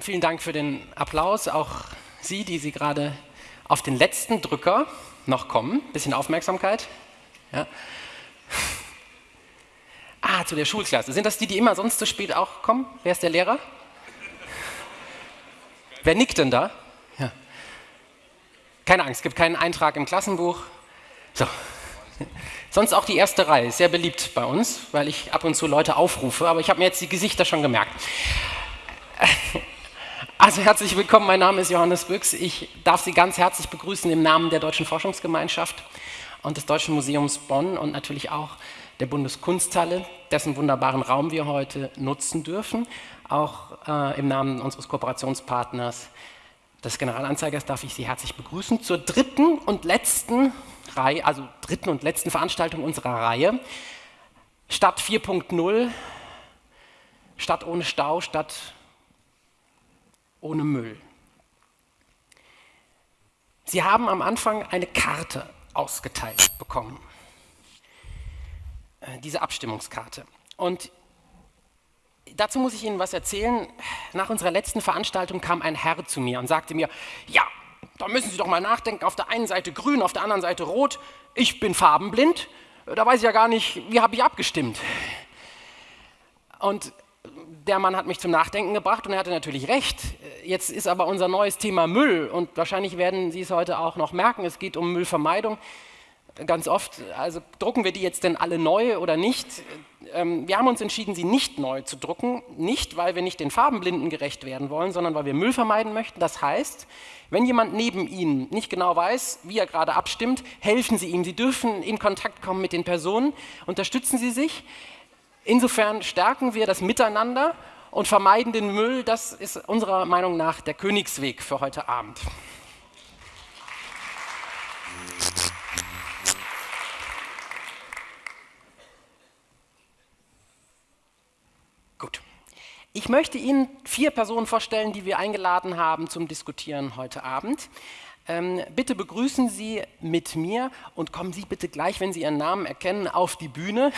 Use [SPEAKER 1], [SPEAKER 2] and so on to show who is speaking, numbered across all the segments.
[SPEAKER 1] Willkommen. Vielen Dank für den Applaus. Auch Sie, die Sie gerade auf den letzten Drücker noch kommen. Bisschen Aufmerksamkeit. Ja. Ah, zu der Schulklasse. Sind das die, die immer sonst zu spät auch kommen? Wer ist der Lehrer? Wer nickt denn da? Ja. Keine Angst, es gibt keinen Eintrag im Klassenbuch. So. Sonst auch die erste Reihe, sehr beliebt bei uns, weil ich ab und zu Leute aufrufe, aber ich habe mir jetzt die Gesichter schon gemerkt. Also herzlich willkommen, mein Name ist Johannes Büchs. Ich darf Sie ganz herzlich begrüßen im Namen der Deutschen Forschungsgemeinschaft und des Deutschen Museums Bonn und natürlich auch der Bundeskunsthalle, dessen wunderbaren Raum wir heute nutzen dürfen. Auch äh, im Namen unseres Kooperationspartners des Generalanzeigers darf ich Sie herzlich begrüßen zur dritten und letzten Reihe, also dritten und letzten Veranstaltung unserer Reihe. Stadt 4.0, Stadt ohne Stau, Stadt ohne Müll. Sie haben am Anfang eine Karte ausgeteilt bekommen. Äh, diese Abstimmungskarte. Und dazu muss ich Ihnen was erzählen. Nach unserer letzten Veranstaltung kam ein Herr zu mir und sagte mir, ja, da müssen Sie doch mal nachdenken, auf der einen Seite grün, auf der anderen Seite rot. Ich bin farbenblind, da weiß ich ja gar nicht, wie habe ich abgestimmt. Und der Mann hat mich zum Nachdenken gebracht und er hatte natürlich recht. Jetzt ist aber unser neues Thema Müll und wahrscheinlich werden Sie es heute auch noch merken, es geht um Müllvermeidung ganz oft, also drucken wir die jetzt denn alle neu oder nicht? Ähm, wir haben uns entschieden, sie nicht neu zu drucken, nicht weil wir nicht den Farbenblinden gerecht werden wollen, sondern weil wir Müll vermeiden möchten. Das heißt, wenn jemand neben Ihnen nicht genau weiß, wie er gerade abstimmt, helfen Sie ihm. Sie dürfen in Kontakt kommen mit den Personen, unterstützen Sie sich. Insofern stärken wir das Miteinander und vermeiden den Müll. Das ist unserer Meinung nach der Königsweg für heute Abend. Gut. Ich möchte Ihnen vier Personen vorstellen, die wir eingeladen haben zum Diskutieren heute Abend. Ähm, bitte begrüßen Sie mit mir und kommen Sie bitte gleich, wenn Sie Ihren Namen erkennen, auf die Bühne.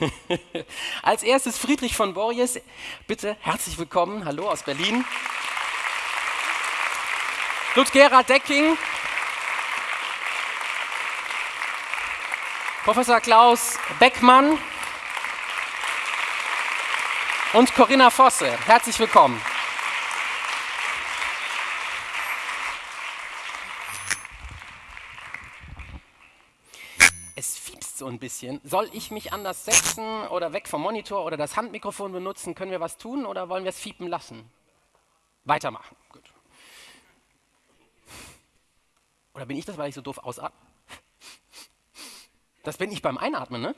[SPEAKER 1] Als erstes Friedrich von Borjes. Bitte herzlich willkommen. Hallo aus Berlin. Ludgera Decking. Professor Klaus Beckmann und Corinna Fosse. Herzlich willkommen. Es fiepst so ein bisschen. Soll ich mich anders setzen oder weg vom Monitor oder das Handmikrofon benutzen? Können wir was tun oder wollen wir es fiepen lassen? Weitermachen. Gut. Oder bin ich das, weil ich so doof ausatme? Das bin ich beim Einatmen, ne?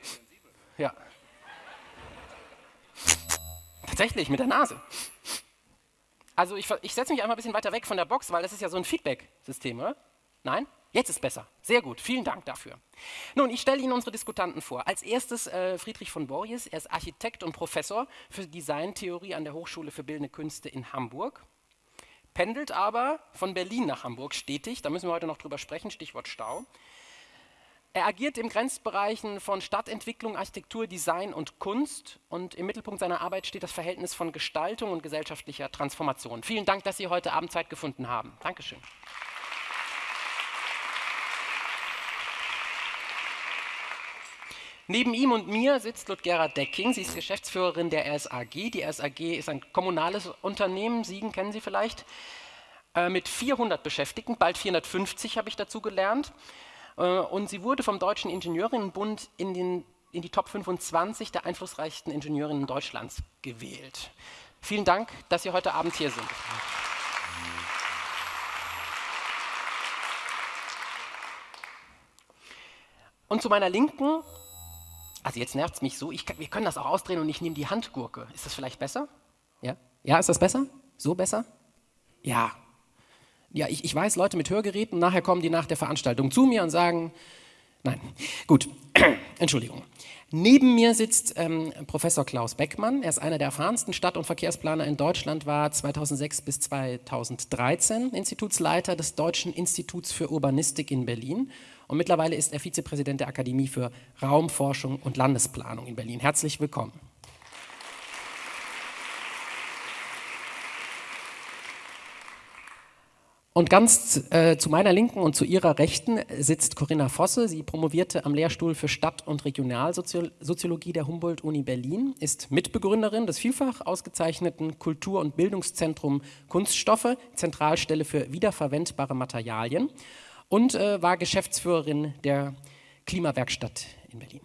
[SPEAKER 1] Ja. Tatsächlich, mit der Nase. Also ich, ich setze mich einmal ein bisschen weiter weg von der Box, weil das ist ja so ein Feedback-System, oder? Nein? Jetzt ist besser. Sehr gut. Vielen Dank dafür. Nun, ich stelle Ihnen unsere Diskutanten vor. Als erstes äh, Friedrich von Borjes. Er ist Architekt und Professor für Designtheorie an der Hochschule für Bildende Künste in Hamburg. Pendelt aber von Berlin nach Hamburg stetig. Da müssen wir heute noch drüber sprechen. Stichwort Stau. Er agiert in Grenzbereichen von Stadtentwicklung, Architektur, Design und Kunst und im Mittelpunkt seiner Arbeit steht das Verhältnis von Gestaltung und gesellschaftlicher Transformation. Vielen Dank, dass Sie heute Abend Zeit gefunden haben. Dankeschön. Neben ihm und mir sitzt Ludgera Decking. Sie ist Geschäftsführerin der RSAG. Die RSAG ist ein kommunales Unternehmen, Siegen kennen Sie vielleicht, äh, mit 400 Beschäftigten, bald 450 habe ich dazu gelernt. Äh, und sie wurde vom Deutschen Ingenieurinnenbund in, den, in die Top 25 der einflussreichsten Ingenieurinnen Deutschlands gewählt. Vielen Dank, dass Sie heute Abend hier sind. Und zu meiner Linken, also jetzt nervt es mich so, ich, wir können das auch ausdrehen und ich nehme die Handgurke. Ist das vielleicht besser? Ja? Ja, ist das besser? So besser? Ja, ja, ich, ich weiß, Leute mit Hörgeräten, nachher kommen die nach der Veranstaltung zu mir und sagen, Nein, gut, Entschuldigung. Neben mir sitzt ähm, Professor Klaus Beckmann. Er ist einer der erfahrensten Stadt- und Verkehrsplaner in Deutschland, war 2006 bis 2013 Institutsleiter des Deutschen Instituts für Urbanistik in Berlin und mittlerweile ist er Vizepräsident der Akademie für Raumforschung und Landesplanung in Berlin. Herzlich willkommen. Und ganz äh, zu meiner Linken und zu ihrer Rechten sitzt Corinna Vosse. Sie promovierte am Lehrstuhl für Stadt- und Regionalsoziologie der Humboldt-Uni Berlin, ist Mitbegründerin des vielfach ausgezeichneten Kultur- und Bildungszentrum Kunststoffe, Zentralstelle für wiederverwendbare Materialien und äh, war Geschäftsführerin der Klimawerkstatt in Berlin.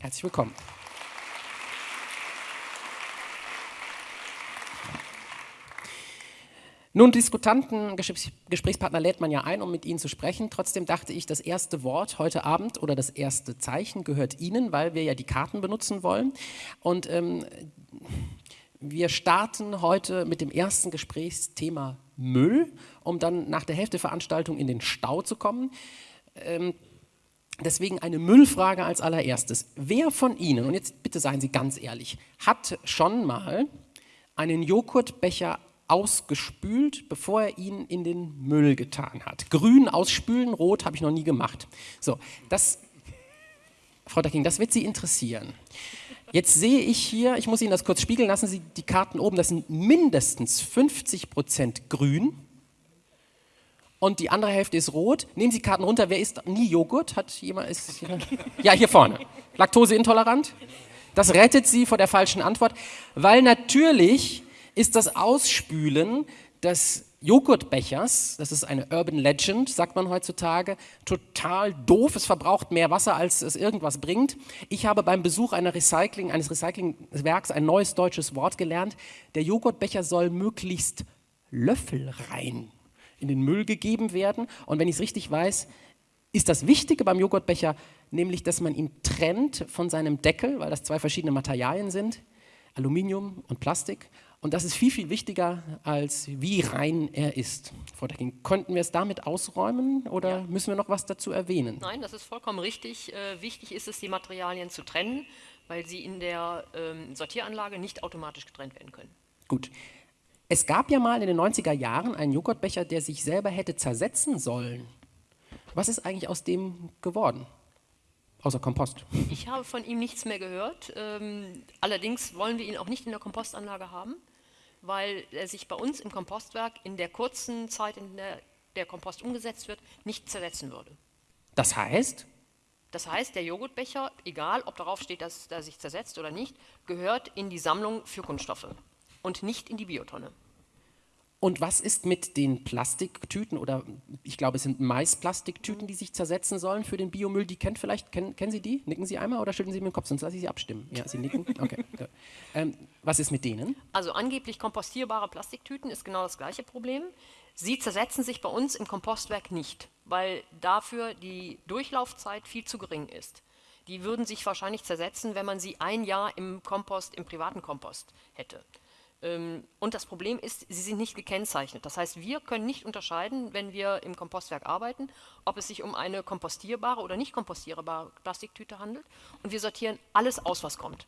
[SPEAKER 1] Herzlich willkommen. Nun, Diskutanten, Gesprächspartner lädt man ja ein, um mit ihnen zu sprechen. Trotzdem dachte ich, das erste Wort heute Abend oder das erste Zeichen gehört Ihnen, weil wir ja die Karten benutzen wollen. Und ähm, wir starten heute mit dem ersten Gesprächsthema Müll, um dann nach der Hälfte der Veranstaltung in den Stau zu kommen. Ähm, deswegen eine Müllfrage als allererstes. Wer von Ihnen, und jetzt bitte seien Sie ganz ehrlich, hat schon mal einen Joghurtbecher ausgespült, bevor er ihn in den Müll getan hat. Grün ausspülen, rot habe ich noch nie gemacht. So, das, Frau Dacking, das wird Sie interessieren. Jetzt sehe ich hier, ich muss Ihnen das kurz spiegeln, lassen Sie die Karten oben, das sind mindestens 50 Prozent grün und die andere Hälfte ist rot. Nehmen Sie Karten runter, wer isst nie Joghurt? Hat jemand, ist, ja, hier vorne. Laktoseintolerant? Das rettet Sie vor der falschen Antwort, weil natürlich ist das Ausspülen des Joghurtbechers, das ist eine Urban Legend, sagt man heutzutage, total doof, es verbraucht mehr Wasser, als es irgendwas bringt. Ich habe beim Besuch Recycling, eines Recyclingwerks ein neues deutsches Wort gelernt. Der Joghurtbecher soll möglichst löffelrein in den Müll gegeben werden. Und wenn ich es richtig weiß, ist das Wichtige beim Joghurtbecher nämlich, dass man ihn trennt von seinem Deckel, weil das zwei verschiedene Materialien sind, Aluminium und Plastik. Und das ist viel, viel wichtiger, als wie rein er ist. Frau Decking, konnten wir es damit ausräumen oder ja. müssen wir noch was dazu erwähnen?
[SPEAKER 2] Nein, das ist vollkommen richtig. Äh, wichtig ist es, die Materialien zu trennen, weil sie in der ähm, Sortieranlage nicht automatisch getrennt werden können.
[SPEAKER 1] Gut. Es gab ja mal in den 90er Jahren einen Joghurtbecher, der sich selber hätte zersetzen sollen. Was ist eigentlich aus dem geworden? Außer Kompost.
[SPEAKER 2] Ich habe von ihm nichts mehr gehört. Ähm, allerdings wollen wir ihn auch nicht in der Kompostanlage haben, weil er sich bei uns im Kompostwerk in der kurzen Zeit, in der der Kompost umgesetzt wird, nicht zersetzen würde.
[SPEAKER 1] Das heißt?
[SPEAKER 2] Das heißt, der Joghurtbecher, egal ob darauf steht, dass er sich zersetzt oder nicht, gehört in die Sammlung für Kunststoffe und nicht in die Biotonne.
[SPEAKER 1] Und was ist mit den Plastiktüten oder ich glaube, es sind Maisplastiktüten, die sich zersetzen sollen für den Biomüll? Die kennt vielleicht, kennen, kennen Sie die? Nicken Sie einmal oder schütteln Sie mit dem Kopf, sonst lasse ich Sie abstimmen. Ja, Sie nicken? Okay. ähm, was ist mit denen?
[SPEAKER 2] Also angeblich kompostierbare Plastiktüten ist genau das gleiche Problem. Sie zersetzen sich bei uns im Kompostwerk nicht, weil dafür die Durchlaufzeit viel zu gering ist. Die würden sich wahrscheinlich zersetzen, wenn man sie ein Jahr im Kompost, im privaten Kompost hätte. Ähm, und das Problem ist, sie sind nicht gekennzeichnet. Das heißt, wir können nicht unterscheiden, wenn wir im Kompostwerk arbeiten, ob es sich um eine kompostierbare oder nicht kompostierbare Plastiktüte handelt. Und wir sortieren alles aus, was kommt.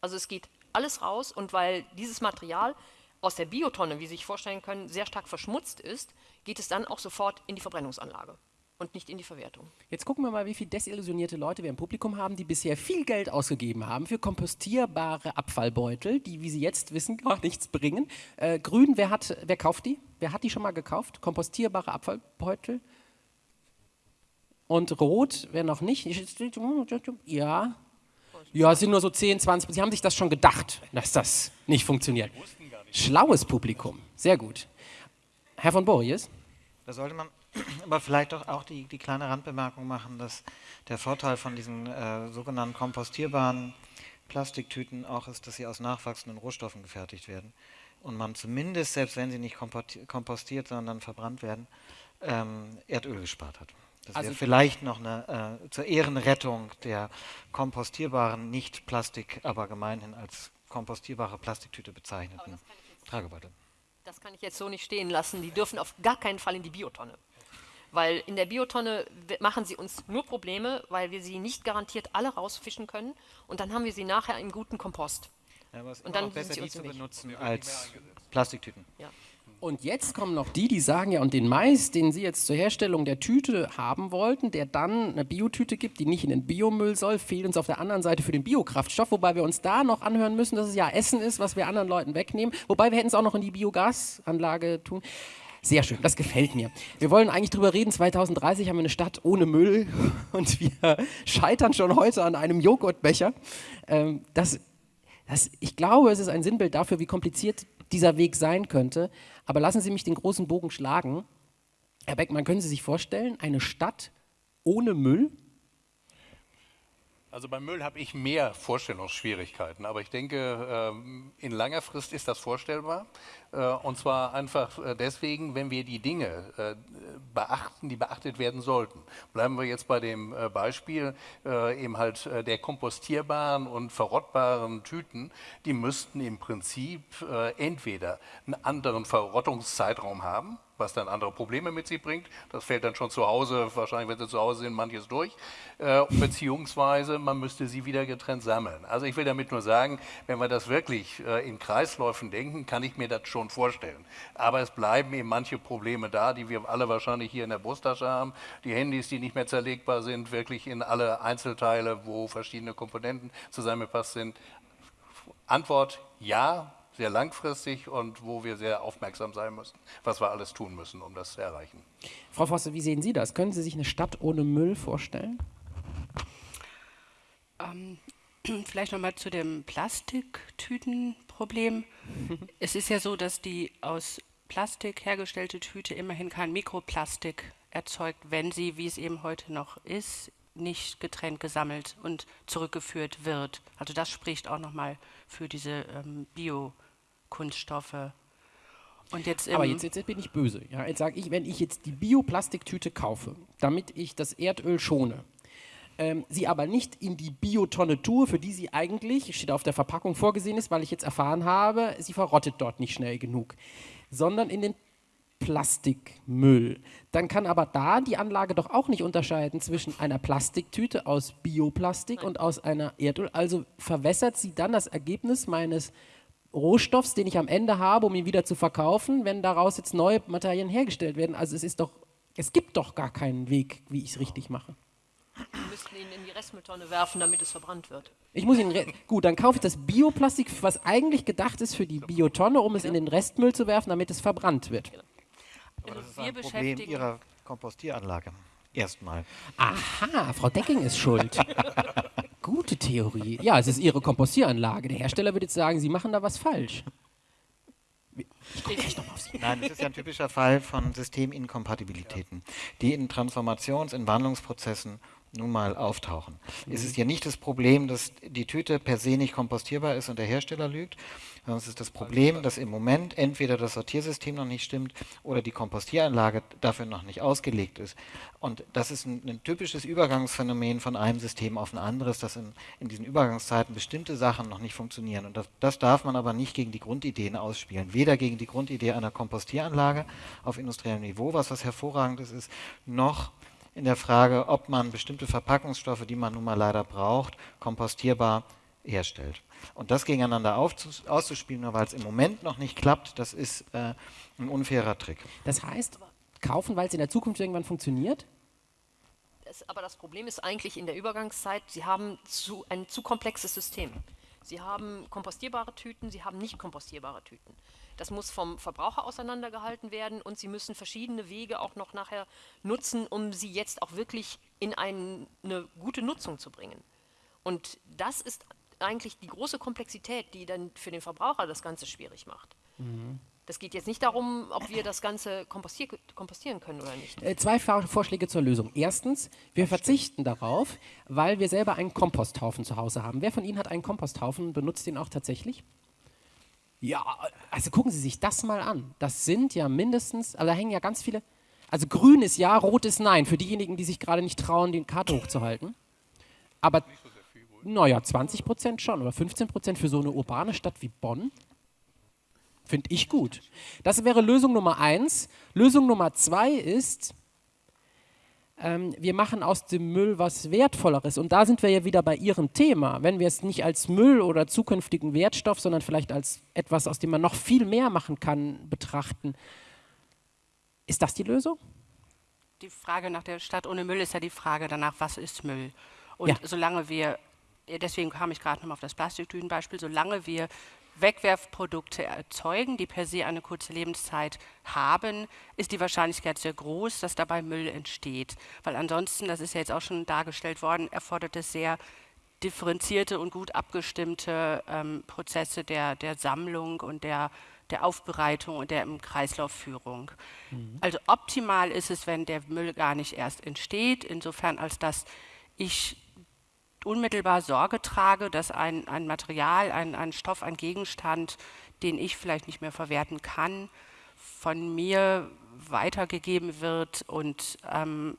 [SPEAKER 2] Also es geht alles raus und weil dieses Material aus der Biotonne, wie Sie sich vorstellen können, sehr stark verschmutzt ist, geht es dann auch sofort in die Verbrennungsanlage und nicht in die Verwertung.
[SPEAKER 1] Jetzt gucken wir mal, wie viele desillusionierte Leute wir im Publikum haben, die bisher viel Geld ausgegeben haben für kompostierbare Abfallbeutel, die, wie Sie jetzt wissen, gar nichts bringen. Äh, grün, wer, hat, wer kauft die? Wer hat die schon mal gekauft? Kompostierbare Abfallbeutel? Und rot, wer noch nicht? Ja. Ja, es sind nur so 10, 20. Sie haben sich das schon gedacht, dass das nicht funktioniert. Schlaues Publikum. Sehr gut. Herr von Borries?
[SPEAKER 3] Da sollte man aber vielleicht doch auch die, die kleine Randbemerkung machen, dass der Vorteil von diesen äh, sogenannten kompostierbaren Plastiktüten auch ist, dass sie aus nachwachsenden Rohstoffen gefertigt werden und man zumindest, selbst wenn sie nicht kompostiert, sondern verbrannt werden, ähm, Erdöl gespart hat. Das also wäre vielleicht noch eine äh, zur Ehrenrettung der kompostierbaren, nicht Plastik, aber gemeinhin als kompostierbare Plastiktüte bezeichneten Tragebeutel.
[SPEAKER 2] Das kann ich jetzt so nicht stehen lassen. Die dürfen auf gar keinen Fall in die Biotonne Weil in der Biotonne machen sie uns nur Probleme, weil wir sie nicht garantiert alle rausfischen können und dann haben wir sie nachher im guten Kompost.
[SPEAKER 3] Ja, aber es ist
[SPEAKER 2] Und dann
[SPEAKER 3] besser,
[SPEAKER 2] sind sie
[SPEAKER 3] die
[SPEAKER 2] uns
[SPEAKER 3] zu
[SPEAKER 2] im Weg.
[SPEAKER 3] benutzen als Plastiktüten.
[SPEAKER 2] Ja.
[SPEAKER 1] Und jetzt kommen noch die, die sagen ja, und den Mais, den Sie jetzt zur Herstellung der Tüte haben wollten, der dann eine Biotüte gibt, die nicht in den Biomüll soll, fehlt uns auf der anderen Seite für den Biokraftstoff, wobei wir uns da noch anhören müssen, dass es ja Essen ist, was wir anderen Leuten wegnehmen. Wobei wir hätten es auch noch in die Biogasanlage tun. Sehr schön, das gefällt mir. Wir wollen eigentlich drüber reden, 2030 haben wir eine Stadt ohne Müll und wir scheitern schon heute an einem Joghurtbecher. Ähm, das das, ich glaube, es ist ein Sinnbild dafür, wie kompliziert dieser Weg sein könnte. Aber lassen Sie mich den großen Bogen schlagen. Herr Beckmann, können Sie sich vorstellen, eine Stadt ohne Müll?
[SPEAKER 4] Also beim Müll habe ich mehr Vorstellungsschwierigkeiten, aber ich denke, ähm, in langer Frist ist das vorstellbar. Äh, Und zwar einfach äh, deswegen, wenn wir die Dinge äh, beachten, die beachtet werden sollten. Bleiben wir jetzt bei dem Beispiel eben halt der kompostierbaren und verrottbaren Tüten. Die müssten im Prinzip entweder einen anderen Verrottungszeitraum haben, was dann andere Probleme mit sich bringt. Das fällt dann schon zu Hause, wahrscheinlich wenn sie zu Hause sind, manches durch. Äh, beziehungsweise man müsste sie wieder getrennt sammeln. Also ich will damit nur sagen, wenn wir das wirklich äh, in Kreisläufen denken, kann ich mir das schon vorstellen. Aber es bleiben eben manche Probleme da, die wir alle wahrscheinlich hier in der Brusttasche haben. Die Handys, die nicht mehr zerlegbar sind, wirklich in alle Einzelteile, wo verschiedene Komponenten zusammengepasst sind. Antwort ja, sehr langfristig und wo wir sehr aufmerksam sein müssen, was wir alles tun müssen, um das zu erreichen.
[SPEAKER 1] Frau Fosse, wie sehen Sie das? Können Sie sich eine Stadt ohne Müll vorstellen?
[SPEAKER 5] Ähm, vielleicht nochmal zu dem Plastiktütenproblem. es ist ja so, dass die aus Plastik hergestellte Tüte immerhin kein Mikroplastik erzeugt, wenn sie, wie es eben heute noch ist, nicht getrennt gesammelt und zurückgeführt wird. Also das spricht auch nochmal für diese ähm, Biokunststoffe. Und jetzt,
[SPEAKER 1] Aber
[SPEAKER 5] im-
[SPEAKER 1] jetzt, jetzt bin ich böse. Ja, jetzt sage ich, wenn ich jetzt die Bioplastiktüte kaufe, damit ich das Erdöl schone, ähm, sie aber nicht in die Biotonne tue, für die sie eigentlich, steht auf der Verpackung vorgesehen ist, weil ich jetzt erfahren habe, sie verrottet dort nicht schnell genug, sondern in den Plastikmüll. Dann kann aber da die Anlage doch auch nicht unterscheiden zwischen einer Plastiktüte aus Bioplastik und aus einer Erdöl. Also verwässert sie dann das Ergebnis meines Rohstoffs, den ich am Ende habe, um ihn wieder zu verkaufen, wenn daraus jetzt neue Materialien hergestellt werden. Also es ist doch, es gibt doch gar keinen Weg, wie ich es richtig mache.
[SPEAKER 2] Wir müssten ihn in die Restmülltonne werfen, damit es verbrannt wird.
[SPEAKER 1] Ich muss ihn gut, dann kaufe ich das Bioplastik, was eigentlich gedacht ist für die Biotonne, um es in den Restmüll zu werfen, damit es verbrannt wird.
[SPEAKER 3] Aber das ist ein Problem
[SPEAKER 5] beschäftigen-
[SPEAKER 3] Ihrer Kompostieranlage. Erstmal.
[SPEAKER 1] Aha, Frau Decking ist schuld. Gute Theorie. Ja, es ist Ihre Kompostieranlage. Der Hersteller würde jetzt sagen, Sie machen da was falsch. Ich gucke gleich nochmal auf Sie.
[SPEAKER 3] Nein, das ist ja ein typischer Fall von Systeminkompatibilitäten, die in Transformations-, in Wandlungsprozessen nun mal auftauchen. Es ist ja nicht das Problem, dass die Tüte per se nicht kompostierbar ist und der Hersteller lügt, sondern es ist das Problem, dass im Moment entweder das Sortiersystem noch nicht stimmt oder die Kompostieranlage dafür noch nicht ausgelegt ist. Und das ist ein, ein typisches Übergangsphänomen von einem System auf ein anderes, dass in, in diesen Übergangszeiten bestimmte Sachen noch nicht funktionieren. Und das, das darf man aber nicht gegen die Grundideen ausspielen. Weder gegen die Grundidee einer Kompostieranlage auf industriellem Niveau, was was hervorragendes ist, noch in der Frage, ob man bestimmte Verpackungsstoffe, die man nun mal leider braucht, kompostierbar herstellt. Und das gegeneinander auszuspielen, nur weil es im Moment noch nicht klappt, das ist äh, ein unfairer Trick.
[SPEAKER 1] Das heißt, kaufen, weil es in der Zukunft irgendwann funktioniert?
[SPEAKER 2] Das, aber das Problem ist eigentlich in der Übergangszeit, Sie haben zu, ein zu komplexes System. Sie haben kompostierbare Tüten, Sie haben nicht kompostierbare Tüten. Das muss vom Verbraucher auseinandergehalten werden und Sie müssen verschiedene Wege auch noch nachher nutzen, um sie jetzt auch wirklich in ein, eine gute Nutzung zu bringen. Und das ist eigentlich die große Komplexität, die dann für den Verbraucher das Ganze schwierig macht. Das geht jetzt nicht darum, ob wir das Ganze kompostier kompostieren können oder nicht.
[SPEAKER 1] Äh, zwei Vor Vorschläge zur Lösung. Erstens, wir verzichten darauf, weil wir selber einen Komposthaufen zu Hause haben. Wer von Ihnen hat einen Komposthaufen und benutzt den auch tatsächlich? Ja, also gucken Sie sich das mal an. Das sind ja mindestens, also da hängen ja ganz viele. Also grün ist ja, rot ist nein, für diejenigen, die sich gerade nicht trauen, die Karte hochzuhalten. Aber, naja, 20 Prozent schon, oder 15 Prozent für so eine urbane Stadt wie Bonn. Finde ich gut. Das wäre Lösung Nummer eins. Lösung Nummer zwei ist, ähm, wir machen aus dem Müll was Wertvolleres. Und da sind wir ja wieder bei Ihrem Thema. Wenn wir es nicht als Müll oder zukünftigen Wertstoff, sondern vielleicht als etwas, aus dem man noch viel mehr machen kann, betrachten, ist das die Lösung?
[SPEAKER 5] Die Frage nach der Stadt ohne Müll ist ja die Frage danach, was ist Müll? Und
[SPEAKER 1] Ja.
[SPEAKER 5] solange wir, deswegen kam ich gerade nochmal auf das Plastiktütenbeispiel, solange wir Wegwerfprodukte erzeugen, die per se eine kurze Lebenszeit haben, ist die Wahrscheinlichkeit sehr groß, dass dabei Müll entsteht. Weil ansonsten, das ist ja jetzt auch schon dargestellt worden, erfordert es sehr differenzierte und gut abgestimmte ähm, Prozesse der, der Sammlung und der, der Aufbereitung und der im Kreislaufführung. Also optimal ist es, wenn der Müll gar nicht erst entsteht, insofern als dass ich unmittelbar Sorge trage, dass ein, ein Material, ein, ein Stoff, ein Gegenstand, den ich vielleicht nicht mehr verwerten kann, von mir weitergegeben wird und ähm,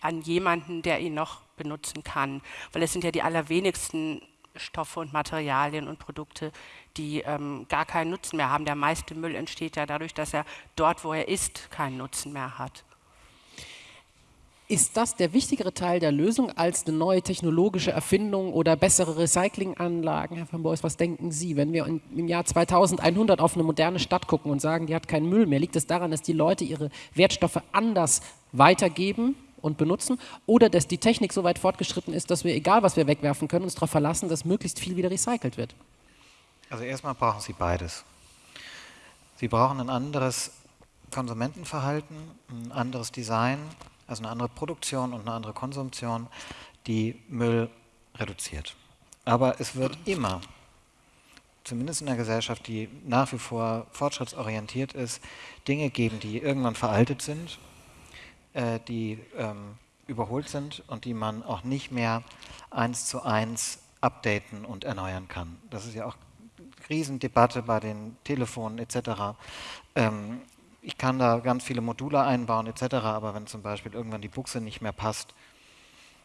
[SPEAKER 5] an jemanden, der ihn noch benutzen kann. Weil es sind ja die allerwenigsten Stoffe und Materialien und Produkte, die ähm, gar keinen Nutzen mehr haben. Der meiste Müll entsteht ja dadurch, dass er dort, wo er ist, keinen Nutzen mehr hat.
[SPEAKER 1] Ist das der wichtigere Teil der Lösung als eine neue technologische Erfindung oder bessere Recyclinganlagen? Herr van Bois, was denken Sie, wenn wir im Jahr 2100 auf eine moderne Stadt gucken und sagen, die hat keinen Müll mehr, liegt es daran, dass die Leute ihre Wertstoffe anders weitergeben und benutzen oder dass die Technik so weit fortgeschritten ist, dass wir, egal was wir wegwerfen können, uns darauf verlassen, dass möglichst viel wieder recycelt wird?
[SPEAKER 3] Also erstmal brauchen Sie beides. Sie brauchen ein anderes Konsumentenverhalten, ein anderes Design, also eine andere Produktion und eine andere Konsumption, die Müll reduziert. Aber es wird immer, zumindest in einer Gesellschaft, die nach wie vor fortschrittsorientiert ist, Dinge geben, die irgendwann veraltet sind, äh, die ähm, überholt sind und die man auch nicht mehr eins zu eins updaten und erneuern kann. Das ist ja auch Riesendebatte bei den Telefonen etc. Ähm, ich kann da ganz viele Module einbauen etc., aber wenn zum Beispiel irgendwann die Buchse nicht mehr passt,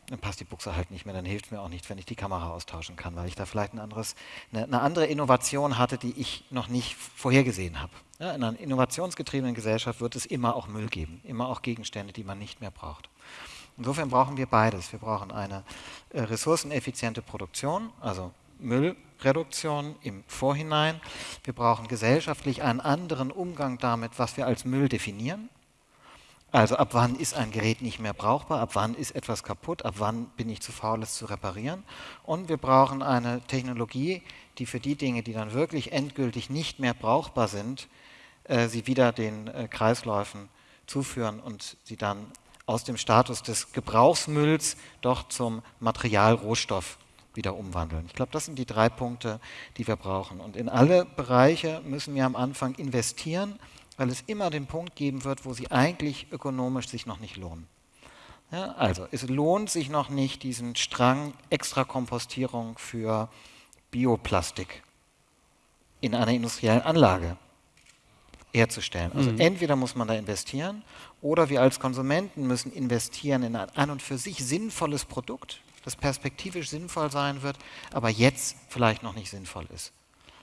[SPEAKER 3] dann passt die Buchse halt nicht mehr, dann hilft mir auch nicht, wenn ich die Kamera austauschen kann, weil ich da vielleicht ein anderes, eine, eine andere Innovation hatte, die ich noch nicht vorhergesehen habe. Ja, in einer innovationsgetriebenen Gesellschaft wird es immer auch Müll geben, immer auch Gegenstände, die man nicht mehr braucht. Insofern brauchen wir beides. Wir brauchen eine äh, ressourceneffiziente Produktion, also Müllreduktion im Vorhinein. Wir brauchen gesellschaftlich einen anderen Umgang damit, was wir als Müll definieren. Also ab wann ist ein Gerät nicht mehr brauchbar, ab wann ist etwas kaputt, ab wann bin ich zu faul, es zu reparieren. Und wir brauchen eine Technologie, die für die Dinge, die dann wirklich endgültig nicht mehr brauchbar sind, äh, sie wieder den äh, Kreisläufen zuführen und sie dann aus dem Status des Gebrauchsmülls doch zum Materialrohstoff wieder umwandeln. Ich glaube, das sind die drei Punkte, die wir brauchen. Und in alle Bereiche müssen wir am Anfang investieren, weil es immer den Punkt geben wird, wo sie eigentlich ökonomisch sich noch nicht lohnen. Ja, also es lohnt sich noch nicht, diesen Strang Extrakompostierung für Bioplastik in einer industriellen Anlage herzustellen. Also entweder muss man da investieren oder wir als Konsumenten müssen investieren in ein an und für sich sinnvolles Produkt, das perspektivisch sinnvoll sein wird, aber jetzt vielleicht noch nicht sinnvoll ist.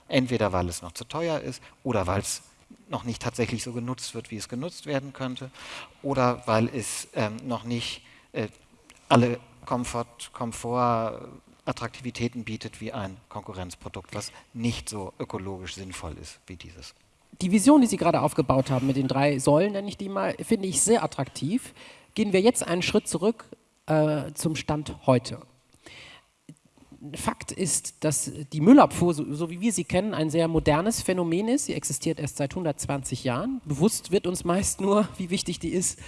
[SPEAKER 3] Entweder weil es noch zu teuer ist oder weil es noch nicht tatsächlich so genutzt wird, wie es genutzt werden könnte, oder weil es ähm, noch nicht äh, alle Komfort, Komfort, Attraktivitäten bietet wie ein Konkurrenzprodukt, was nicht so ökologisch sinnvoll ist wie dieses.
[SPEAKER 1] Die Vision, die Sie gerade aufgebaut haben mit den drei Säulen, nenne ich die mal, finde ich sehr attraktiv. Gehen wir jetzt einen Schritt zurück äh, zum Stand heute. Fakt ist, dass die Müllabfuhr, so, so wie wir sie kennen, ein sehr modernes Phänomen ist. Sie existiert erst seit 120 Jahren. Bewusst wird uns meist nur, wie wichtig die ist,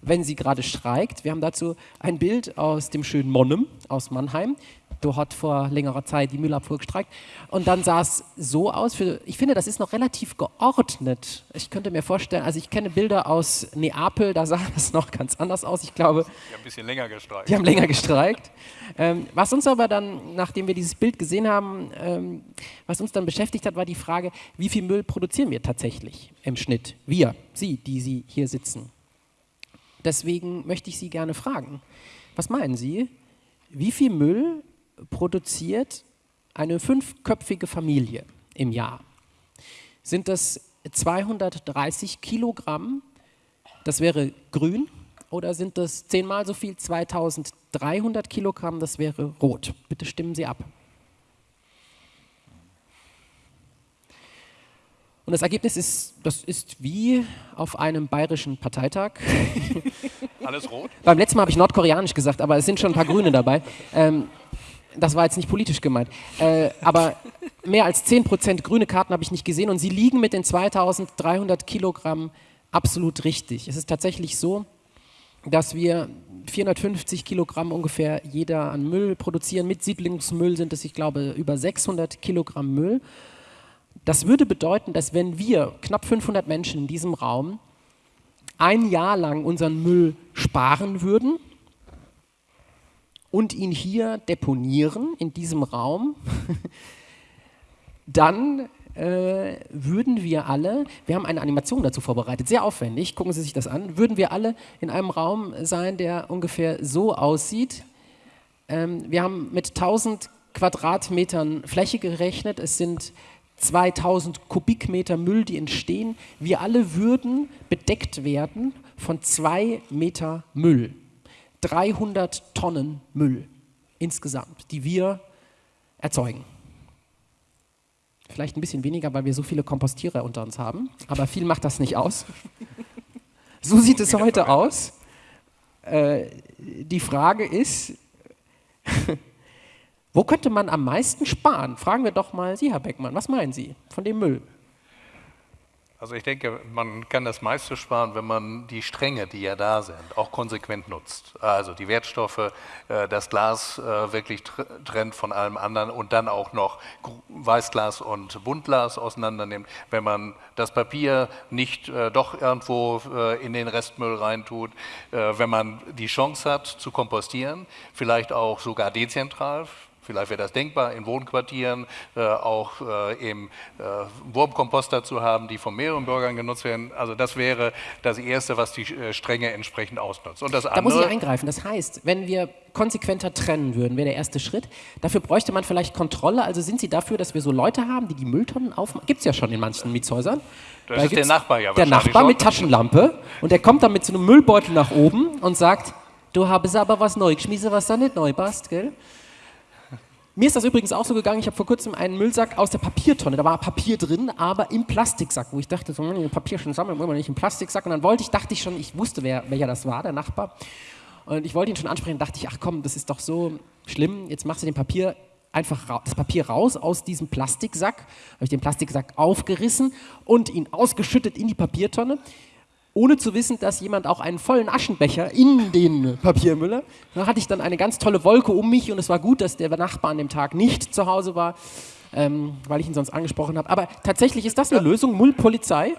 [SPEAKER 1] wenn sie gerade streikt. Wir haben dazu ein Bild aus dem schönen Monnem aus Mannheim. Da hat vor längerer Zeit die Müllabfuhr gestreikt. Und dann sah es so aus. Für, ich finde, das ist noch relativ geordnet. Ich könnte mir vorstellen, also ich kenne Bilder aus Neapel, da sah das noch ganz anders aus. Ich glaube,
[SPEAKER 4] Die haben ein bisschen länger gestreikt.
[SPEAKER 1] die haben länger gestreikt. Ähm, was uns aber dann, nachdem wir dieses Bild gesehen haben, ähm, was uns dann beschäftigt hat, war die Frage, wie viel Müll produzieren wir tatsächlich im Schnitt? Wir, Sie, die Sie hier sitzen. Deswegen möchte ich Sie gerne fragen, was meinen Sie, wie viel Müll produziert eine fünfköpfige Familie im Jahr? Sind das 230 Kilogramm? Das wäre grün oder sind das zehnmal so viel, 2300 Kilogramm, das wäre rot. Bitte stimmen Sie ab. Und das Ergebnis ist, das ist wie auf einem bayerischen Parteitag.
[SPEAKER 4] Alles rot?
[SPEAKER 1] Beim letzten Mal habe ich nordkoreanisch gesagt, aber es sind schon ein paar Grüne dabei. Ähm, das war jetzt nicht politisch gemeint. Äh, aber mehr als 10% grüne Karten habe ich nicht gesehen und sie liegen mit den 2300 Kilogramm absolut richtig. Es ist tatsächlich so, dass wir 450 Kilogramm ungefähr jeder an Müll produzieren. Mit Siedlungsmüll sind es, ich glaube, über 600 Kilogramm Müll. Das würde bedeuten, dass wenn wir, knapp 500 Menschen in diesem Raum, ein Jahr lang unseren Müll sparen würden und ihn hier deponieren, in diesem Raum, dann äh, würden wir alle, wir haben eine Animation dazu vorbereitet, sehr aufwendig, gucken Sie sich das an, würden wir alle in einem Raum sein, der ungefähr so aussieht. Ähm, wir haben mit 1000 Quadratmetern Fläche gerechnet, es sind 2000 Kubikmeter Müll, die entstehen. Wir alle würden bedeckt werden von zwei Meter Müll. 300 Tonnen Müll insgesamt, die wir erzeugen. Vielleicht ein bisschen weniger, weil wir so viele Kompostierer unter uns haben, aber viel macht das nicht aus. So sieht es heute aus. Äh, die Frage ist, wo könnte man am meisten sparen? Fragen wir doch mal Sie, Herr Beckmann. Was meinen Sie von dem Müll?
[SPEAKER 4] Also ich denke, man kann das meiste sparen, wenn man die Stränge, die ja da sind, auch konsequent nutzt. Also die Wertstoffe, äh, das Glas äh, wirklich trennt von allem anderen und dann auch noch Weißglas und Buntglas auseinandernimmt. Wenn man das Papier nicht äh, doch irgendwo in den Restmüll reintut, wenn man die Chance hat zu kompostieren, vielleicht auch sogar dezentral, Vielleicht wäre das denkbar, in Wohnquartieren äh, auch äh, eben äh, Wurmkomposter zu haben, die von mehreren Bürgern genutzt werden. Also das wäre das Erste, was die äh, Strenge entsprechend ausnutzt. Und das
[SPEAKER 1] da muss ich eingreifen. Das heißt, wenn wir konsequenter trennen würden, wäre der erste Schritt. Dafür bräuchte man vielleicht Kontrolle. Also sind Sie dafür, dass wir so Leute haben, die die Mülltonnen aufmachen? Gibt es ja schon in manchen Mietshäusern.
[SPEAKER 4] Das da ist der Nachbar ja
[SPEAKER 1] Der Nachbar mit Taschenlampe und der kommt dann mit so einem Müllbeutel nach oben und sagt, du habest aber was neu geschmissen, was da nicht neu passt, gell? Mir ist das übrigens auch so gegangen, ich habe vor kurzem einen Müllsack aus der Papiertonne, da war Papier drin, aber im Plastiksack, wo ich dachte, so, hm, Papier schon sammeln, wollen wir nicht im Plastiksack. Und dann wollte ich, dachte ich schon, ich wusste, wer, welcher das war, der Nachbar. Und ich wollte ihn schon ansprechen, dachte ich, ach komm, das ist doch so schlimm, jetzt machst du den Papier einfach das Papier raus aus diesem Plastiksack, habe ich den Plastiksack aufgerissen und ihn ausgeschüttet in die Papiertonne ohne zu wissen, dass jemand auch einen vollen Aschenbecher in den Papiermüller. Da hatte ich dann eine ganz tolle Wolke um mich und es war gut, dass der Nachbar an dem Tag nicht zu Hause war, ähm, weil ich ihn sonst angesprochen habe. Aber tatsächlich ist das eine Lösung, Müllpolizei?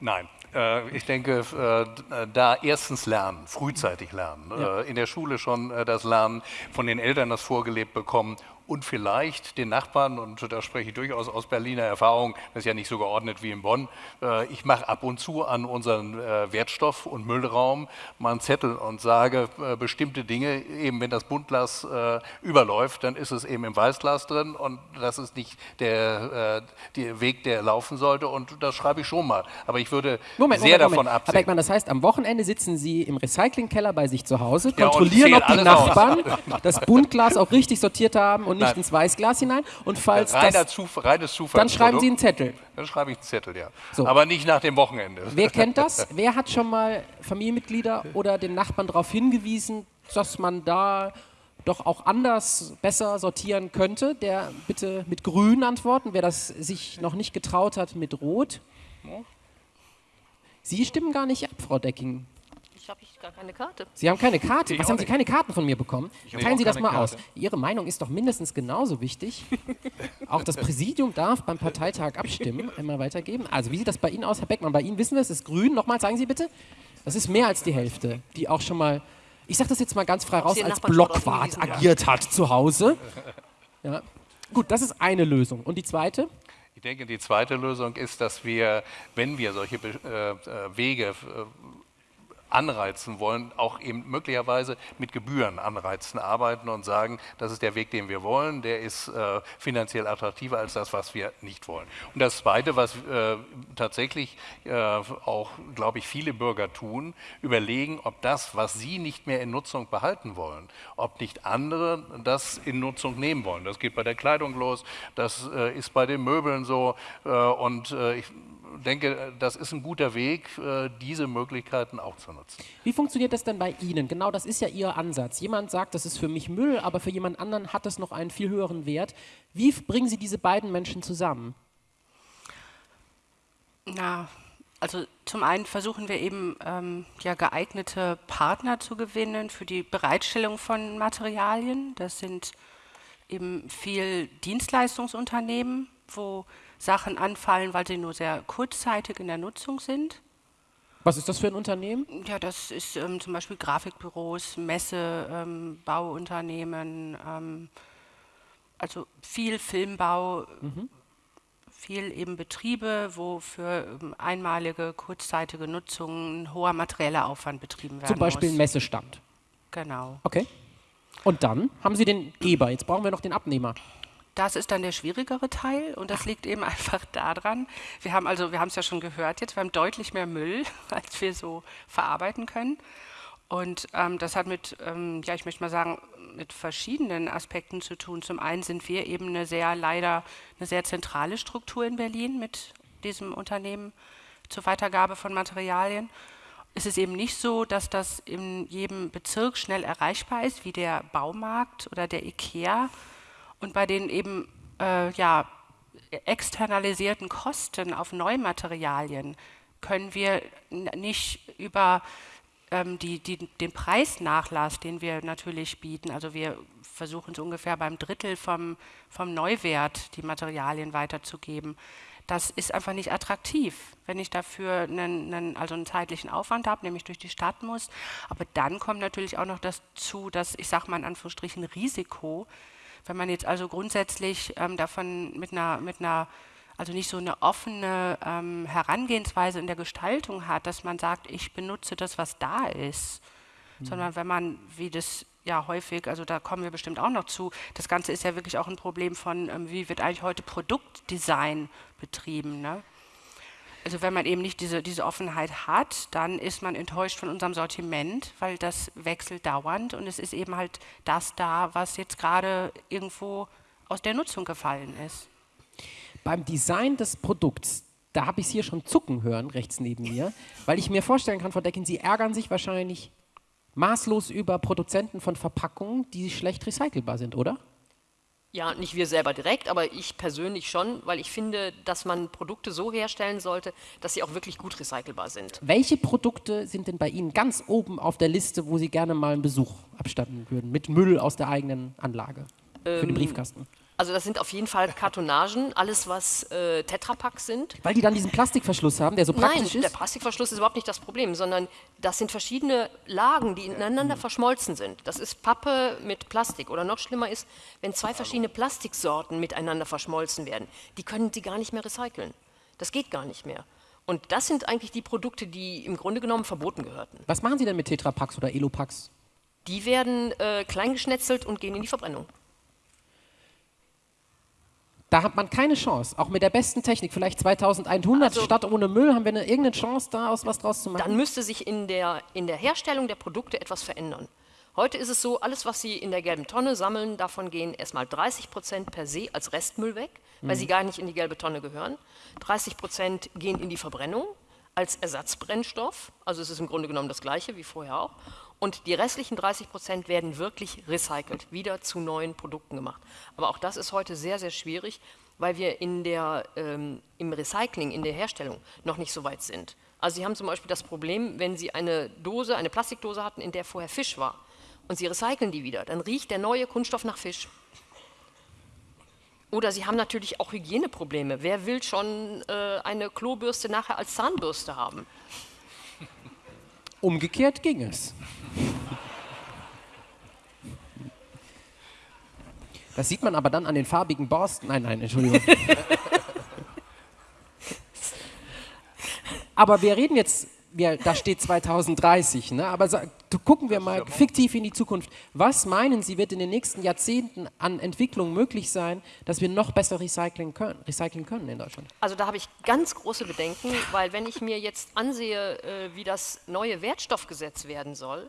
[SPEAKER 4] Nein. Äh, ich denke, äh, da erstens lernen, frühzeitig lernen, ja. Äh, in der Schule schon das Lernen, von den Eltern das vorgelebt bekommen und vielleicht den Nachbarn, und da spreche ich durchaus aus Berliner Erfahrung, das ist ja nicht so geordnet wie in Bonn, äh, ich mache ab und zu an unseren äh, Wertstoff- und Müllraum mal einen Zettel und sage äh, bestimmte Dinge, eben wenn das Buntglas überläuft, dann ist es eben im Weißglas drin und das ist nicht der, der Weg, der laufen sollte und das schreibe ich schon mal. Aber ich würde
[SPEAKER 1] Moment,
[SPEAKER 4] sehr
[SPEAKER 1] Moment,
[SPEAKER 4] davon
[SPEAKER 1] Moment.
[SPEAKER 4] absehen.
[SPEAKER 1] Herr Beckmann, das heißt, am Wochenende sitzen Sie im Recyclingkeller bei sich zu Hause, kontrollieren, ja, ob die Nachbarn aus. das Buntglas auch richtig sortiert haben und nicht Nein. ins Weißglas hinein. Und falls
[SPEAKER 4] Reiner
[SPEAKER 1] das,
[SPEAKER 4] Zuf reines Zufall
[SPEAKER 1] dann schreiben Sie einen Zettel.
[SPEAKER 4] Dann schreibe ich einen Zettel, ja. So. Aber nicht nach dem Wochenende.
[SPEAKER 1] Wer kennt das? Wer hat schon mal Familienmitglieder oder den Nachbarn darauf hingewiesen, dass man da doch auch anders besser sortieren könnte? Der bitte mit Grün antworten, wer das sich noch nicht getraut hat, mit Rot. Sie stimmen gar nicht ab, Frau Decking
[SPEAKER 2] habe ich gar keine Karte.
[SPEAKER 1] Sie haben keine Karte? Ich Was haben Sie keine Karten von mir bekommen? Teilen Sie das mal Karte. aus. Ihre Meinung ist doch mindestens genauso wichtig. Auch das Präsidium darf beim Parteitag abstimmen, einmal weitergeben. Also wie sieht das bei Ihnen aus, Herr Beckmann? Bei Ihnen wissen wir, es ist grün. Nochmal, sagen Sie bitte. Das ist mehr als die Hälfte, die auch schon mal, ich sage das jetzt mal ganz frei raus, als Blockwart agiert hat zu Hause. Ja. Gut, das ist eine Lösung. Und die zweite?
[SPEAKER 4] Ich denke, die zweite Lösung ist, dass wir, wenn wir solche äh, äh Wege äh, anreizen wollen, auch eben möglicherweise mit Gebühren anreizen, arbeiten und sagen, das ist der Weg, den wir wollen, der ist äh, finanziell attraktiver als das, was wir nicht wollen. Und das Zweite, was äh, tatsächlich äh, auch, glaube ich, viele Bürger tun, überlegen, ob das, was sie nicht mehr in Nutzung behalten wollen, ob nicht andere das in Nutzung nehmen wollen. Das geht bei der Kleidung los, das äh, ist bei den Möbeln so äh, und äh, ich denke, das ist ein guter Weg, äh, diese Möglichkeiten auch zu nutzen.
[SPEAKER 1] Wie funktioniert das denn bei Ihnen? Genau, das ist ja Ihr Ansatz. Jemand sagt, das ist für mich Müll, aber für jemand anderen hat es noch einen viel höheren Wert. Wie bringen Sie diese beiden Menschen zusammen?
[SPEAKER 5] Na, also zum einen versuchen wir eben ähm, ja, geeignete Partner zu gewinnen für die Bereitstellung von Materialien. Das sind eben viel Dienstleistungsunternehmen, wo Sachen anfallen, weil sie nur sehr kurzzeitig in der Nutzung sind.
[SPEAKER 1] Was ist das für ein Unternehmen?
[SPEAKER 5] Ja, das ist ähm, zum Beispiel Grafikbüros, Messe, ähm, Bauunternehmen, ähm, also viel Filmbau, mhm. viel eben Betriebe, wo für ähm, einmalige, kurzzeitige Nutzung ein hoher materieller Aufwand betrieben werden
[SPEAKER 1] Zum Beispiel
[SPEAKER 5] muss.
[SPEAKER 1] ein Messestand.
[SPEAKER 5] Genau.
[SPEAKER 1] Okay. Und dann haben Sie den Geber. Jetzt brauchen wir noch den Abnehmer.
[SPEAKER 5] Das ist dann der schwierigere Teil und das liegt eben einfach daran, wir haben also, wir haben es ja schon gehört jetzt, wir haben deutlich mehr Müll, als wir so verarbeiten können. Und ähm, das hat mit, ähm, ja, ich möchte mal sagen, mit verschiedenen Aspekten zu tun. Zum einen sind wir eben eine sehr, leider, eine sehr zentrale Struktur in Berlin mit diesem Unternehmen zur Weitergabe von Materialien. Es ist eben nicht so, dass das in jedem Bezirk schnell erreichbar ist, wie der Baumarkt oder der IKEA, und bei den eben äh, ja, externalisierten Kosten auf Neumaterialien können wir nicht über ähm, die, die, den Preisnachlass, den wir natürlich bieten, also wir versuchen es ungefähr beim Drittel vom, vom Neuwert die Materialien weiterzugeben. Das ist einfach nicht attraktiv, wenn ich dafür einen, einen, also einen zeitlichen Aufwand habe, nämlich durch die Stadt muss. Aber dann kommt natürlich auch noch dazu, dass ich sage mal in Anführungsstrichen Risiko, wenn man jetzt also grundsätzlich ähm, davon mit einer, mit einer, also nicht so eine offene ähm, Herangehensweise in der Gestaltung hat, dass man sagt, ich benutze das, was da ist, mhm. sondern wenn man, wie das ja häufig, also da kommen wir bestimmt auch noch zu, das Ganze ist ja wirklich auch ein Problem von, ähm, wie wird eigentlich heute Produktdesign betrieben. Ne? Also wenn man eben nicht diese, diese Offenheit hat, dann ist man enttäuscht von unserem Sortiment, weil das wechselt dauernd und es ist eben halt das da, was jetzt gerade irgendwo aus der Nutzung gefallen ist.
[SPEAKER 1] Beim Design des Produkts, da habe ich es hier schon zucken hören, rechts neben mir, weil ich mir vorstellen kann, Frau Decken, Sie ärgern sich wahrscheinlich maßlos über Produzenten von Verpackungen, die schlecht recycelbar sind, oder?
[SPEAKER 2] Ja, nicht wir selber direkt, aber ich persönlich schon, weil ich finde, dass man Produkte so herstellen sollte, dass sie auch wirklich gut recycelbar sind.
[SPEAKER 1] Welche Produkte sind denn bei Ihnen ganz oben auf der Liste, wo Sie gerne mal einen Besuch abstatten würden, mit Müll aus der eigenen Anlage für den ähm, Briefkasten?
[SPEAKER 2] Also das sind auf jeden Fall Kartonagen, alles was äh, Tetrapacks sind.
[SPEAKER 1] Weil die dann diesen Plastikverschluss haben, der so praktisch
[SPEAKER 2] Nein,
[SPEAKER 1] ist?
[SPEAKER 2] Nein, der Plastikverschluss ist überhaupt nicht das Problem, sondern das sind verschiedene Lagen, die ineinander mhm. verschmolzen sind. Das ist Pappe mit Plastik. Oder noch schlimmer ist, wenn zwei verschiedene Plastiksorten miteinander verschmolzen werden. Die können sie gar nicht mehr recyceln. Das geht gar nicht mehr. Und das sind eigentlich die Produkte, die im Grunde genommen verboten gehörten.
[SPEAKER 1] Was machen Sie denn mit Tetrapacks oder Elopacks?
[SPEAKER 2] Die werden äh, kleingeschnetzelt und gehen in die Verbrennung.
[SPEAKER 1] Da hat man keine Chance, auch mit der besten Technik, vielleicht 2100 also, statt ohne Müll, haben wir eine, irgendeine Chance, da aus was draus zu machen?
[SPEAKER 2] Dann müsste sich in der, in der Herstellung der Produkte etwas verändern. Heute ist es so, alles, was Sie in der gelben Tonne sammeln, davon gehen erstmal 30 Prozent per se als Restmüll weg, weil mhm. sie gar nicht in die gelbe Tonne gehören. 30 Prozent gehen in die Verbrennung als Ersatzbrennstoff, also es ist im Grunde genommen das gleiche wie vorher auch. Und die restlichen 30 Prozent werden wirklich recycelt, wieder zu neuen Produkten gemacht. Aber auch das ist heute sehr, sehr schwierig, weil wir in der, ähm, im Recycling, in der Herstellung noch nicht so weit sind. Also Sie haben zum Beispiel das Problem, wenn Sie eine Dose, eine Plastikdose hatten, in der vorher Fisch war, und Sie recyceln die wieder, dann riecht der neue Kunststoff nach Fisch. Oder Sie haben natürlich auch Hygieneprobleme. Wer will schon äh, eine Klobürste nachher als Zahnbürste haben?
[SPEAKER 1] Umgekehrt ging es. Das sieht man aber dann an den farbigen Borsten. Nein, nein, Entschuldigung. aber wir reden jetzt wir, da steht 2030, ne? aber gucken wir mal fiktiv in die Zukunft. Was meinen Sie, wird in den nächsten Jahrzehnten an Entwicklung möglich sein, dass wir noch besser recyceln können, recyceln können in Deutschland?
[SPEAKER 2] Also da habe ich ganz große Bedenken, weil wenn ich mir jetzt ansehe, äh, wie das neue Wertstoffgesetz werden soll,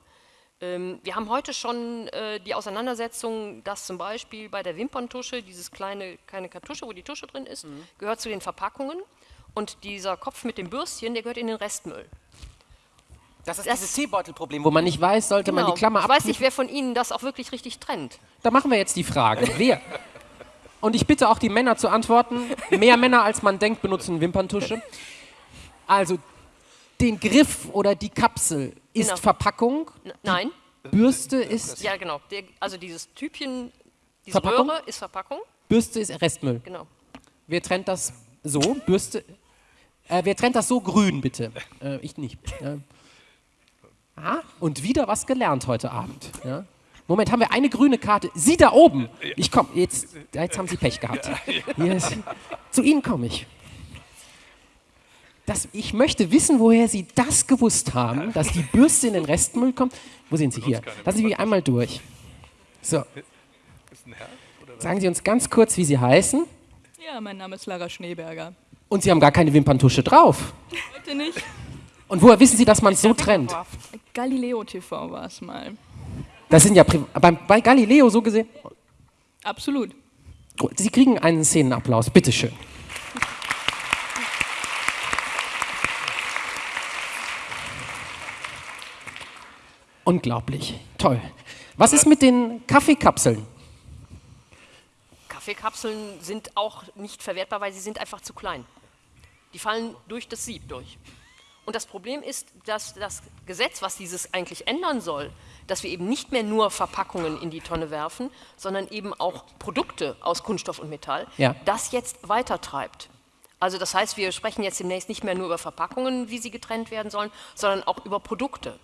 [SPEAKER 2] ähm, wir haben heute schon äh, die Auseinandersetzung, dass zum Beispiel bei der Wimperntusche, dieses kleine, kleine Kartusche, wo die Tusche drin ist, gehört zu den Verpackungen und dieser Kopf mit dem Bürstchen, der gehört in den Restmüll.
[SPEAKER 1] Das ist
[SPEAKER 2] Das-
[SPEAKER 1] dieses Teebeutelproblem, wo man nicht weiß, sollte man
[SPEAKER 2] Genau.
[SPEAKER 1] die Klammer
[SPEAKER 2] ich weiß nicht, wer von Ihnen das auch wirklich richtig trennt.
[SPEAKER 1] Da machen wir jetzt die Frage. Wer? Und ich bitte auch die Männer zu antworten. Mehr Männer als man denkt benutzen Wimperntusche. Also den Griff oder die Kapsel ist
[SPEAKER 2] Genau.
[SPEAKER 1] Verpackung,
[SPEAKER 2] N nein,
[SPEAKER 1] Bürste ist
[SPEAKER 2] ja genau. Der, also dieses Typchen, diese
[SPEAKER 1] Verpackung?
[SPEAKER 2] Röhre ist Verpackung,
[SPEAKER 1] Bürste ist Restmüll.
[SPEAKER 2] genau.
[SPEAKER 1] Wer trennt das so? Bürste. Äh, wer trennt das so grün, bitte? Äh, ich nicht. Äh, ah, und wieder was gelernt heute Abend. Ja? Moment, haben wir eine grüne Karte? Sie da oben! Ich komme, jetzt, jetzt haben Sie Pech gehabt. Yes. Zu Ihnen komme ich. Das, ich möchte wissen, woher Sie das gewusst haben, dass die Bürste in den Restmüll kommt. Wo sind Sie hier? Lassen Sie mich einmal durch. So. Sagen Sie uns ganz kurz, wie Sie heißen.
[SPEAKER 6] Ja, mein Name ist Lara Schneeberger.
[SPEAKER 1] Und Sie haben gar keine Wimperntusche drauf.
[SPEAKER 6] Heute nicht.
[SPEAKER 1] Und woher wissen Sie, dass man es so trennt?
[SPEAKER 6] Galileo TV war es mal.
[SPEAKER 1] Das sind ja Pri bei, bei Galileo so gesehen.
[SPEAKER 6] Absolut.
[SPEAKER 1] Sie kriegen einen Szenenapplaus, bitteschön. Unglaublich, toll. Was ist mit den Kaffeekapseln?
[SPEAKER 2] Kaffeekapseln sind auch nicht verwertbar, weil sie sind einfach zu klein. Die fallen durch das Sieb durch. Und das Problem ist, dass das Gesetz, was dieses eigentlich ändern soll, dass wir eben nicht mehr nur Verpackungen in die Tonne werfen, sondern eben auch Produkte aus Kunststoff und Metall,
[SPEAKER 1] Ja.
[SPEAKER 2] das jetzt weitertreibt. Also das heißt, wir sprechen jetzt demnächst nicht mehr nur über Verpackungen, wie sie getrennt werden sollen, sondern auch über Produkte.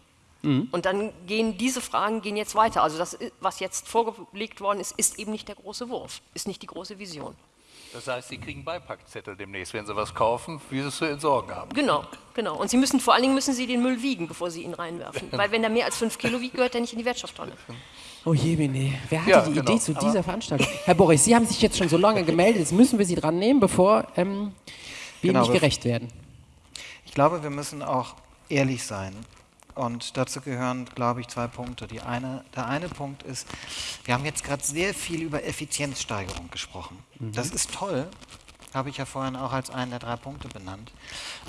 [SPEAKER 2] Und dann gehen diese Fragen gehen jetzt weiter. Also das, was jetzt vorgelegt worden ist, ist eben nicht der große Wurf, ist nicht die große Vision.
[SPEAKER 4] Das heißt, Sie kriegen Beipackzettel demnächst, wenn Sie was kaufen, wie Sie es zu entsorgen haben.
[SPEAKER 2] Genau, genau. Und Sie müssen vor allen Dingen müssen Sie den Müll wiegen, bevor Sie ihn reinwerfen. Weil wenn er mehr als fünf Kilo wiegt, gehört er nicht in die Wertstofftonne.
[SPEAKER 1] Oh je, Bene. Wer hatte
[SPEAKER 4] Ja,
[SPEAKER 1] die
[SPEAKER 4] genau.
[SPEAKER 1] Idee zu
[SPEAKER 4] Aber-
[SPEAKER 1] dieser Veranstaltung? Herr Boris, Sie haben sich jetzt schon so lange gemeldet, jetzt müssen wir Sie dran nehmen, bevor ähm, wir
[SPEAKER 3] Genau,
[SPEAKER 1] nicht gerecht werden.
[SPEAKER 3] Ich glaube, wir müssen auch ehrlich sein. Und dazu gehören, glaube ich, zwei Punkte. Eine, der eine Punkt ist, wir haben jetzt gerade sehr viel über Effizienzsteigerung gesprochen. Das ist toll, habe ich ja vorhin auch als einen der drei Punkte benannt.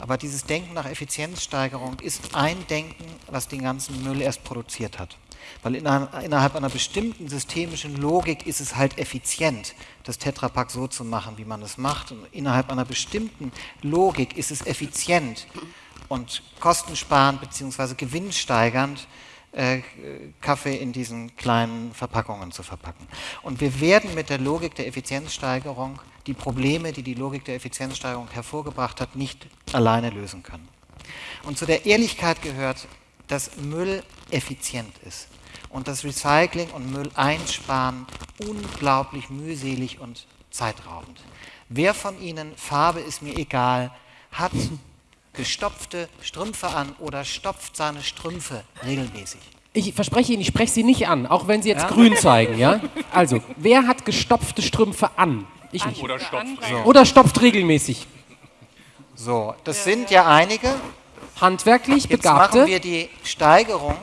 [SPEAKER 3] Aber dieses Denken nach Effizienzsteigerung ist ein Denken, was den ganzen Müll erst produziert hat. Weil inner- innerhalb einer bestimmten systemischen Logik ist es halt effizient, das Tetrapack so zu machen, wie man es macht. Und innerhalb einer bestimmten Logik ist es effizient und kostensparend bzw. gewinnsteigernd, äh, Kaffee in diesen kleinen Verpackungen zu verpacken. Und wir werden mit der Logik der Effizienzsteigerung die Probleme, die die Logik der Effizienzsteigerung hervorgebracht hat, nicht alleine lösen können. Und zu der Ehrlichkeit gehört, dass Müll effizient ist und das Recycling und Müll einsparen unglaublich mühselig und zeitraubend. Wer von Ihnen, Farbe ist mir egal, hat gestopfte Strümpfe an oder stopft seine Strümpfe regelmäßig?
[SPEAKER 1] Ich verspreche Ihnen, ich spreche Sie nicht an, auch wenn Sie jetzt grün zeigen, ja? Also, wer hat gestopfte Strümpfe an? Ich nicht.
[SPEAKER 4] Oder stopft
[SPEAKER 1] Oder stopft regelmäßig.
[SPEAKER 3] So, das sind ja einige.
[SPEAKER 1] Handwerklich
[SPEAKER 3] Jetzt machen
[SPEAKER 1] Begabte.
[SPEAKER 3] wir die Steigerung,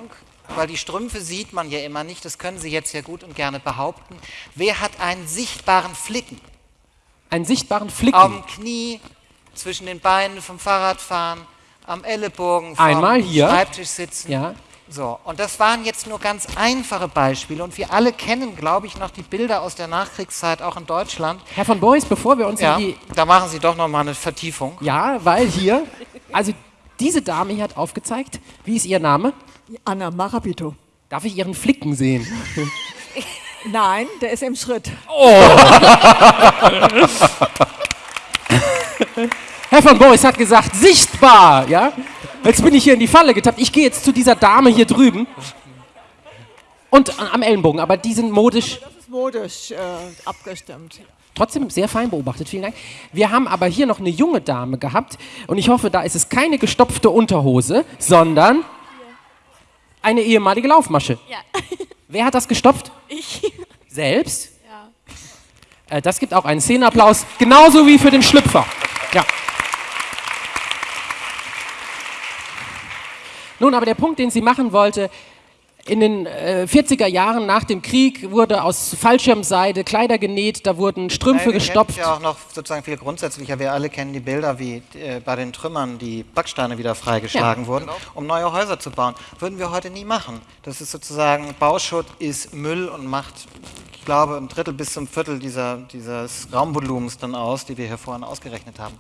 [SPEAKER 3] weil die Strümpfe sieht man ja immer nicht, das können Sie jetzt ja gut und gerne behaupten. Wer hat einen sichtbaren Flicken
[SPEAKER 1] Einen sichtbaren Flicken.
[SPEAKER 3] am Knie, zwischen den Beinen vom Fahrradfahren, am Ellenbogen vom
[SPEAKER 1] Einmal hier.
[SPEAKER 3] Schreibtisch sitzen?
[SPEAKER 1] Ja.
[SPEAKER 3] So, und das waren jetzt nur ganz einfache Beispiele und wir alle kennen, glaube ich, noch die Bilder aus der Nachkriegszeit, auch in Deutschland.
[SPEAKER 1] Herr von Boris, bevor wir uns
[SPEAKER 3] Ja,
[SPEAKER 1] in die.
[SPEAKER 3] da machen Sie doch noch mal eine Vertiefung.
[SPEAKER 1] Ja, weil hier. Also, diese Dame hier hat aufgezeigt. Wie ist Ihr Name?
[SPEAKER 7] Anna Marabito.
[SPEAKER 1] Darf ich Ihren Flicken sehen?
[SPEAKER 7] Nein, der ist im Schritt.
[SPEAKER 1] Herr von Boris hat gesagt, sichtbar, ja? Jetzt bin ich hier in die Falle getappt. Ich gehe jetzt zu dieser Dame hier drüben. Und am Ellenbogen, aber die sind modisch.
[SPEAKER 7] Das ist modisch äh, abgestimmt.
[SPEAKER 1] Trotzdem sehr fein beobachtet, vielen Dank. Wir haben aber hier noch eine junge Dame gehabt und ich hoffe, da ist es keine gestopfte Unterhose, sondern eine ehemalige Laufmasche.
[SPEAKER 8] Ja.
[SPEAKER 1] Wer hat das gestopft?
[SPEAKER 8] Ich.
[SPEAKER 1] Selbst?
[SPEAKER 8] Ja.
[SPEAKER 1] Äh, das gibt auch einen Szenenapplaus, genauso wie für den Schlüpfer. Ja. Nun, aber der Punkt, den sie machen wollte, in den äh, 40er Jahren nach dem Krieg wurde aus Fallschirmseide Kleider genäht, da wurden Strümpfe
[SPEAKER 3] Nein, wir
[SPEAKER 1] gestopft.
[SPEAKER 3] ja auch noch sozusagen viel grundsätzlicher. Wir alle kennen die Bilder, wie äh, bei den Trümmern die Backsteine wieder freigeschlagen
[SPEAKER 1] Ja,
[SPEAKER 3] wurden, um neue Häuser zu bauen. Würden wir heute nie machen. Das ist sozusagen, Bauschutt ist Müll und macht, glaube, ein Drittel bis zum Viertel dieser, dieses Raumvolumens dann aus, die wir hier vorhin ausgerechnet haben.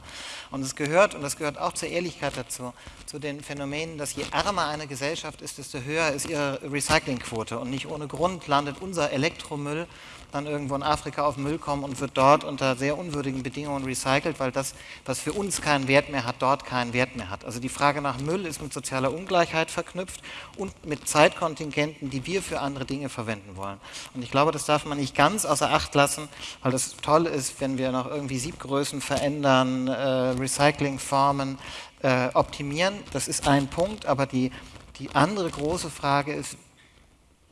[SPEAKER 3] Und es gehört, und das gehört auch zur Ehrlichkeit dazu, zu den Phänomenen, dass je ärmer eine Gesellschaft ist, desto höher ist ihre Recyclingquote. Und nicht ohne Grund landet unser Elektromüll dann irgendwo in Afrika auf Müll kommen und wird dort unter sehr unwürdigen Bedingungen recycelt, weil das, was für uns keinen Wert mehr hat, dort keinen Wert mehr hat. Also die Frage nach Müll ist mit sozialer Ungleichheit verknüpft und mit Zeitkontingenten, die wir für andere Dinge verwenden wollen. Und ich glaube, das darf man nicht ganz außer Acht lassen, weil das toll ist, wenn wir noch irgendwie Siebgrößen verändern, äh, Recyclingformen äh, optimieren. Das ist ein Punkt, aber die, die andere große Frage ist,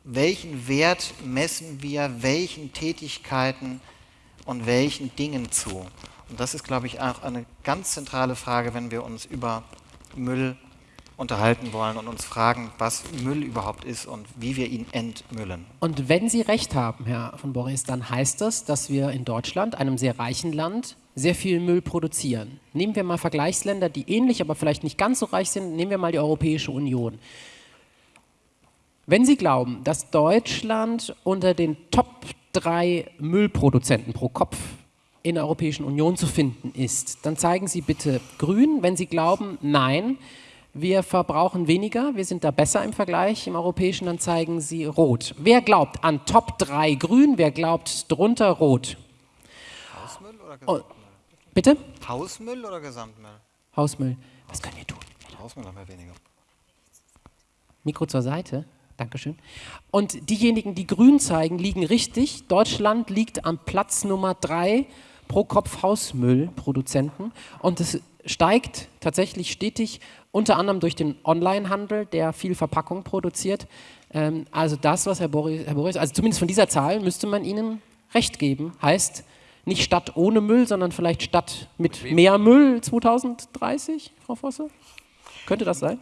[SPEAKER 3] welchen Wert messen wir welchen Tätigkeiten und welchen Dingen zu? Und das ist, glaube ich, auch eine ganz zentrale Frage, wenn wir uns über Müll unterhalten wollen und uns fragen, was Müll überhaupt ist und wie wir ihn entmüllen.
[SPEAKER 1] Und wenn Sie recht haben, Herr von Boris, dann heißt das, dass wir in Deutschland, einem sehr reichen Land, sehr viel Müll produzieren. Nehmen wir mal Vergleichsländer, die ähnlich, aber vielleicht nicht ganz so reich sind. Nehmen wir mal die Europäische Union. Wenn Sie glauben, dass Deutschland unter den Top 3 Müllproduzenten pro Kopf in der Europäischen Union zu finden ist, dann zeigen Sie bitte grün. Wenn Sie glauben, nein, wir verbrauchen weniger, wir sind da besser im Vergleich im europäischen, dann zeigen Sie rot. Wer glaubt an Top 3 grün, wer glaubt drunter rot?
[SPEAKER 3] Hausmüll oder
[SPEAKER 1] Oh,
[SPEAKER 3] Gesamtmüll?
[SPEAKER 1] bitte?
[SPEAKER 3] Hausmüll oder Gesamtmüll?
[SPEAKER 1] Hausmüll. Was können wir tun?
[SPEAKER 3] Hausmüll haben wir weniger.
[SPEAKER 1] Mikro zur Seite. Dankeschön. Und diejenigen, die grün zeigen, liegen richtig. Deutschland liegt am Platz Nummer drei pro Kopf Hausmüllproduzenten. Und es steigt tatsächlich stetig, unter anderem durch den Onlinehandel, der viel Verpackung produziert. Ähm, also das, was Herr Boris, Herr Boris, also zumindest von dieser Zahl müsste man Ihnen recht geben. Heißt nicht Stadt ohne Müll, sondern vielleicht Stadt mit mehr Müll 2030, Frau Vosse? Könnte das sein?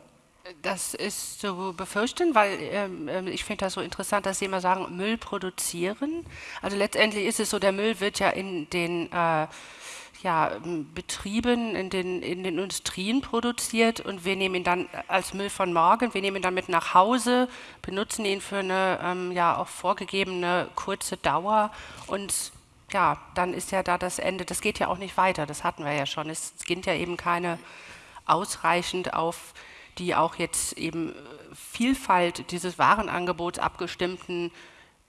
[SPEAKER 5] Das ist zu befürchten, weil ähm, ähm, ich finde das so interessant, dass Sie immer sagen, Müll produzieren. Also letztendlich ist es so, der Müll wird ja in den äh, ja, m, Betrieben, in den, in den Industrien produziert und wir nehmen ihn dann als Müll von morgen, wir nehmen ihn dann mit nach Hause, benutzen ihn für eine ähm, ja auch vorgegebene kurze Dauer und ja, dann ist ja da das Ende. Das geht ja auch nicht weiter, das hatten wir ja schon. Es gibt ja eben keine ausreichend auf die auch jetzt eben äh, Vielfalt dieses Warenangebots abgestimmten,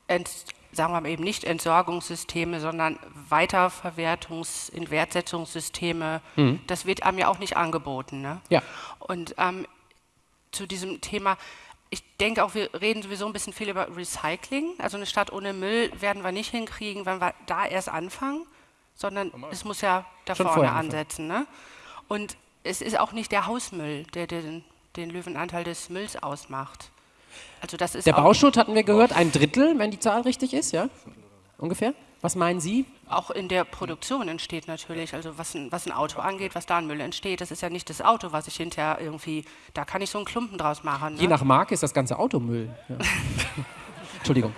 [SPEAKER 5] Ent, sagen wir mal eben nicht Entsorgungssysteme, sondern Weiterverwertungs-, Inwertsetzungssysteme, das wird einem ja auch nicht angeboten. Ne?
[SPEAKER 1] Ja.
[SPEAKER 5] Und ähm, zu diesem Thema, ich denke auch, wir reden sowieso ein bisschen viel über Recycling. Also eine Stadt ohne Müll werden wir nicht hinkriegen, wenn wir da erst anfangen, sondern es muss ja da
[SPEAKER 1] Schon
[SPEAKER 5] vorne ansetzen. Ne? Und es ist auch nicht der Hausmüll, der den, den Löwenanteil des Mülls ausmacht. Also das ist
[SPEAKER 1] Der Bauschutt hatten wir gehört, ein Drittel, wenn die Zahl richtig ist, ja? Ungefähr? Was meinen Sie?
[SPEAKER 5] auch in der Produktion entsteht natürlich, also was ein, was ein Auto angeht, was da an Müll entsteht, das ist ja nicht das Auto, was ich hinterher irgendwie, da kann ich so einen Klumpen draus machen. Ne?
[SPEAKER 1] Je nach Marke ist das ganze Auto Müll. Ja. Entschuldigung.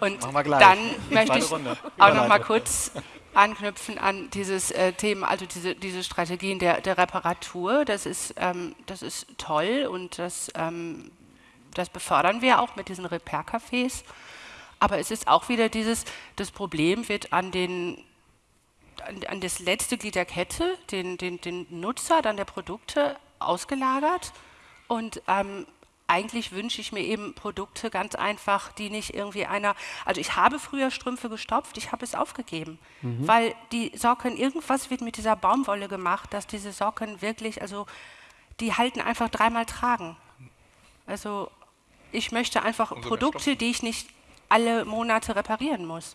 [SPEAKER 5] Und
[SPEAKER 3] Machen wir gleich.
[SPEAKER 5] dann möchte ich auch noch mal kurz anknüpfen an dieses äh, Thema, also diese, diese Strategien der, der Reparatur. Das ist, ähm, das ist toll und das, ähm, das befördern wir auch mit diesen Repair-Cafés. Aber es ist auch wieder dieses, das Problem wird an den an, an das letzte Glied der Kette, den, den, den Nutzer dann der Produkte ausgelagert. Und ähm, eigentlich wünsche ich mir eben Produkte ganz einfach, die nicht irgendwie einer. Also ich habe früher Strümpfe gestopft, ich habe es aufgegeben, weil die Socken, irgendwas wird mit dieser Baumwolle gemacht, dass diese Socken wirklich, also die halten einfach dreimal tragen. Also ich möchte einfach Produkte, die ich nicht alle Monate reparieren muss.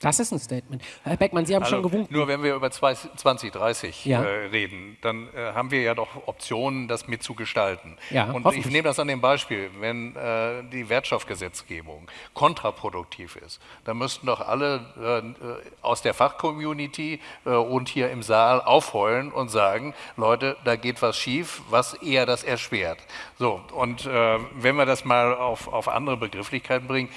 [SPEAKER 1] Das ist ein Statement. Herr Beckmann, Sie haben
[SPEAKER 4] Also,
[SPEAKER 1] schon gewunken.
[SPEAKER 4] Nur wenn wir über zwei- 2030
[SPEAKER 1] Ja.
[SPEAKER 4] äh, reden, dann äh, haben wir ja doch Optionen, das mitzugestalten.
[SPEAKER 1] Ja,
[SPEAKER 4] Und ich nehme das an dem Beispiel, wenn äh, die Wertstoffgesetzgebung kontraproduktiv ist, dann müssten doch alle äh, aus der Fachcommunity äh, und hier im Saal aufheulen und sagen, Leute, da geht was schief, was eher das erschwert. So, und äh, wenn wir das mal auf, auf andere Begrifflichkeiten bringen,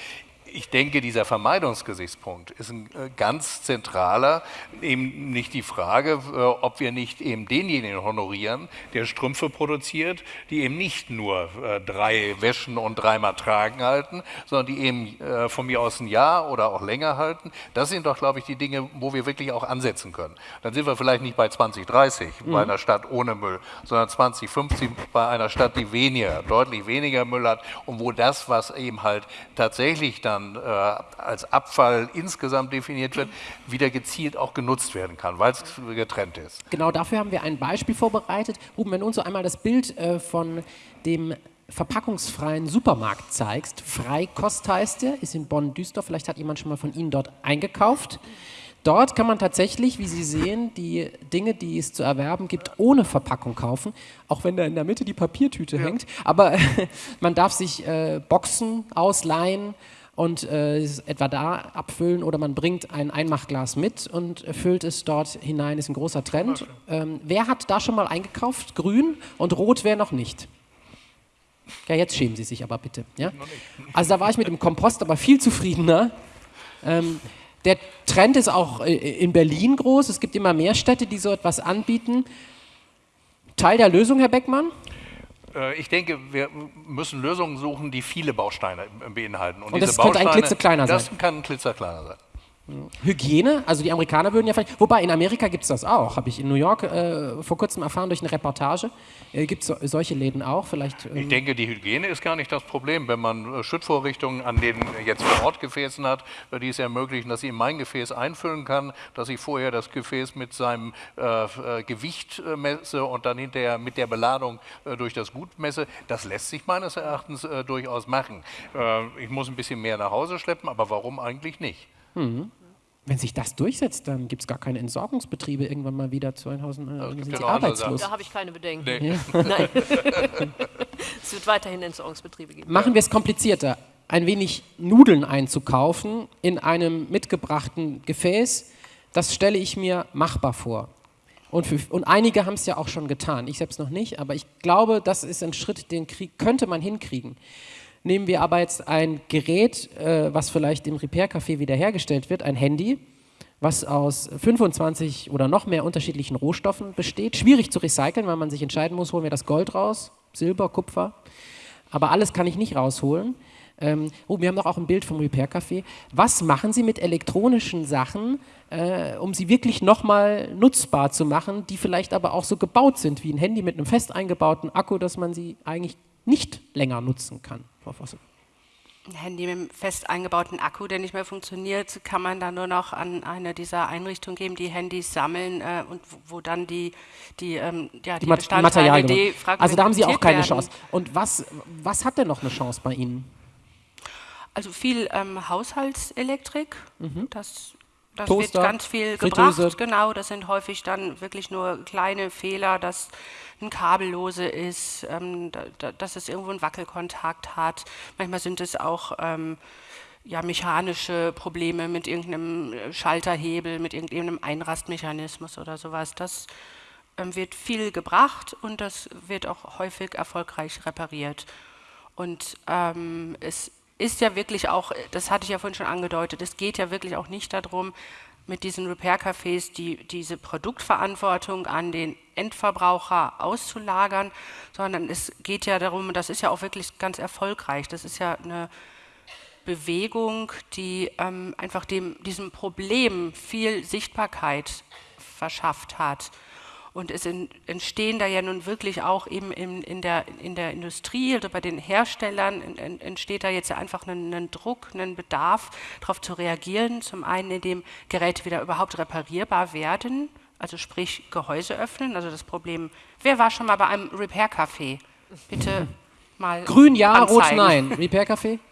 [SPEAKER 4] ich denke, dieser Vermeidungsgesichtspunkt ist ein äh, ganz zentraler, eben nicht die Frage, äh, ob wir nicht eben denjenigen honorieren, der Strümpfe produziert, die eben nicht nur äh, drei Wäschen und dreimal tragen halten, sondern die eben von mir aus ein Jahr oder auch länger halten. Das sind doch, glaube ich, die Dinge, wo wir wirklich auch ansetzen können. Dann sind wir vielleicht nicht bei 2030 bei einer Stadt ohne Müll, sondern 2050 bei einer Stadt, die weniger, deutlich weniger Müll hat und wo das, was eben halt tatsächlich dann äh, als Abfall insgesamt definiert wird, wieder gezielt auch genutzt werden kann, weil es getrennt ist.
[SPEAKER 1] Genau dafür haben wir ein Beispiel vorbereitet. Ruben, wenn du uns so einmal das Bild äh, von dem verpackungsfreien Supermarkt zeigst. Freikost heißt der, ist in Bonn-Düsseldorf. Vielleicht hat jemand schon mal von Ihnen dort eingekauft. Dort kann man tatsächlich, wie Sie sehen, die Dinge, die es zu erwerben gibt, ohne Verpackung kaufen, auch wenn da in der Mitte die Papiertüte hängt. Aber man darf sich äh, Boxen ausleihen und äh, etwa da abfüllen oder man bringt ein Einmachglas mit und füllt es dort hinein, ist ein großer Trend. Ähm, wer hat da schon mal eingekauft? Grün und rot wäre noch nicht. Ja, jetzt schämen Sie sich aber bitte. Ja? Also da war ich mit dem Kompost aber viel zufriedener. Ähm, der Trend ist auch äh, in Berlin groß. Es gibt immer mehr Städte, die so etwas anbieten. Teil der Lösung, Herr Beckmann?
[SPEAKER 4] Äh, Ich denke, wir müssen Lösungen suchen, die viele Bausteine beinhalten.
[SPEAKER 1] Und das könnte ein klitzekleiner
[SPEAKER 4] das
[SPEAKER 1] sein.
[SPEAKER 4] kann ein klitzekleiner sein.
[SPEAKER 1] Hygiene, also die Amerikaner würden ja vielleicht, wobei in Amerika gibt es das auch, habe ich in New York äh, vor kurzem erfahren durch eine Reportage, äh, gibt es so, solche Läden auch, vielleicht.
[SPEAKER 4] Ich
[SPEAKER 1] Ähm,
[SPEAKER 4] denke, die Hygiene ist gar nicht das Problem. Wenn man äh, Schüttvorrichtungen an den jetzt vor Ort Gefäßen hat, äh, die es ermöglichen, dass ich in mein Gefäß einfüllen kann, dass ich vorher das Gefäß mit seinem äh, äh, Gewicht äh, messe und dann hinterher mit der Beladung äh, durch das Gut messe, das lässt sich meines Erachtens äh, durchaus machen. Äh, ich muss ein bisschen mehr nach Hause schleppen, aber warum eigentlich nicht?
[SPEAKER 1] Wenn sich das durchsetzt, dann gibt es gar keine Entsorgungsbetriebe irgendwann mal wieder 2000, äh,
[SPEAKER 4] gibt
[SPEAKER 1] sind
[SPEAKER 4] ja
[SPEAKER 1] arbeitslos.
[SPEAKER 2] Da habe ich keine Bedenken.
[SPEAKER 4] Nee.
[SPEAKER 2] Nein. es wird weiterhin Entsorgungsbetriebe geben.
[SPEAKER 1] Machen wir es komplizierter. Ein wenig Nudeln einzukaufen in einem mitgebrachten Gefäß, das stelle ich mir machbar vor. Und, für, und einige haben es ja auch schon getan. Ich selbst noch nicht, aber ich glaube, das ist ein Schritt, den krieg, könnte man hinkriegen. Nehmen wir aber jetzt ein Gerät, äh, was vielleicht im Repair-Café wiederhergestellt wird, ein Handy, was aus 25 oder noch mehr unterschiedlichen Rohstoffen besteht. Schwierig zu recyceln, weil man sich entscheiden muss, holen wir das Gold raus, Silber, Kupfer. Aber alles kann ich nicht rausholen. Ähm, oh, wir haben doch auch ein Bild vom Repair Café. Was machen Sie mit elektronischen Sachen, äh, um sie wirklich nochmal nutzbar zu machen, die vielleicht aber auch so gebaut sind wie ein Handy mit einem fest eingebauten Akku, dass man sie eigentlich nicht länger nutzen kann, Frau Vosse?
[SPEAKER 5] Ein Handy mit einem fest eingebauten Akku, der nicht mehr funktioniert, kann man dann nur noch an eine dieser Einrichtungen geben, die Handys sammeln äh, und wo, wo dann die, die, ähm, ja, die, die
[SPEAKER 1] Also da haben Sie auch keine
[SPEAKER 5] werden.
[SPEAKER 1] Chance. Und was, was hat denn noch eine Chance bei Ihnen?
[SPEAKER 5] Also viel ähm, Haushaltselektrik, das, das
[SPEAKER 1] Mhm. Toaster,
[SPEAKER 5] wird ganz viel
[SPEAKER 1] Fritteuse.
[SPEAKER 5] gebracht. Genau, das sind häufig dann wirklich nur kleine Fehler, dass ein Kabel lose ist, ähm, da, dass es irgendwo einen Wackelkontakt hat. Manchmal sind es auch ähm, ja, mechanische Probleme mit irgendeinem äh, Schalterhebel, mit irgendeinem Einrastmechanismus oder sowas. Das ähm, wird viel gebracht und das wird auch häufig erfolgreich repariert. Und ähm, es ist ja wirklich auch, das hatte ich ja vorhin schon angedeutet, es geht ja wirklich auch nicht darum, mit diesen Repair-Cafés die, diese Produktverantwortung an den Endverbraucher auszulagern, sondern es geht ja darum, das ist ja auch wirklich ganz erfolgreich, das ist ja eine Bewegung, die ähm, einfach dem, diesem Problem viel Sichtbarkeit verschafft hat. Und es entstehen da ja nun wirklich auch eben in, in, der, in der Industrie oder bei den Herstellern en- en- entsteht da jetzt ja einfach ein, ein Druck, ein Bedarf, darauf zu reagieren. Zum einen, indem Geräte wieder überhaupt reparierbar werden, also sprich Gehäuse öffnen. Also das Problem, wer war schon mal bei einem Repair-Café? Bitte mal
[SPEAKER 1] Grün ja, rot
[SPEAKER 5] anzeigen.
[SPEAKER 1] nein. Repair Café?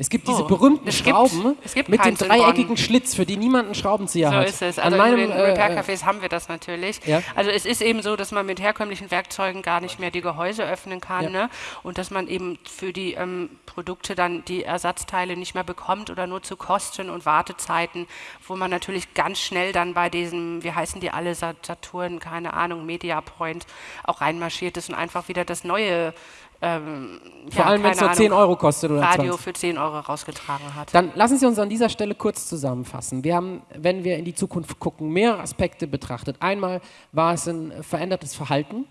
[SPEAKER 1] Es gibt diese
[SPEAKER 5] Oh,
[SPEAKER 1] berühmten
[SPEAKER 5] es gibt-
[SPEAKER 1] Schrauben
[SPEAKER 5] gibt
[SPEAKER 1] mit dem dreieckigen. Schlitz, für die niemand einen Schraubenzieher
[SPEAKER 5] So
[SPEAKER 1] hat.
[SPEAKER 5] ist es.
[SPEAKER 1] An
[SPEAKER 5] Also
[SPEAKER 1] meinem,
[SPEAKER 5] in den
[SPEAKER 1] äh,
[SPEAKER 5] Repair-Cafés haben wir das natürlich.
[SPEAKER 1] Ja.
[SPEAKER 5] Also es ist eben so, dass man mit herkömmlichen Werkzeugen gar nicht mehr die Gehäuse öffnen kann
[SPEAKER 1] Ja.
[SPEAKER 5] ne? und dass man eben für die ähm, Produkte dann die Ersatzteile nicht mehr bekommt oder nur zu Kosten und Wartezeiten, wo man natürlich ganz schnell dann bei diesem, wie heißen die alle, Sa- Saturn, keine Ahnung, Mediapoint auch reinmarschiert ist und einfach wieder das neue ähm,
[SPEAKER 1] vor allem, wenn es nur 10 Euro kostet oder
[SPEAKER 5] Radio
[SPEAKER 1] 20.
[SPEAKER 5] für 10 Euro rausgetragen hat.
[SPEAKER 1] Dann lassen Sie uns an dieser Stelle kurz zusammenfassen. Wir haben, wenn wir in die Zukunft gucken, mehrere Aspekte betrachtet. Einmal war es ein verändertes Verhalten,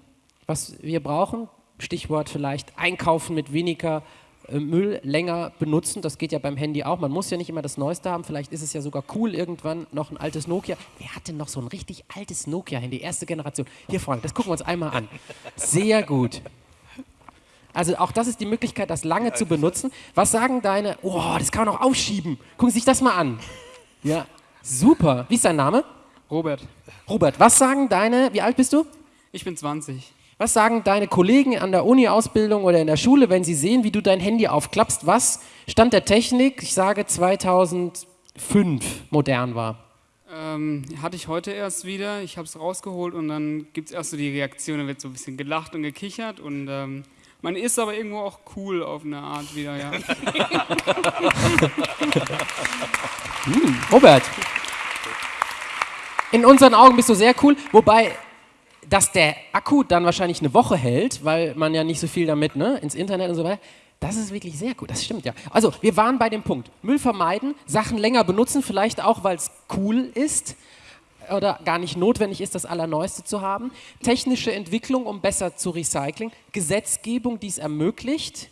[SPEAKER 1] was wir brauchen. Stichwort vielleicht einkaufen mit weniger äh, Müll, länger benutzen. Das geht ja beim Handy auch. Man muss ja nicht immer das Neueste haben. Vielleicht ist es ja sogar cool, irgendwann noch ein altes Nokia. Wer hat denn noch so ein richtig altes Nokia-Handy? Erste Generation. Hier, Frank, das gucken wir uns einmal an. Sehr gut. Also auch das ist die Möglichkeit, das lange zu benutzen. Was sagen deine, oh, das kann man auch aufschieben. Gucken Sie sich das mal an. Ja, super. Wie ist dein Name?
[SPEAKER 8] Robert,
[SPEAKER 1] Robert, was sagen deine, wie alt bist du?
[SPEAKER 8] ich bin 20.
[SPEAKER 1] Was sagen deine Kollegen an der Uni-Ausbildung oder in der Schule, wenn sie sehen, wie du dein Handy aufklappst, was Stand der Technik, ich sage 2005, modern war?
[SPEAKER 8] Ähm, hatte ich heute erst wieder. Ich habe es rausgeholt und dann gibt es erst so die Reaktion, da wird so ein bisschen gelacht und gekichert und ähm, man ist aber irgendwo auch cool auf eine Art wieder, ja.
[SPEAKER 1] Robert, in unseren Augen bist du sehr cool, wobei, dass der Akku dann wahrscheinlich eine Woche hält, weil man ja nicht so viel damit ne, ins Internet und so weiter, das ist wirklich sehr gut, das stimmt ja. Also, wir waren bei dem Punkt, Müll vermeiden, Sachen länger benutzen, vielleicht auch, weil es cool ist oder gar nicht notwendig ist, das Allerneueste zu haben, technische Entwicklung, um besser zu recyceln, Gesetzgebung, die es ermöglicht,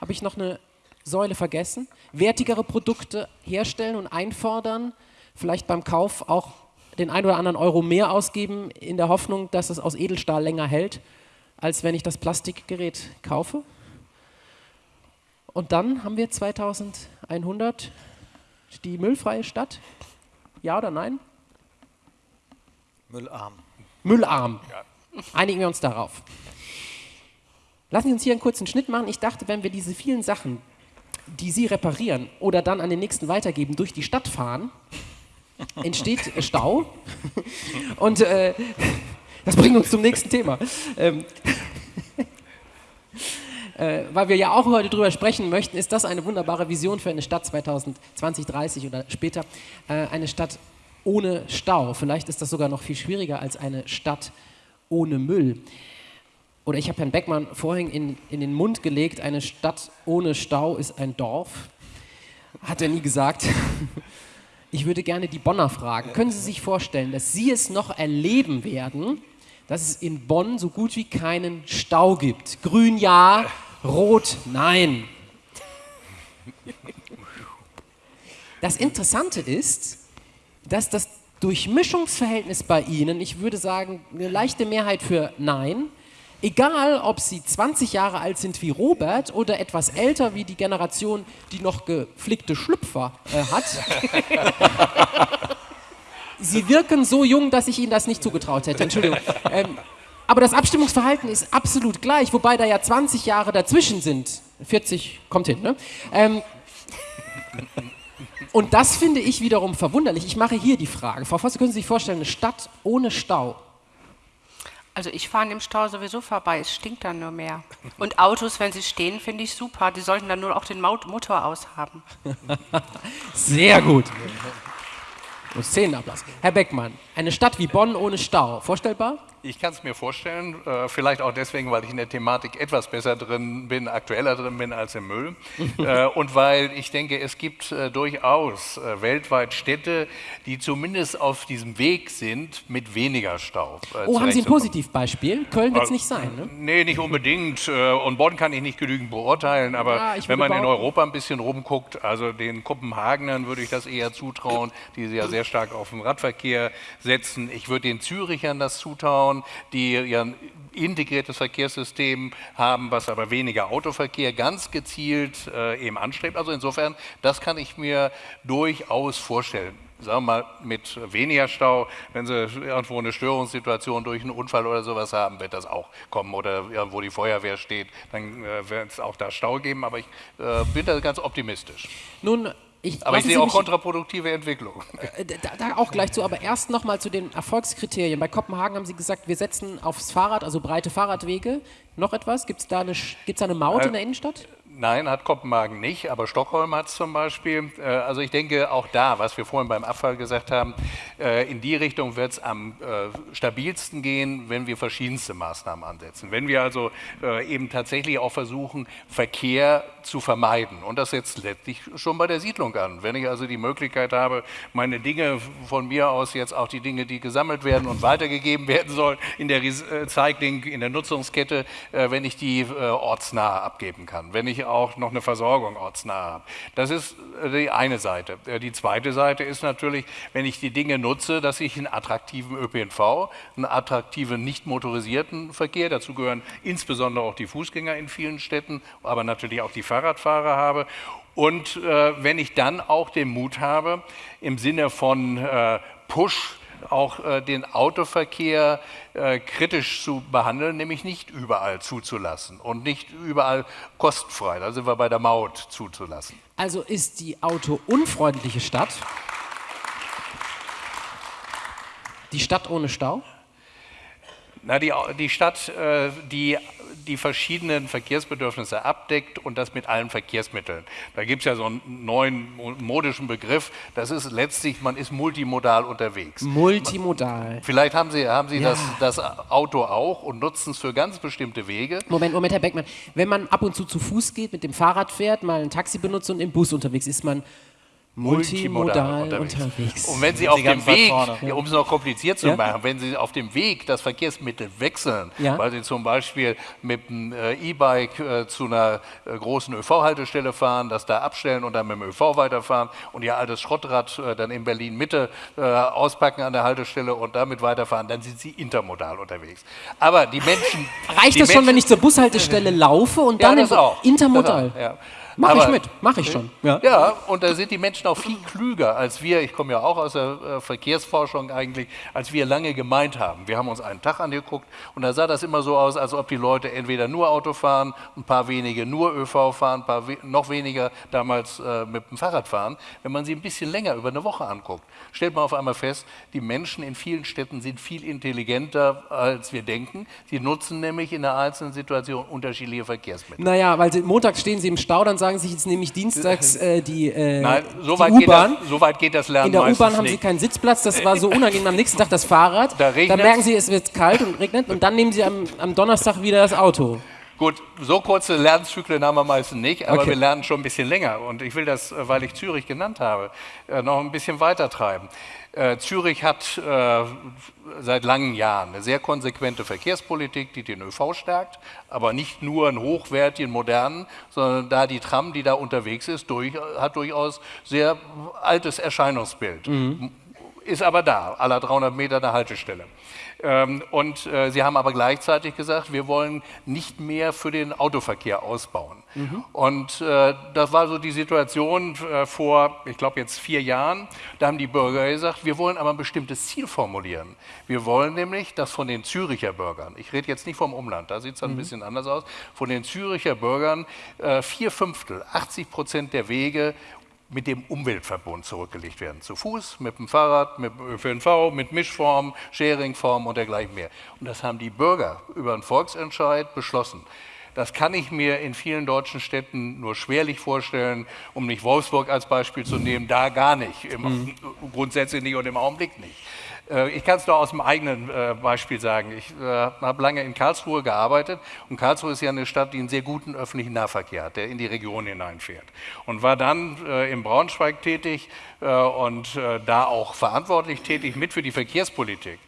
[SPEAKER 1] habe ich noch eine Säule vergessen, wertigere Produkte herstellen und einfordern, vielleicht beim Kauf auch den ein oder anderen Euro mehr ausgeben, in der Hoffnung, dass es aus Edelstahl länger hält, als wenn ich das Plastikgerät kaufe. Und dann haben wir 2100 die müllfreie Stadt. Ja oder nein?
[SPEAKER 3] Müllarm.
[SPEAKER 1] Müllarm. Einigen wir uns darauf. Lassen Sie uns hier einen kurzen Schnitt machen. Ich dachte, wenn wir diese vielen Sachen, die Sie reparieren oder dann an den nächsten weitergeben, durch die Stadt fahren, entsteht äh, Stau. Und äh, das bringt uns zum nächsten Thema. Ähm, äh, weil wir ja auch heute drüber sprechen möchten, ist das eine wunderbare Vision für eine Stadt 2020, 30 oder später. Äh, eine Stadt ohne Stau. Vielleicht ist das sogar noch viel schwieriger als eine Stadt ohne Müll. Oder ich habe Herrn Beckmann vorhin in, in den Mund gelegt, eine Stadt ohne Stau ist ein Dorf. Hat er nie gesagt. Ich würde gerne die Bonner fragen. Können Sie sich vorstellen, dass Sie es noch erleben werden, dass es in Bonn so gut wie keinen Stau gibt? Grün ja, rot nein. Das Interessante ist, dass das Durchmischungsverhältnis bei Ihnen, ich würde sagen, eine leichte Mehrheit für Nein, egal ob Sie 20 Jahre alt sind wie Robert oder etwas älter wie die Generation, die noch geflickte Schlüpfer äh, hat. Sie wirken so jung, dass ich Ihnen das nicht zugetraut hätte. Entschuldigung. Ähm, aber das Abstimmungsverhalten ist absolut gleich, wobei da ja 20 Jahre dazwischen sind. 40 kommt hin, ne? Ähm, und das finde ich wiederum verwunderlich. Ich mache hier die Frage. Frau Fosse, können Sie sich vorstellen, eine Stadt ohne Stau?
[SPEAKER 5] Also ich fahre an dem Stau sowieso vorbei, es stinkt dann nur mehr. Und Autos, wenn sie stehen, finde ich super. Die sollten dann nur auch den Motor aushaben.
[SPEAKER 1] Sehr gut. Und Szenenapplaus. Herr Beckmann, eine Stadt wie Bonn ohne Stau, vorstellbar?
[SPEAKER 4] Ich kann es mir vorstellen, äh, vielleicht auch deswegen, weil ich in der Thematik etwas besser drin bin, aktueller drin bin als im Müll. äh, und weil ich denke, es gibt äh, durchaus weltweit Städte, die zumindest auf diesem Weg sind, mit weniger Stau. äh,
[SPEAKER 1] Oh, haben Sie ein. Positivbeispiel? Köln wird es nicht sein, ne?
[SPEAKER 4] Nee, nicht unbedingt. Und Bonn kann ich nicht genügend beurteilen, aber
[SPEAKER 1] Ja,
[SPEAKER 4] wenn man in Europa ein bisschen rumguckt, also den Kopenhagenern würde ich das eher zutrauen, die ja sehr stark auf den Radverkehr setzen. Ich würde den Zürichern das zutrauen, bauen, die ein integriertes Verkehrssystem haben, was aber weniger Autoverkehr ganz gezielt äh, eben anstrebt. Also insofern, das kann ich mir durchaus vorstellen sagen wir mal, mit weniger Stau, wenn Sie irgendwo eine Störungssituation durch einen Unfall oder sowas haben, wird das auch kommen. Oder irgendwo die Feuerwehr steht, dann äh, wird es auch da Stau geben. Aber ich äh, bin da ganz optimistisch.
[SPEAKER 1] Nun, ich,
[SPEAKER 4] Aber ich sehe auch kontraproduktive Entwicklung.
[SPEAKER 1] Äh, Da, da auch gleich zu, aber erst nochmal zu den Erfolgskriterien. Bei Kopenhagen haben Sie gesagt, wir setzen aufs Fahrrad, also breite Fahrradwege. Noch etwas? Gibt es da, eine gibt's da eine Maut
[SPEAKER 4] Äh,
[SPEAKER 1] in der Innenstadt?
[SPEAKER 4] Nein, hat Kopenhagen nicht, aber Stockholm hat es zum Beispiel. Äh, Also ich denke auch da, was wir vorhin beim Abfall gesagt haben, äh, in die Richtung wird es am äh, stabilsten gehen, wenn wir verschiedenste Maßnahmen ansetzen. Wenn wir also eben tatsächlich auch versuchen, Verkehr zu vermeiden. Und das setzt letztlich schon bei der Siedlung an. Wenn ich also die Möglichkeit habe, meine Dinge von mir aus jetzt auch die Dinge, die gesammelt werden und weitergegeben werden sollen, in der Recycling, in der Nutzungskette, wenn ich die ortsnah abgeben kann. Wenn ich auch noch eine Versorgung ortsnah habe. Das ist äh, die eine Seite. Äh, Die zweite Seite ist natürlich, wenn ich die Dinge nutze, dass ich einen attraktiven ÖPNV, einen attraktiven nicht motorisierten Verkehr, dazu gehören insbesondere auch die Fußgänger in vielen Städten, aber natürlich auch die Fahrradfahrer habe. Und äh, wenn ich dann auch den Mut habe, im Sinne von äh, Push auch äh, den Autoverkehr äh, kritisch zu behandeln, nämlich nicht überall zuzulassen und nicht überall kostenfrei, da sind wir bei der Maut zuzulassen.
[SPEAKER 1] Also ist die autounfreundliche Stadt die Stadt ohne Stau?
[SPEAKER 4] Na, die, die Stadt, äh, die die verschiedenen Verkehrsbedürfnisse abdeckt und das mit allen Verkehrsmitteln. Da gibt es ja so einen neuen mo- modischen Begriff, das ist letztlich, man ist multimodal unterwegs.
[SPEAKER 1] Multimodal.
[SPEAKER 4] Vielleicht haben Sie, haben Sie
[SPEAKER 1] Ja.
[SPEAKER 4] das, das Auto auch und nutzen es für ganz bestimmte Wege.
[SPEAKER 1] Moment, Moment, Herr Beckmann. Wenn man ab und zu zu Fuß geht, mit dem Fahrrad fährt, mal ein Taxi benutzt und im Bus unterwegs ist, man multimodal unterwegs.
[SPEAKER 4] Und wenn Sie
[SPEAKER 3] Sind
[SPEAKER 4] auf
[SPEAKER 3] Sie
[SPEAKER 4] dem Weg, ja, um es noch kompliziert zu
[SPEAKER 1] Ja.
[SPEAKER 4] machen, wenn Sie auf dem Weg das Verkehrsmittel wechseln,
[SPEAKER 1] Ja.
[SPEAKER 4] weil Sie zum Beispiel mit einem äh, E-Bike äh, zu einer äh, großen ÖV-Haltestelle fahren, das da abstellen und dann mit dem ÖV weiterfahren und Ihr altes Schrottrad äh, dann in Berlin-Mitte äh, auspacken an der Haltestelle und damit weiterfahren, dann sind Sie intermodal unterwegs. Aber die Menschen...
[SPEAKER 1] Reicht
[SPEAKER 4] die
[SPEAKER 1] das schon,
[SPEAKER 4] Menschen,
[SPEAKER 1] wenn ich zur Bushaltestelle laufe und
[SPEAKER 4] ja,
[SPEAKER 1] dann
[SPEAKER 4] auch.
[SPEAKER 1] intermodal?
[SPEAKER 4] Das auch, ja.
[SPEAKER 1] Mach ich mit, mach ich schon. Ja.
[SPEAKER 4] Ja, und da sind die Menschen auch viel klüger als wir, ich komme ja auch aus der äh, Verkehrsforschung eigentlich, als wir lange gemeint haben. Wir haben uns einen Tag angeguckt und da sah das immer so aus, als ob die Leute entweder nur Auto fahren, ein paar wenige nur ÖV fahren, ein paar we noch weniger damals äh, mit dem Fahrrad fahren. Wenn man sie ein bisschen länger über eine Woche anguckt, stellt man auf einmal fest, die Menschen in vielen Städten sind viel intelligenter, als wir denken. Sie nutzen nämlich in einer einzelnen Situation unterschiedliche Verkehrsmittel.
[SPEAKER 1] Naja, weil sie, montags stehen sie im Stau, dann sagen sie, jetzt nehme ich dienstags äh, die, äh,
[SPEAKER 4] Nein, so
[SPEAKER 1] die
[SPEAKER 4] weit, geht das,
[SPEAKER 1] U-Bahn.
[SPEAKER 4] so weit geht das Lernen
[SPEAKER 1] In der U-Bahn haben sie
[SPEAKER 4] nicht.
[SPEAKER 1] keinen Sitzplatz, das war so unangenehm. Am nächsten Tag das Fahrrad.
[SPEAKER 4] Da
[SPEAKER 1] dann merken sie, es wird kalt und regnet und dann nehmen sie am, am Donnerstag wieder das Auto.
[SPEAKER 4] Gut, so kurze Lernzyklen haben wir meistens nicht, aber
[SPEAKER 1] Okay.
[SPEAKER 4] wir lernen schon ein bisschen länger. Und ich will das, äh, weil ich Zürich genannt habe, äh, noch ein bisschen weiter treiben. Äh, Zürich hat äh, seit langen Jahren eine sehr konsequente Verkehrspolitik, die den ÖV stärkt, aber nicht nur einen hochwertigen, modernen, sondern da die Tram, die da unterwegs ist, durch, hat durchaus sehr altes Erscheinungsbild ist aber da, aller 300 Meter eine Haltestelle. Ähm, und äh, Sie haben aber gleichzeitig gesagt, wir wollen nicht mehr für den Autoverkehr ausbauen. Und äh, das war so die Situation äh, vor, ich glaube jetzt vier Jahren. Da haben die Bürger gesagt, wir wollen aber ein bestimmtes Ziel formulieren. Wir wollen nämlich, dass von den Züricher Bürgern, ich rede jetzt nicht vom Umland, da sieht es dann ein bisschen anders aus, von den Züricher Bürgern vier Fünftel, 80 Prozent der Wege mit dem Umweltverbund zurückgelegt werden. Zu Fuß, mit dem Fahrrad, mit dem ÖPNV, mit Mischform, Sharingform und dergleichen mehr. Und das haben die Bürger über einen Volksentscheid beschlossen. Das kann ich mir in vielen deutschen Städten nur schwerlich vorstellen, um nicht Wolfsburg als Beispiel zu nehmen, da gar nicht, im, grundsätzlich nicht und im Augenblick nicht. Äh, Ich kann es nur aus dem eigenen äh, Beispiel sagen. Ich äh, habe lange in Karlsruhe gearbeitet und Karlsruhe ist ja eine Stadt, die einen sehr guten öffentlichen Nahverkehr hat, der in die Region hineinfährt. Und war dann in Braunschweig tätig und da auch verantwortlich tätig mit für die Verkehrspolitik.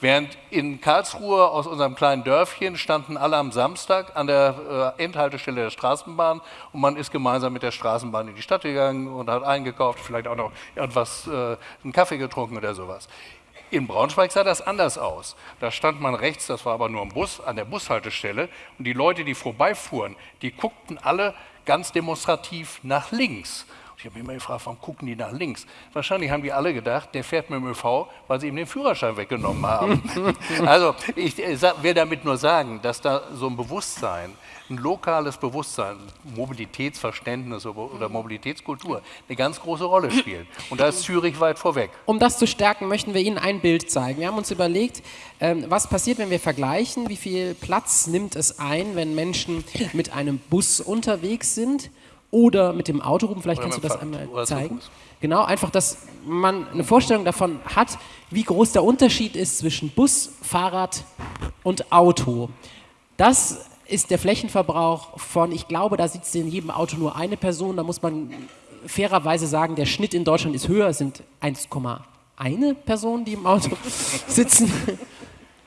[SPEAKER 4] Während in Karlsruhe aus unserem kleinen Dörfchen standen alle am Samstag an der Endhaltestelle der Straßenbahn und man ist gemeinsam mit der Straßenbahn in die Stadt gegangen und hat eingekauft, vielleicht auch noch äh, einen Kaffee getrunken oder sowas. In Braunschweig sah das anders aus. Da stand man rechts, das war aber nur ein Bus, an der Bushaltestelle. Und die Leute, die vorbeifuhren, die guckten alle ganz demonstrativ nach links. Ich habe immer gefragt, warum gucken die nach links? Wahrscheinlich haben die alle gedacht, der fährt mit dem ÖV, weil sie ihm den Führerschein weggenommen haben. also ich äh, will damit nur sagen, dass da so ein Bewusstsein, ein lokales Bewusstsein, Mobilitätsverständnis oder oder Mobilitätskultur eine ganz große Rolle spielt. Und da ist Zürich weit vorweg.
[SPEAKER 1] Um das zu stärken, möchten wir Ihnen ein Bild zeigen. Wir haben uns überlegt, ähm, was passiert, wenn wir vergleichen, wie viel Platz nimmt es ein, wenn Menschen mit einem Bus unterwegs sind oder mit dem Auto rum. Vielleicht
[SPEAKER 4] Oder
[SPEAKER 1] kannst du das
[SPEAKER 4] Fahrrad.
[SPEAKER 1] einmal zeigen. Genau, einfach, dass man eine Vorstellung davon hat, wie groß der Unterschied ist zwischen Bus, Fahrrad und Auto. Das ist der Flächenverbrauch von, ich glaube, da sitzt in jedem Auto nur eine Person. Da muss man fairerweise sagen, der Schnitt in Deutschland ist höher, es sind 1,1 Personen, die im Auto sitzen.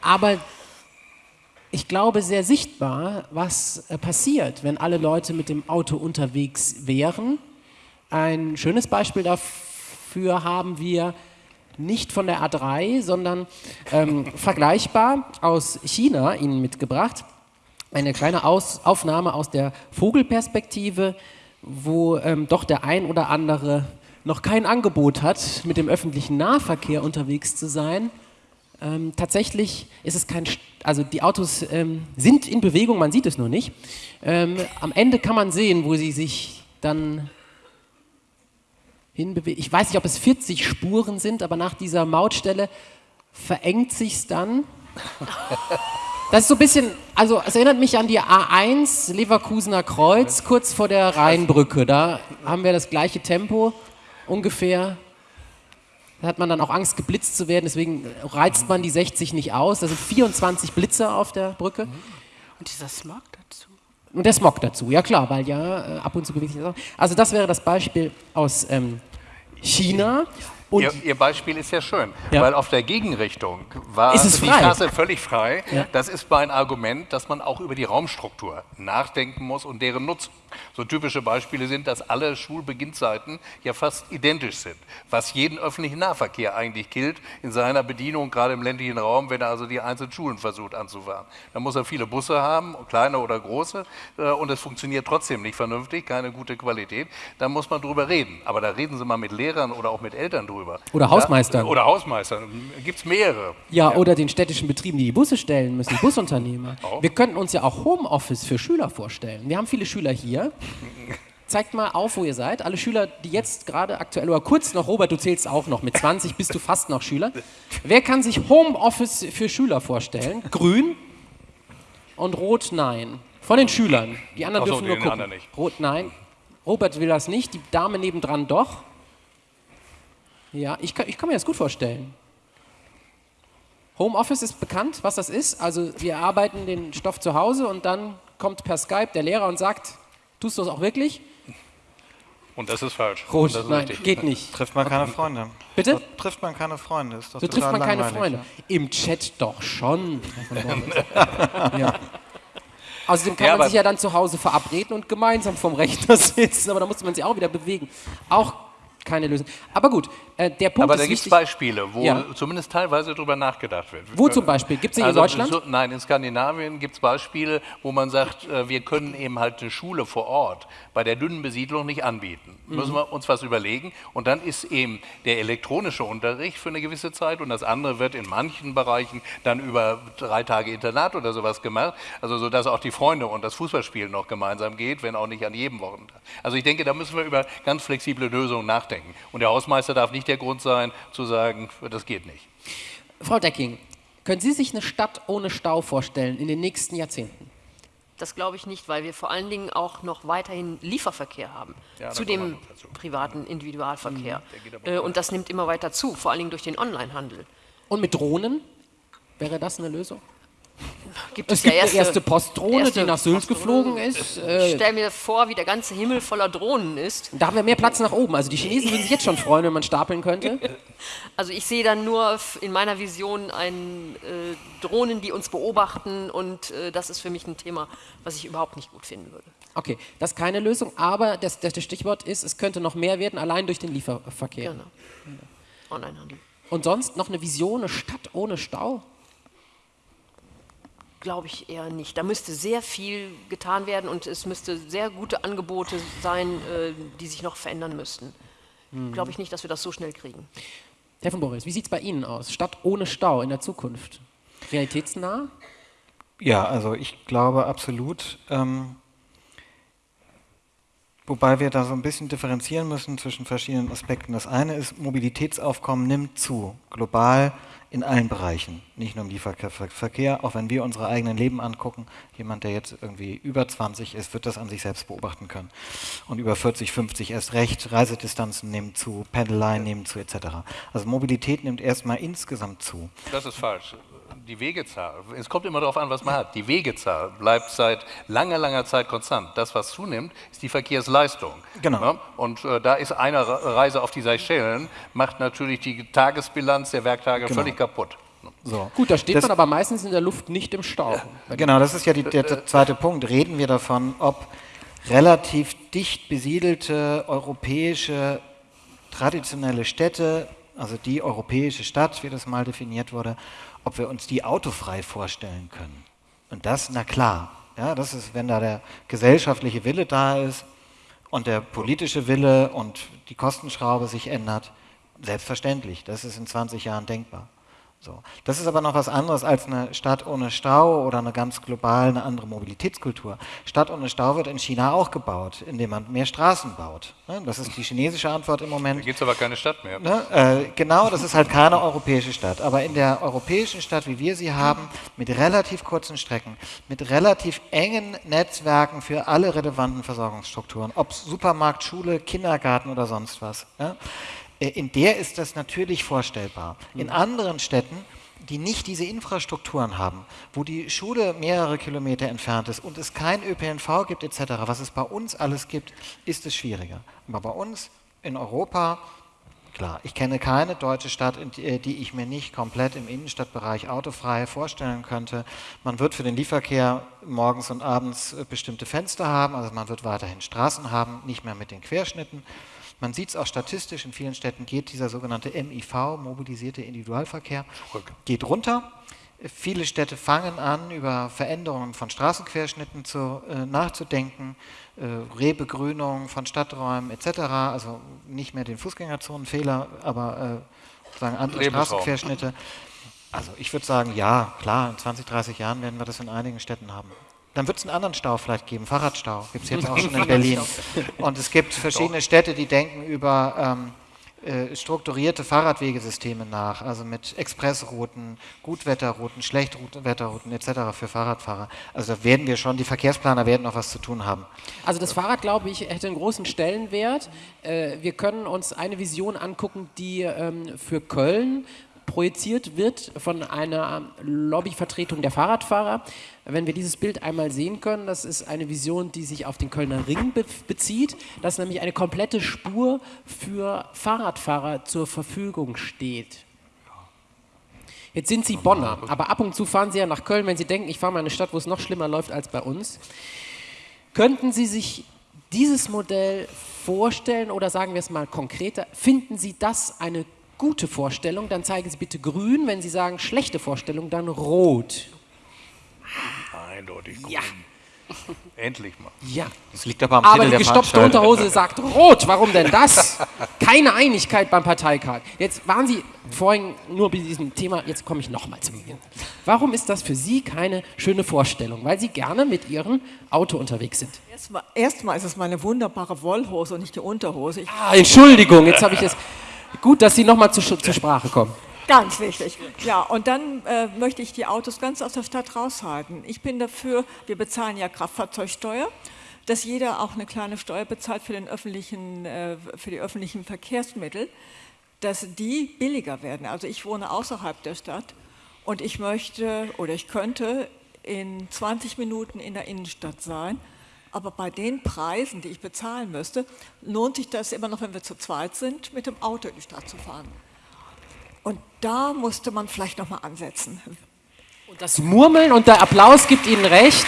[SPEAKER 1] Aber ich glaube sehr sichtbar, was äh, passiert, wenn alle Leute mit dem Auto unterwegs wären. Ein schönes Beispiel dafür haben wir nicht von der A3, sondern ähm, vergleichbar aus China Ihnen mitgebracht. Eine kleine aus Aufnahme aus der Vogelperspektive, wo ähm, doch der ein oder andere noch kein Angebot hat, mit dem öffentlichen Nahverkehr unterwegs zu sein. Ähm, tatsächlich ist es kein, also die Autos ähm, sind in Bewegung, man sieht es nur nicht. Ähm, am Ende kann man sehen, wo sie sich dann hinbewegen. Ich weiß nicht, ob es 40 Spuren sind, aber nach dieser Mautstelle verengt sich's dann. Das ist so ein bisschen, also es erinnert mich an die A1 Leverkusener Kreuz, kurz vor der Rheinbrücke. Da haben wir das gleiche Tempo ungefähr. Da hat man dann auch Angst, geblitzt zu werden, deswegen reizt man die 60 nicht aus. Da sind 24 Blitzer auf der Brücke.
[SPEAKER 5] Und dieser Smog dazu.
[SPEAKER 1] Und der Smog dazu, ja klar, weil ja äh, ab und zu bewegt sich das auch. Also das wäre das Beispiel aus ähm, China. Und
[SPEAKER 4] Ihr, Ihr Beispiel ist ja schön,
[SPEAKER 1] Ja.
[SPEAKER 4] weil auf der Gegenrichtung war
[SPEAKER 1] Ist es
[SPEAKER 4] die. Straße völlig frei.
[SPEAKER 1] Ja.
[SPEAKER 4] Das ist mein Argument, dass man auch über die Raumstruktur nachdenken muss und deren Nutzung. So typische Beispiele sind, dass alle Schulbeginnzeiten ja fast identisch sind, was jeden öffentlichen Nahverkehr eigentlich gilt in seiner Bedienung, gerade im ländlichen Raum, wenn er also die einzelnen Schulen versucht anzufahren. Da muss er viele Busse haben, kleine oder große, äh, und es funktioniert trotzdem nicht vernünftig, keine gute Qualität. Da muss man drüber reden. Aber da reden Sie mal mit Lehrern oder auch mit Eltern drüber.
[SPEAKER 1] Oder Hausmeistern.
[SPEAKER 4] Ja, oder Hausmeistern. Gibt es mehrere.
[SPEAKER 1] Ja, oder den städtischen Betrieben, die die Busse stellen müssen, Busunternehmer. Wir könnten uns ja auch Homeoffice für Schüler vorstellen. Wir haben viele Schüler hier. Zeigt mal auf, wo ihr seid. Alle Schüler, die jetzt gerade aktuell oder kurz noch, Robert, du zählst auch noch, mit 20 bist du fast noch Schüler. Wer kann sich Homeoffice für Schüler vorstellen? Grün und Rot nein. Von den Schülern. Die anderen
[SPEAKER 4] so,
[SPEAKER 1] dürfen nur gucken. Rot nein. Robert will das nicht, die Dame nebendran doch. Ja, ich kann, ich kann mir das gut vorstellen. Homeoffice ist bekannt, was das ist. Also wir arbeiten den Stoff zu Hause und dann kommt per Skype der Lehrer und sagt, tust du das auch wirklich?
[SPEAKER 4] Und das ist falsch.
[SPEAKER 1] Rot,
[SPEAKER 4] Und das ist
[SPEAKER 1] nein,
[SPEAKER 4] richtig.
[SPEAKER 1] geht nicht.
[SPEAKER 3] Trifft man keine Freunde.
[SPEAKER 1] Bitte?
[SPEAKER 3] So trifft man keine Freunde. Ist doch
[SPEAKER 1] So trifft man keine Freunde. Im Chat doch schon. ja. Außerdem kann
[SPEAKER 4] Ja,
[SPEAKER 1] man sich ja dann zu Hause verabreden und gemeinsam vom Rechner sitzen, aber da muss man sich auch wieder bewegen. Auch keine Lösung. Aber gut, äh, der Punkt
[SPEAKER 4] Aber
[SPEAKER 1] ist
[SPEAKER 4] da gibt es. Beispiele, wo
[SPEAKER 1] Ja.
[SPEAKER 4] zumindest teilweise drüber nachgedacht wird.
[SPEAKER 1] Wo zum Beispiel? Gibt's die in
[SPEAKER 4] Also
[SPEAKER 1] Deutschland?
[SPEAKER 4] So, nein, in Skandinavien gibt es Beispiele, wo man sagt, äh, wir können eben halt eine Schule vor Ort bei der dünnen Besiedlung nicht anbieten.
[SPEAKER 1] Mhm.
[SPEAKER 4] Müssen wir uns was überlegen. Und dann ist eben der elektronische Unterricht für eine gewisse Zeit und das andere wird in manchen Bereichen dann über drei Tage Internat oder sowas gemacht. Also so, dass auch die Freunde und das Fußballspielen noch gemeinsam geht, wenn auch nicht an jedem Wochentag. Also ich denke, da müssen wir über ganz flexible Lösungen nachdenken. Und der Hausmeister darf nicht der Grund sein, zu sagen, das geht nicht.
[SPEAKER 1] Frau Decking, können Sie sich eine Stadt ohne Stau vorstellen in den nächsten Jahrzehnten?
[SPEAKER 2] Das glaube ich nicht, weil wir vor allen Dingen auch noch weiterhin Lieferverkehr haben
[SPEAKER 4] Ja,
[SPEAKER 2] zu dem privaten Individualverkehr.
[SPEAKER 4] aber
[SPEAKER 2] Äh, und das nimmt immer weiter zu, vor allen Dingen durch den Onlinehandel.
[SPEAKER 1] Und mit Drohnen? Wäre das eine Lösung?
[SPEAKER 2] Gibt
[SPEAKER 1] Es
[SPEAKER 2] ja
[SPEAKER 1] gibt eine erste Postdrohne,
[SPEAKER 2] erste
[SPEAKER 1] die nach Sylt geflogen ist.
[SPEAKER 2] Ich
[SPEAKER 1] Äh,
[SPEAKER 2] stelle mir vor, wie der ganze Himmel voller Drohnen ist.
[SPEAKER 1] da haben wir mehr Platz nach oben. Also die Chinesen würden sich jetzt schon freuen, wenn man stapeln könnte.
[SPEAKER 2] Also ich sehe dann nur in meiner Vision einen äh, Drohnen, die uns beobachten und äh, das ist für mich ein Thema, was ich überhaupt nicht gut finden würde.
[SPEAKER 1] Okay, das ist keine Lösung, aber das, das, das Stichwort ist, es könnte noch mehr werden, allein durch den Lieferverkehr.
[SPEAKER 2] Genau. Onlinehandel.
[SPEAKER 1] Und sonst noch eine Vision, eine Stadt ohne Stau?
[SPEAKER 2] Glaube ich eher nicht. Da müsste sehr viel getan werden und es müsste sehr gute Angebote sein, äh, die sich noch verändern müssten. Glaube ich nicht, dass wir das so schnell kriegen.
[SPEAKER 1] Herr von Boris, wie sieht es bei Ihnen aus? Stadt ohne Stau in der Zukunft? Realitätsnah?
[SPEAKER 3] Ja, also ich glaube absolut. Ähm, wobei wir da so ein bisschen differenzieren müssen zwischen verschiedenen Aspekten. Das eine ist, Mobilitätsaufkommen nimmt zu, global in allen Bereichen, nicht nur im Lieferverkehr, auch wenn wir unsere eigenen Leben angucken. Jemand, der jetzt irgendwie über 20 ist, wird das an sich selbst beobachten können. Und über 40, 50 erst recht, Reisedistanzen nehmen zu, Pendeleien nehmen zu, etc. Also Mobilität nimmt erstmal insgesamt zu.
[SPEAKER 4] Das ist falsch. Die Wegezahl, es kommt immer darauf an, was man hat. Die Wegezahl bleibt seit langer, langer Zeit konstant. Das, was zunimmt, ist die Verkehrsleistung.
[SPEAKER 3] Genau.
[SPEAKER 4] Ja? Und äh, da ist eine Reise auf die Seychellen, macht natürlich die Tagesbilanz der Werktage
[SPEAKER 3] Genau.
[SPEAKER 4] völlig kaputt.
[SPEAKER 3] So.
[SPEAKER 1] Gut, da steht
[SPEAKER 3] Das-
[SPEAKER 1] man aber meistens in der Luft nicht im Stau.
[SPEAKER 3] Genau, das ist ja die, der, der zweite Punkt. Reden wir davon, ob relativ dicht besiedelte europäische traditionelle Städte, also die europäische Stadt, wie das mal definiert wurde, ob wir uns die autofrei vorstellen können. Und das, na klar, ja, das ist, wenn da der gesellschaftliche Wille da ist und der politische Wille und die Kostenschraube sich ändert, selbstverständlich, das ist in 20 Jahren denkbar. So. Das ist aber noch was anderes als eine Stadt ohne Stau oder eine ganz global eine andere Mobilitätskultur. Stadt ohne Stau wird in China auch gebaut, indem man mehr Straßen baut. Ne? Das ist die chinesische Antwort im
[SPEAKER 4] Da
[SPEAKER 3] Moment.
[SPEAKER 4] gibt es aber keine Stadt mehr.
[SPEAKER 3] Ne? Äh, genau, das ist halt keine europäische Stadt. Aber in der europäischen Stadt, wie wir sie haben, mit relativ kurzen Strecken, mit relativ engen Netzwerken für alle relevanten Versorgungsstrukturen, ob Supermarkt, Schule, Kindergarten oder sonst was, äh, in der ist das natürlich vorstellbar. In anderen Städten, die nicht diese Infrastrukturen haben, wo die Schule mehrere Kilometer entfernt ist und es kein ÖPNV gibt etc., was es bei uns alles gibt, ist es schwieriger. Aber bei uns in Europa Klar, ich kenne keine deutsche Stadt, die, äh, die ich mir nicht komplett im Innenstadtbereich autofrei vorstellen könnte. Man wird für den Lieferverkehr morgens und abends äh, bestimmte Fenster haben, also man wird weiterhin Straßen haben, nicht mehr mit den Querschnitten. Man sieht es auch statistisch, in vielen Städten geht dieser sogenannte MIV, mobilisierte Individualverkehr, geht runter. Viele Städte fangen an, über Veränderungen von Straßenquerschnitten zu, äh, nachzudenken, äh, Rebegrünung von Stadträumen etc. Also nicht mehr den Fußgängerzonenfehler, aber äh, sozusagen andere
[SPEAKER 4] Lebensraum.
[SPEAKER 3] Straßenquerschnitte. Also ich würde sagen, ja, klar, in 20, 30 Jahren werden wir das in einigen Städten haben. Dann wird es einen anderen Stau vielleicht geben, Fahrradstau, gibt es jetzt auch schon in Berlin. Und es gibt verschiedene Städte, die denken über ähm, äh, strukturierte Fahrradwegesysteme nach, also mit Expressrouten, Gutwetterrouten, Schlechtwetterrouten etc. für Fahrradfahrer. Also da werden wir schon, die Verkehrsplaner werden noch was zu tun haben.
[SPEAKER 1] Also das Fahrrad, glaube ich, hätte einen großen Stellenwert. Äh, wir können uns eine Vision angucken, die ähm, für Köln projiziert wird von einer Lobbyvertretung der Fahrradfahrer. Wenn wir dieses Bild einmal sehen können, das ist eine Vision, die sich auf den Kölner Ring be bezieht, dass nämlich eine komplette Spur für Fahrradfahrer zur Verfügung steht. Jetzt sind Sie Bonner, aber ab und zu fahren Sie ja nach Köln, wenn Sie denken, ich fahre mal in eine Stadt, wo es noch schlimmer läuft als bei uns. Könnten Sie sich dieses Modell vorstellen oder sagen wir es mal konkreter, finden Sie das eine gute Vorstellung, dann zeigen Sie bitte grün, wenn Sie sagen schlechte Vorstellung, dann rot.
[SPEAKER 4] Eindeutig grün.
[SPEAKER 1] Ja.
[SPEAKER 4] Endlich mal.
[SPEAKER 1] Ja.
[SPEAKER 3] Das liegt aber am
[SPEAKER 1] Aber
[SPEAKER 3] Titel
[SPEAKER 1] die gestopfte. Unterhose sagt rot. Warum denn das? Keine Einigkeit beim Parteikart. Jetzt waren Sie vorhin nur bei diesem Thema, jetzt komme ich nochmal zu Ihnen. Warum ist das für Sie keine schöne Vorstellung? Weil Sie gerne mit Ihrem Auto unterwegs sind.
[SPEAKER 7] Erstmal, erstmal ist es meine wunderbare Wollhose und nicht die Unterhose. Ich,
[SPEAKER 1] Ah, Entschuldigung, jetzt habe ich es. Gut, dass Sie nochmal zu, zur Sprache kommen.
[SPEAKER 7] Ganz wichtig. Ja, und dann äh, möchte ich die Autos ganz aus der Stadt raushalten. Ich bin dafür, wir bezahlen ja Kraftfahrzeugsteuer, dass jeder auch eine kleine Steuer bezahlt für, den öffentlichen, äh, für die öffentlichen Verkehrsmittel, dass die billiger werden. Also ich wohne außerhalb der Stadt und ich möchte oder ich könnte in 20 Minuten in der Innenstadt sein. Aber bei den Preisen, die ich bezahlen müsste, lohnt sich das immer noch, wenn wir zu zweit sind, mit dem Auto in die Stadt zu fahren. Und da musste man vielleicht noch mal ansetzen.
[SPEAKER 1] Und das Murmeln und der Applaus gibt Ihnen recht.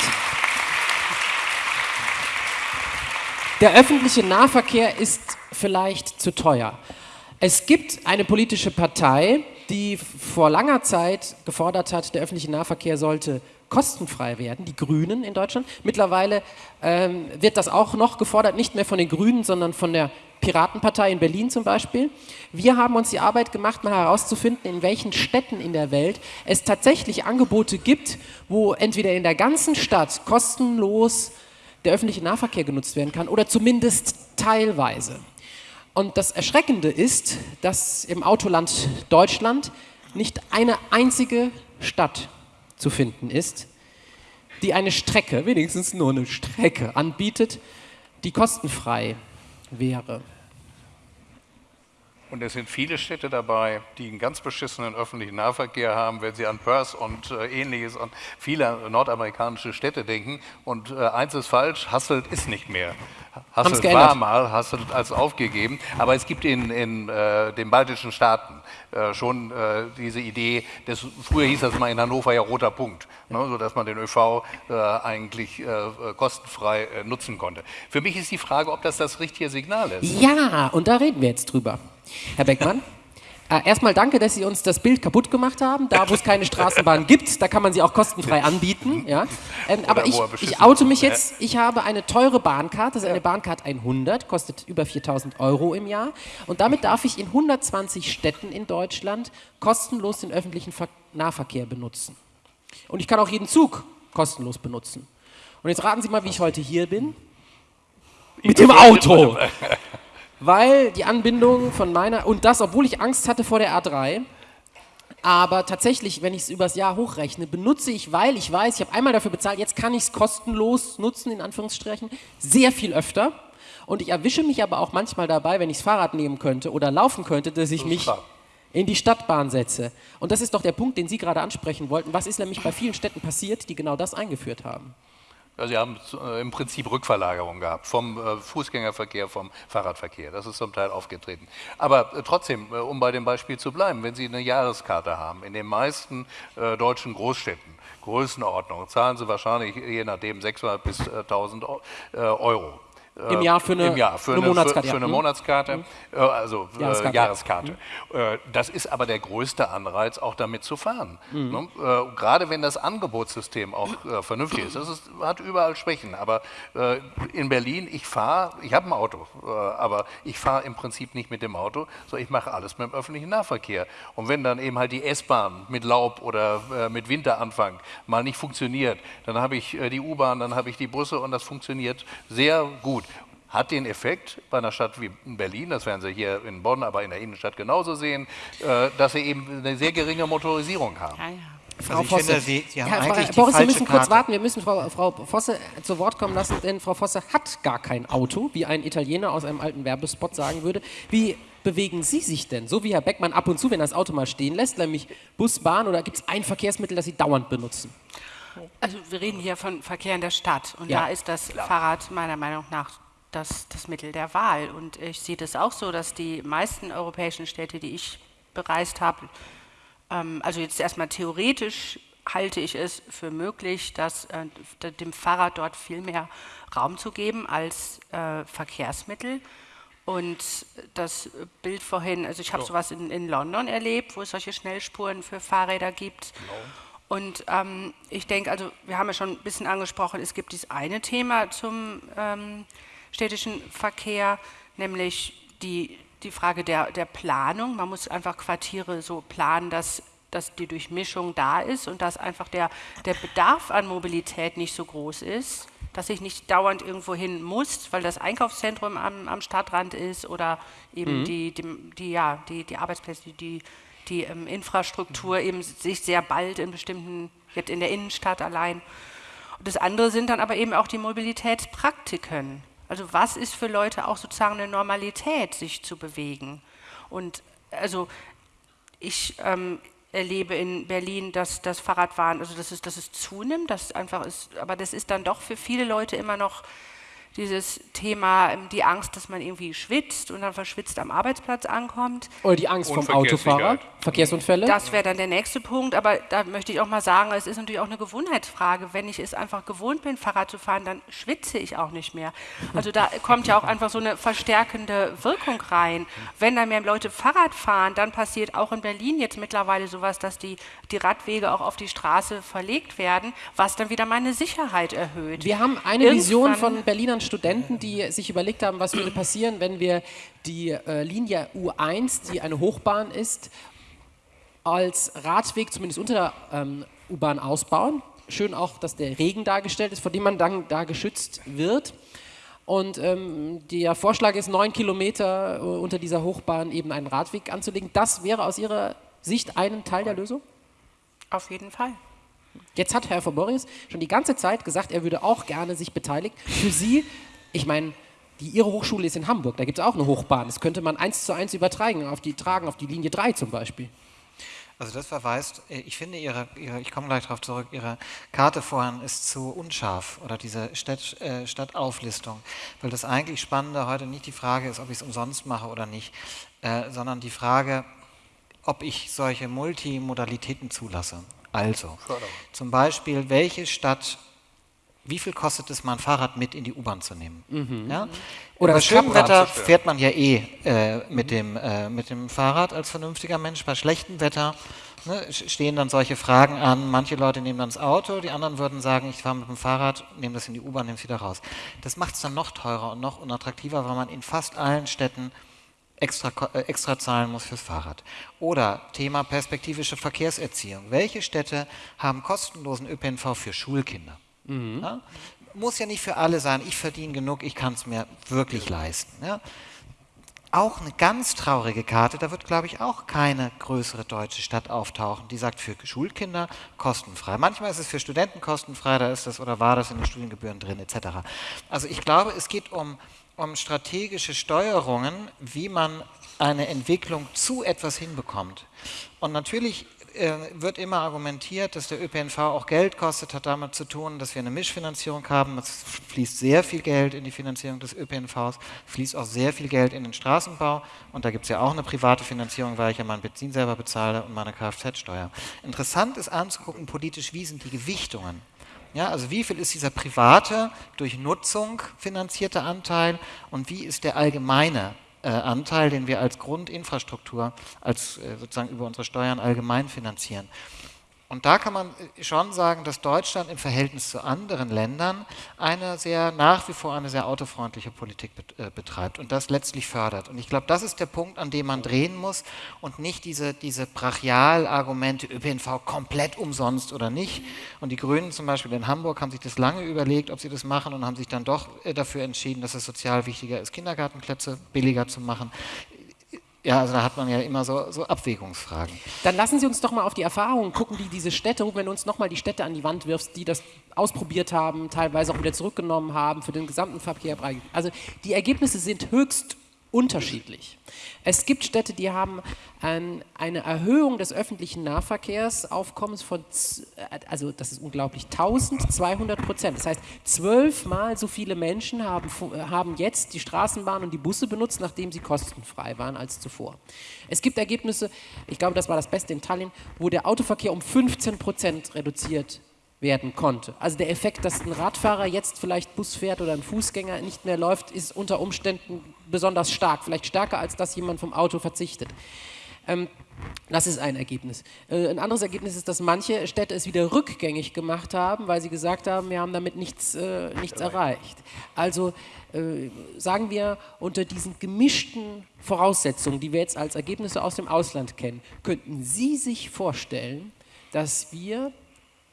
[SPEAKER 1] Der öffentliche Nahverkehr ist vielleicht zu teuer. Es gibt eine politische Partei, die vor langer Zeit gefordert hat, der öffentliche Nahverkehr sollte kostenfrei werden, die Grünen in Deutschland. Mittlerweile ähm, wird das auch noch gefordert, nicht mehr von den Grünen, sondern von der Piratenpartei in Berlin zum Beispiel. Wir haben uns die Arbeit gemacht, mal herauszufinden, in welchen Städten in der Welt es tatsächlich Angebote gibt, wo entweder in der ganzen Stadt kostenlos der öffentliche Nahverkehr genutzt werden kann oder zumindest teilweise. Und das Erschreckende ist, dass im Autoland Deutschland nicht eine einzige Stadt zu finden ist, die eine Strecke, wenigstens nur eine Strecke anbietet, die kostenfrei wäre.
[SPEAKER 4] Und es sind viele Städte dabei, die einen ganz beschissenen öffentlichen Nahverkehr haben, wenn Sie an Perth und äh, ähnliches und viele nordamerikanische Städte denken. Und äh, eins ist falsch, Hasselt ist nicht mehr. Hasselt war mal, Hasselt als aufgegeben. Aber es gibt in, in äh, den baltischen Staaten äh, schon äh, diese Idee, des, früher hieß das mal in Hannover ja roter Punkt, ne, sodass man den ÖV äh, eigentlich kostenfrei nutzen konnte. Für mich ist die Frage, ob das das richtige Signal ist.
[SPEAKER 1] Ja, und da reden wir jetzt drüber. Herr Beckmann? Äh, erstmal danke, dass Sie uns das Bild kaputt gemacht haben. Da, wo es keine Straßenbahn gibt, da kann man sie auch kostenfrei anbieten. Ja? Ähm, aber ich, ich oute mich jetzt. Ich habe eine teure Bahncard. Das ist eine Bahncard 100, kostet über 4000 Euro im Jahr. Und damit darf ich in 120 Städten in Deutschland kostenlos den öffentlichen Nahverkehr benutzen. Und ich kann auch jeden Zug kostenlos benutzen. Und jetzt raten Sie mal, wie ich heute hier bin. Mit dem Auto weil die Anbindung von meiner, und das, obwohl ich Angst hatte vor der A3, aber tatsächlich, wenn ich es übers Jahr hochrechne, benutze ich, weil ich weiß, ich habe einmal dafür bezahlt, jetzt kann ich es kostenlos nutzen, in Anführungsstrichen, sehr viel öfter. Und ich erwische mich aber auch manchmal dabei, wenn ich das Fahrrad nehmen könnte oder laufen könnte, dass ich mich in die Stadtbahn setze. Und das ist doch der Punkt, den Sie gerade ansprechen wollten. Was ist nämlich bei vielen Städten passiert, die genau das eingeführt haben?
[SPEAKER 4] Ja, Sie haben äh, im Prinzip Rückverlagerung gehabt vom äh, Fußgängerverkehr, vom Fahrradverkehr. Das ist zum Teil aufgetreten. Aber äh, trotzdem, um bei dem Beispiel zu bleiben, wenn Sie eine Jahreskarte haben, in den meisten deutschen Großstädten, Größenordnung, zahlen Sie wahrscheinlich je nachdem 600 bis 1000 Euro.
[SPEAKER 1] Im Jahr für eine,
[SPEAKER 4] Im Jahr für eine, eine Monatskarte. Für, für eine mhm. Monatskarte, mhm. also Jahreskarte. Äh, Jahreskarte. Mhm. Das ist aber der größte Anreiz, auch damit zu fahren. Mhm. Ne? Gerade wenn das Angebotssystem auch äh, vernünftig ist. Das ist, hat überall Schwächen, aber äh, in Berlin, ich fahre, ich habe ein Auto, äh, aber ich fahre im Prinzip nicht mit dem Auto, sondern ich mache alles mit dem öffentlichen Nahverkehr. Und wenn dann eben halt die S-Bahn mit Laub oder mit Winteranfang mal nicht funktioniert, dann habe ich die U-Bahn, dann habe ich die Busse und das funktioniert sehr gut hat den Effekt bei einer Stadt wie Berlin, das werden Sie hier in Bonn, aber in der Innenstadt genauso sehen, äh, dass Sie eben eine sehr geringe Motorisierung haben. Ja, ja.
[SPEAKER 1] Frau also Vosse, finde, Sie, Frau, Boris, müssen Karte. kurz warten, wir müssen Frau, Frau Vosse zu Wort kommen lassen, denn Frau Vosse hat gar kein Auto, wie ein Italiener aus einem alten Werbespot sagen würde. Wie bewegen Sie sich denn? So wie Herr Beckmann ab und zu, wenn er das Auto mal stehen lässt, nämlich Bus, Bahn oder gibt es ein Verkehrsmittel, das Sie dauernd benutzen?
[SPEAKER 5] Also wir reden hier von Verkehr in der Stadt und ja. da ist das Klar. Fahrrad meiner Meinung nach das, das Mittel der Wahl. Und ich sehe das auch so, dass die meisten europäischen Städte, die ich bereist habe, ähm, also jetzt erstmal theoretisch halte ich es für möglich, dass äh, dem Fahrrad dort viel mehr Raum zu geben als äh, Verkehrsmittel. Und das Bild vorhin, also ich habe sowas in, in, London erlebt, wo es solche Schnellspuren für Fahrräder gibt. Genau. Und ähm, ich denke, also wir haben ja schon ein bisschen angesprochen, es gibt dieses eine Thema zum ähm, städtischen Verkehr, nämlich die, die Frage der, der Planung. Man muss einfach Quartiere so planen, dass, dass die Durchmischung da ist und dass einfach der, der Bedarf an Mobilität nicht so groß ist, dass ich nicht dauernd irgendwo hin muss, weil das Einkaufszentrum am, am Stadtrand ist oder eben mhm. die, die, die, ja, die, die Arbeitsplätze, die, die ähm, Infrastruktur eben sich sehr bald in bestimmten, jetzt in der Innenstadt allein. Und das andere sind dann aber eben auch die Mobilitätspraktiken. Also was ist für Leute auch sozusagen eine Normalität, sich zu bewegen? Und also ich ähm, erlebe in Berlin, dass das Fahrradfahren, also dass es, dass es zunimmt, dass einfach ist, aber das ist dann doch für viele Leute immer noch dieses Thema, ähm, die Angst, dass man irgendwie schwitzt und dann verschwitzt am Arbeitsplatz ankommt.
[SPEAKER 1] Oder die Angst
[SPEAKER 4] Und
[SPEAKER 1] vom Autofahrer. Verkehrsunfälle.
[SPEAKER 5] Das wäre dann der nächste Punkt, aber da möchte ich auch mal sagen, es ist natürlich auch eine Gewohnheitsfrage. Wenn ich es einfach gewohnt bin, Fahrrad zu fahren, dann schwitze ich auch nicht mehr. Also da kommt ja auch einfach so eine verstärkende Wirkung rein. Wenn da mehr Leute Fahrrad fahren, dann passiert auch in Berlin jetzt mittlerweile sowas, dass die, die Radwege auch auf die Straße verlegt werden, was dann wieder meine Sicherheit erhöht.
[SPEAKER 1] Wir haben eine Vision
[SPEAKER 5] Irgendwann-
[SPEAKER 1] von Berlinern Studenten, die sich überlegt haben, was würde passieren, wenn wir die äh, Linie U1, die eine Hochbahn ist, als Radweg zumindest unter der ähm, U-Bahn ausbauen. Schön auch, dass der Regen dargestellt ist, vor dem man dann da geschützt wird. Und ähm, der Vorschlag ist, neun Kilometer äh, unter dieser Hochbahn eben einen Radweg anzulegen. Das wäre aus Ihrer Sicht ein Teil der Lösung?
[SPEAKER 5] Auf jeden Fall.
[SPEAKER 1] Jetzt hat Herr Faborius schon die ganze Zeit gesagt, er würde auch gerne sich beteiligen. Für Sie, ich meine, die, Ihre Hochschule ist in Hamburg, da gibt es auch eine Hochbahn. Das könnte man eins zu eins übertragen, auf die, tragen auf die Linie 3 zum Beispiel.
[SPEAKER 3] Also das verweist, äh, ich finde Ihre, Ihre ich komme gleich darauf zurück, Ihre Karte vorhin ist zu unscharf oder diese Stadt, äh, Stadtauflistung, weil das eigentlich Spannende heute nicht die Frage ist, ob ich es umsonst mache oder nicht, äh, sondern die Frage, ob ich solche Multimodalitäten zulasse. Also, zum Beispiel, welche Stadt, wie viel kostet es, mal ein Fahrrad mit in die U-Bahn zu nehmen? Ja?
[SPEAKER 1] Oder
[SPEAKER 3] Bei schönem. Wetter fährt man ja eh äh, mit, dem, äh, mit dem Fahrrad als vernünftiger Mensch. Bei schlechtem Wetter ne, stehen dann solche Fragen an. Manche Leute nehmen dann das Auto, die anderen würden sagen, ich fahre mit dem Fahrrad, nehme das in die U-Bahn, nehme es wieder raus. Das macht es dann noch teurer und noch unattraktiver, weil man in fast allen Städten extra, äh, extra zahlen muss fürs Fahrrad. Oder Thema perspektivische Verkehrserziehung. Welche Städte haben kostenlosen ÖPNV für Schulkinder? Ja? Muss ja nicht für alle sein, ich verdiene genug, ich kann es mir wirklich leisten. Ja? Auch eine ganz traurige Karte, da wird, glaube ich, auch keine größere deutsche Stadt auftauchen, die sagt, für Schulkinder kostenfrei. Manchmal ist es für Studenten kostenfrei, da ist das oder war das in den Studiengebühren drin, etc. Also ich glaube, es geht um, um strategische Steuerungen, wie man eine Entwicklung zu etwas hinbekommt. Und natürlich äh, wird immer argumentiert, dass der ÖPNV auch Geld kostet, hat damit zu tun, dass wir eine Mischfinanzierung haben. Es fließt sehr viel Geld in die Finanzierung des ÖPNVs, fließt auch sehr viel Geld in den Straßenbau und da gibt es ja auch eine private Finanzierung, weil ich ja mein Benzin selber bezahle und meine Kfz-Steuer. Interessant ist anzugucken, politisch, wie sind die Gewichtungen. Ja, also wie viel ist dieser private, durch Nutzung finanzierte Anteil und wie ist der allgemeine äh, Anteil, den wir als Grundinfrastruktur, als äh, sozusagen über unsere Steuern allgemein finanzieren. Und da kann man äh, schon sagen, dass Deutschland im Verhältnis zu anderen Ländern eine sehr, nach wie vor eine sehr autofreundliche Politik äh, betreibt und das letztlich fördert. Und ich glaube, das ist der Punkt, an dem man drehen muss und nicht diese, diese Brachial-Argumente, ÖPNV komplett umsonst oder nicht. Und die Grünen zum Beispiel in Hamburg haben sich das lange überlegt, ob sie das machen und haben sich dann doch äh, dafür entschieden, dass es sozial wichtiger ist, Kindergartenplätze billiger zu machen. Ja, also da hat man ja immer so, so Abwägungsfragen.
[SPEAKER 1] Dann lassen Sie uns doch mal auf die Erfahrungen gucken, die diese Städte, wenn du uns nochmal die Städte an die Wand wirfst, die das ausprobiert haben, teilweise auch wieder zurückgenommen haben für den gesamten Verkehr. Also die Ergebnisse sind höchst unterschiedlich. Es gibt Städte, die haben ähm, eine Erhöhung des öffentlichen Nahverkehrsaufkommens von, äh, also das ist unglaublich, 1200 Prozent. Das heißt, zwölfmal so viele Menschen haben, äh, haben jetzt die Straßenbahn und die Busse benutzt, nachdem sie kostenfrei waren als zuvor. Es gibt Ergebnisse, ich glaube, das war das Beste in Tallinn, wo der Autoverkehr um 15 Prozent reduziert werden konnte. Also der Effekt, dass ein Radfahrer jetzt vielleicht Bus fährt oder ein Fußgänger nicht mehr läuft, ist unter Umständen besonders stark, vielleicht stärker als dass jemand vom Auto verzichtet. Ähm, das ist ein Ergebnis. Äh, ein anderes Ergebnis ist, dass manche Städte es wieder rückgängig gemacht haben, weil sie gesagt haben, wir haben damit nichts, äh, nichts erreicht. Also äh, sagen wir, unter diesen gemischten Voraussetzungen, die wir jetzt als Ergebnisse aus dem Ausland kennen, könnten Sie sich vorstellen, dass wir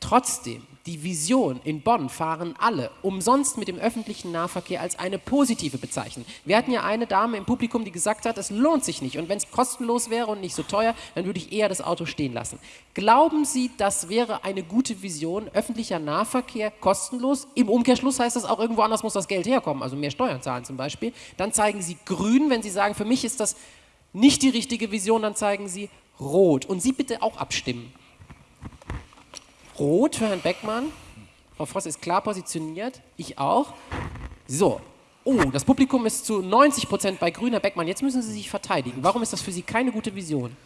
[SPEAKER 1] Trotzdem, die Vision in Bonn fahren alle umsonst mit dem öffentlichen Nahverkehr als eine positive bezeichnen. Wir hatten ja eine Dame im Publikum, die gesagt hat, es lohnt sich nicht. Und wenn es kostenlos wäre und nicht so teuer, dann würde ich eher das Auto stehen lassen. Glauben Sie, das wäre eine gute Vision, öffentlicher Nahverkehr kostenlos? Im Umkehrschluss heißt das auch, irgendwo anders muss das Geld herkommen, also mehr Steuern zahlen zum Beispiel. Dann zeigen Sie grün, wenn Sie sagen, für mich ist das nicht die richtige Vision, dann zeigen Sie rot. Und Sie bitte auch abstimmen. Rot für Herrn Beckmann. Frau Voss ist klar positioniert, ich auch. So. Oh, das Publikum ist zu 90 Prozent bei Grün, Herr Beckmann. Jetzt müssen Sie sich verteidigen. Warum ist das für Sie keine gute Vision?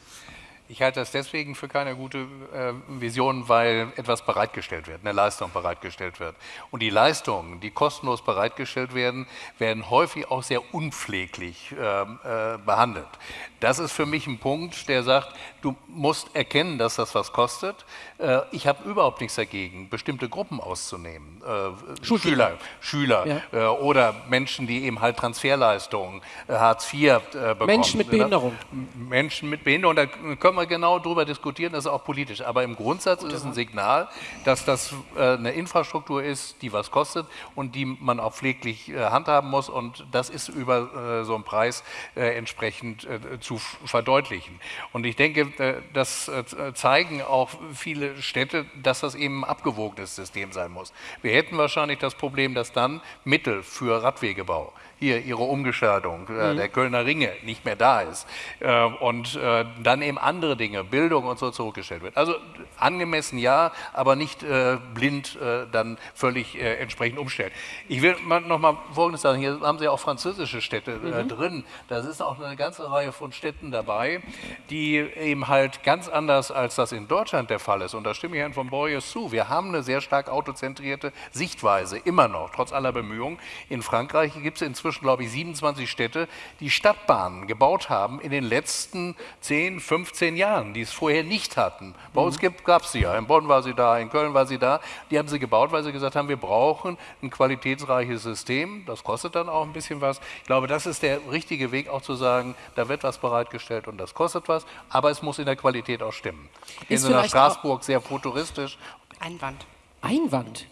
[SPEAKER 4] Ich halte das deswegen für keine gute äh, Vision, weil etwas bereitgestellt wird, eine Leistung bereitgestellt wird. Und die Leistungen, die kostenlos bereitgestellt werden, werden häufig auch sehr unpfleglich äh, äh, behandelt. Das ist für mich ein Punkt, der sagt, du musst erkennen, dass das was kostet. Äh, ich habe überhaupt nichts dagegen, bestimmte Gruppen auszunehmen. Äh, Schüler, Schüler
[SPEAKER 1] Ja.
[SPEAKER 4] äh, oder Menschen, die eben halt Transferleistungen, Hartz IV bekommen.
[SPEAKER 1] Menschen mit Behinderung.
[SPEAKER 4] Menschen mit Behinderung, da können wir genau drüber diskutieren, das ist auch politisch. Aber im Grundsatz ist es ein Signal, dass das eine Infrastruktur ist, die was kostet und die man auch pfleglich handhaben muss. Und das ist über so einen Preis entsprechend äh, zu verdeutlichen. Und ich denke, äh, das äh, zeigen auch viele Städte, dass das eben ein abgewogenes System sein muss. Wir hätten wahrscheinlich das Problem, dass dann Mittel für Radwegebau hier ihre Umgestaltung äh, der Kölner Ringe nicht mehr da ist äh, und äh, dann eben andere Dinge, Bildung und so zurückgestellt wird. Also angemessen ja, aber nicht äh, blind äh, dann völlig äh, entsprechend umstellen. Ich will mal noch mal Folgendes sagen, hier haben Sie auch französische Städte äh, drin, da ist auch eine ganze Reihe von Städten dabei, die eben halt ganz anders als das in Deutschland der Fall ist und da stimme ich Herrn von Borges zu, wir haben eine sehr stark autozentrierte Sichtweise, immer noch, trotz aller Bemühungen. In Frankreich gibt es inzwischen, glaube ich, 27 Städte, die Stadtbahnen gebaut haben in den letzten 10, 15 Jahren, die es vorher nicht hatten. Bei uns gab es sie ja, in Bonn war sie da, in Köln war sie da. Die haben sie gebaut, weil sie gesagt haben, wir brauchen ein qualitätsreiches System. Das kostet dann auch ein bisschen was. Ich glaube, das ist der richtige Weg, auch zu sagen, da wird was bereitgestellt und das kostet was, aber es muss in der Qualität auch stimmen. Gehen
[SPEAKER 1] Ist
[SPEAKER 4] Sie nach Straßburg, sehr futuristisch.
[SPEAKER 5] Einwand.
[SPEAKER 1] Einwand.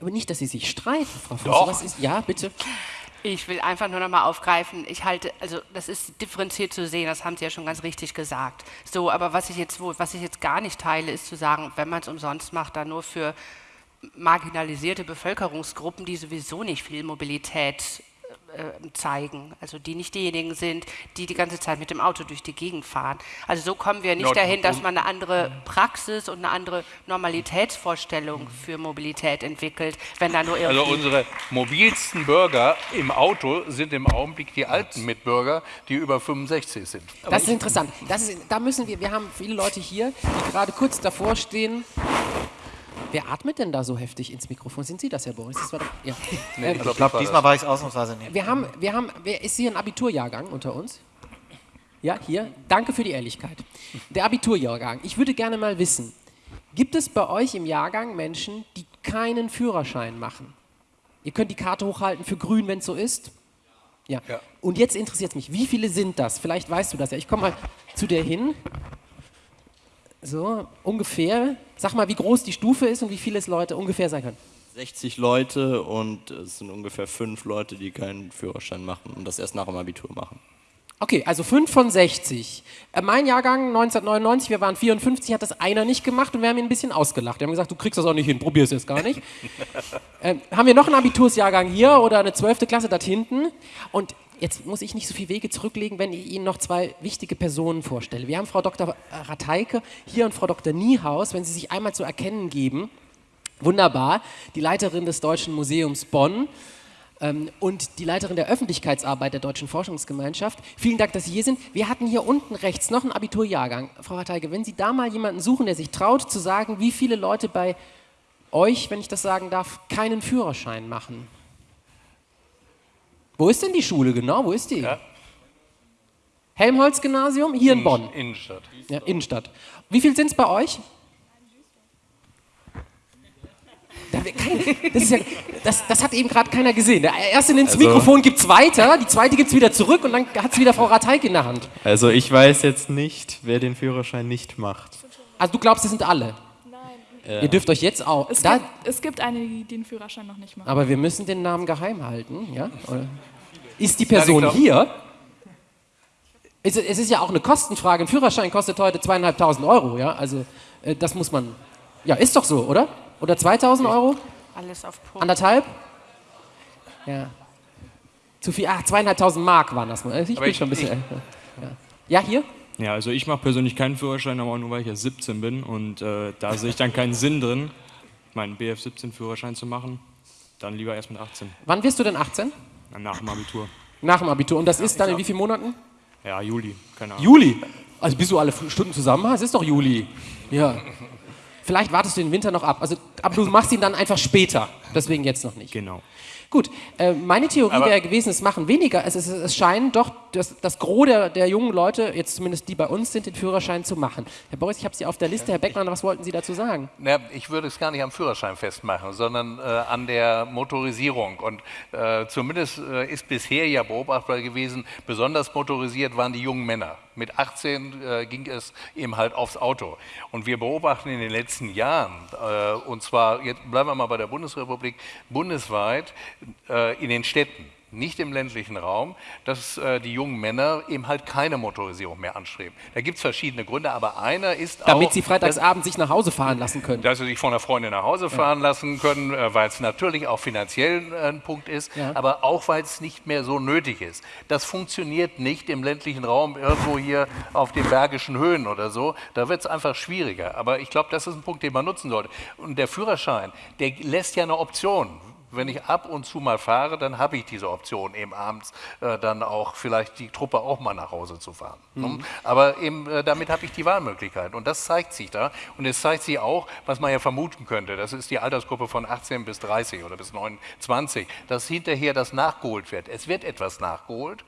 [SPEAKER 1] Aber nicht, dass Sie sich streiten, Frau Fuß.
[SPEAKER 4] Doch.
[SPEAKER 1] Was ist, ja, bitte.
[SPEAKER 5] Ich will einfach nur noch mal aufgreifen. Ich halte, also das ist differenziert zu sehen, das haben Sie ja schon ganz richtig gesagt. So, aber was ich jetzt, was ich jetzt gar nicht teile, ist zu sagen, wenn man es umsonst macht, dann nur für marginalisierte Bevölkerungsgruppen, die sowieso nicht viel Mobilität zeigen, also die nicht diejenigen sind, die die ganze Zeit mit dem Auto durch die Gegend fahren. Also so kommen wir nicht
[SPEAKER 4] Ja,
[SPEAKER 5] dahin, dass man eine andere Praxis und eine andere Normalitätsvorstellung für Mobilität entwickelt, wenn da nur irgendwie
[SPEAKER 4] Also unsere mobilsten Bürger im Auto sind im Augenblick die alten Mitbürger, die über 65 sind.
[SPEAKER 1] Das ist interessant. Das ist, da müssen wir, wir haben viele Leute hier, die gerade kurz davor stehen. Wer atmet denn da so heftig ins Mikrofon? Sind Sie das, Herr Boris? Das war doch, ja.
[SPEAKER 4] Nee,
[SPEAKER 3] Ich glaube, diesmal war ich es ausnahmsweise nicht.
[SPEAKER 1] wir haben, wir haben, wer ist hier ein Abiturjahrgang unter uns? Ja, hier. Danke für die Ehrlichkeit. Der Abiturjahrgang. Ich würde gerne mal wissen, gibt es bei euch im Jahrgang Menschen, die keinen Führerschein machen? Ihr könnt die Karte hochhalten für grün, wenn es so ist. Ja.
[SPEAKER 4] Ja.
[SPEAKER 1] Und jetzt interessiert es mich, wie viele sind das? Vielleicht weißt du das ja. Ich komme mal zu dir hin. So, ungefähr. Sag mal, wie groß die Stufe ist und wie viele es Leute ungefähr sein können.
[SPEAKER 9] 60 Leute und es sind ungefähr fünf Leute, die keinen Führerschein machen und das erst nach dem Abitur machen.
[SPEAKER 1] Okay, also 5 von 60. Äh, mein Jahrgang 1999, wir waren 54, hat das einer nicht gemacht und wir haben ihn ein bisschen ausgelacht. Wir haben gesagt, du kriegst das auch nicht hin, probier es jetzt gar nicht. ähm, haben wir noch einen Abitursjahrgang hier oder eine 12. Klasse dort hinten? Und jetzt muss ich nicht so viel Wege zurücklegen, wenn ich Ihnen noch zwei wichtige Personen vorstelle. Wir haben Frau Dr. Rateike hier und Frau Dr. Niehaus, wenn Sie sich einmal zu erkennen geben. Wunderbar, die Leiterin des Deutschen Museums Bonn ähm, und die Leiterin der Öffentlichkeitsarbeit der Deutschen Forschungsgemeinschaft. Vielen Dank, dass Sie hier sind. Wir hatten hier unten rechts noch einen Abiturjahrgang. Frau Harteige, wenn Sie da mal jemanden suchen, der sich traut zu sagen, wie viele Leute bei euch, wenn ich das sagen darf, keinen Führerschein machen. Wo ist denn die Schule genau? Wo ist die?
[SPEAKER 4] Ja.
[SPEAKER 1] Helmholtz-Gymnasium? Hier in Bonn.
[SPEAKER 4] Innenstadt.
[SPEAKER 1] Ja, Innenstadt. Wie viel sind es bei euch? Das, ist ja, das, das hat eben gerade keiner gesehen. Der erste nimmt das
[SPEAKER 10] Also-
[SPEAKER 1] Mikrofon, gibt es weiter, die zweite gibt es wieder zurück und dann hat es wieder Frau Rateik in der Hand.
[SPEAKER 10] Also ich weiß jetzt nicht, wer den Führerschein nicht macht.
[SPEAKER 1] Also du glaubst, das sind alle?
[SPEAKER 6] Nein.
[SPEAKER 1] Ihr dürft euch jetzt auch...
[SPEAKER 6] Es,
[SPEAKER 1] Da,
[SPEAKER 6] gibt, es gibt einige, die den Führerschein noch nicht machen.
[SPEAKER 1] aber wir müssen den Namen geheim halten. Ja? Oder? Ist die Person
[SPEAKER 4] glaub-
[SPEAKER 1] hier? Es, es ist ja auch eine Kostenfrage. Ein Führerschein kostet heute zweieinhalbtausend Euro. Ja? Also äh, das muss man... Ja, ist doch so, oder? Oder 2000 Euro?
[SPEAKER 5] alles auf Punkt.
[SPEAKER 1] Anderthalb? Ja. Zu viel, ach, zweieinhalbtausend Mark waren das. mal. Ich
[SPEAKER 4] Aber
[SPEAKER 1] bin
[SPEAKER 4] ich-
[SPEAKER 1] schon ein bisschen
[SPEAKER 4] ich-
[SPEAKER 1] älter. Ja. ja, hier?
[SPEAKER 11] Ja, also ich mache persönlich keinen Führerschein, aber auch nur weil ich ja 17 bin und äh, da sehe ich dann keinen Sinn drin, meinen BF17-Führerschein zu machen. Dann lieber erst mit 18.
[SPEAKER 1] Wann wirst du denn 18?
[SPEAKER 11] Dann nach dem Abitur.
[SPEAKER 1] Nach dem Abitur. Und das ist dann in wie vielen Monaten?
[SPEAKER 11] Ja, Juli, keine Ahnung.
[SPEAKER 1] Juli? Also bist du alle Stunden zusammen? Es ist doch Juli. Ja. Vielleicht wartest du den Winter noch ab. Also, aber du machst ihn dann einfach später. Deswegen jetzt noch nicht.
[SPEAKER 11] Genau.
[SPEAKER 1] Gut, äh, meine Theorie
[SPEAKER 4] Aber-
[SPEAKER 1] wäre gewesen, es machen weniger. Es, es, es scheinen doch das, das Gros der, der jungen Leute, jetzt zumindest die bei uns sind, den Führerschein zu machen. Herr Boris, ich habe Sie auf der Liste. Herr Beckmann, was wollten Sie dazu sagen?
[SPEAKER 4] Na, ich würde es gar nicht am Führerschein festmachen, sondern äh, an der Motorisierung. Und äh, zumindest äh, ist bisher ja beobachtbar gewesen, besonders motorisiert waren die jungen Männer. Mit 18 äh, ging es eben halt aufs Auto. Und wir beobachten in den letzten Jahren, äh, und zwar, jetzt bleiben wir mal bei der Bundesrepublik, bundesweit äh, in den Städten, nicht im ländlichen Raum, dass äh, die jungen Männer eben halt keine Motorisierung mehr anstreben. Da gibt es verschiedene Gründe, aber einer ist
[SPEAKER 1] Damit
[SPEAKER 4] auch...
[SPEAKER 1] Sie freitagsabend sich nach Hause fahren lassen können.
[SPEAKER 4] Dass sie sich von der Freundin nach Hause fahren lassen können, äh, weil es natürlich auch finanziell äh, ein Punkt ist,
[SPEAKER 1] Ja.
[SPEAKER 4] aber auch weil es nicht mehr so nötig ist. Das funktioniert nicht im ländlichen Raum, irgendwo hier auf den bergischen Höhen oder so. Da wird es einfach schwieriger. Aber ich glaube, das ist ein Punkt, den man nutzen sollte. Und der Führerschein, der lässt ja eine Option. Wenn ich ab und zu mal fahre, dann habe ich diese Option, eben abends äh, dann auch vielleicht die Truppe auch mal nach Hause zu fahren.
[SPEAKER 1] Mhm.
[SPEAKER 4] Ne? Aber eben äh, damit habe ich die Wahlmöglichkeit. Und das zeigt sich da. Und es zeigt sich auch, was man ja vermuten könnte, das ist die Altersgruppe von 18 bis 30 oder bis 29, dass hinterher das nachgeholt wird. Es wird etwas nachgeholt.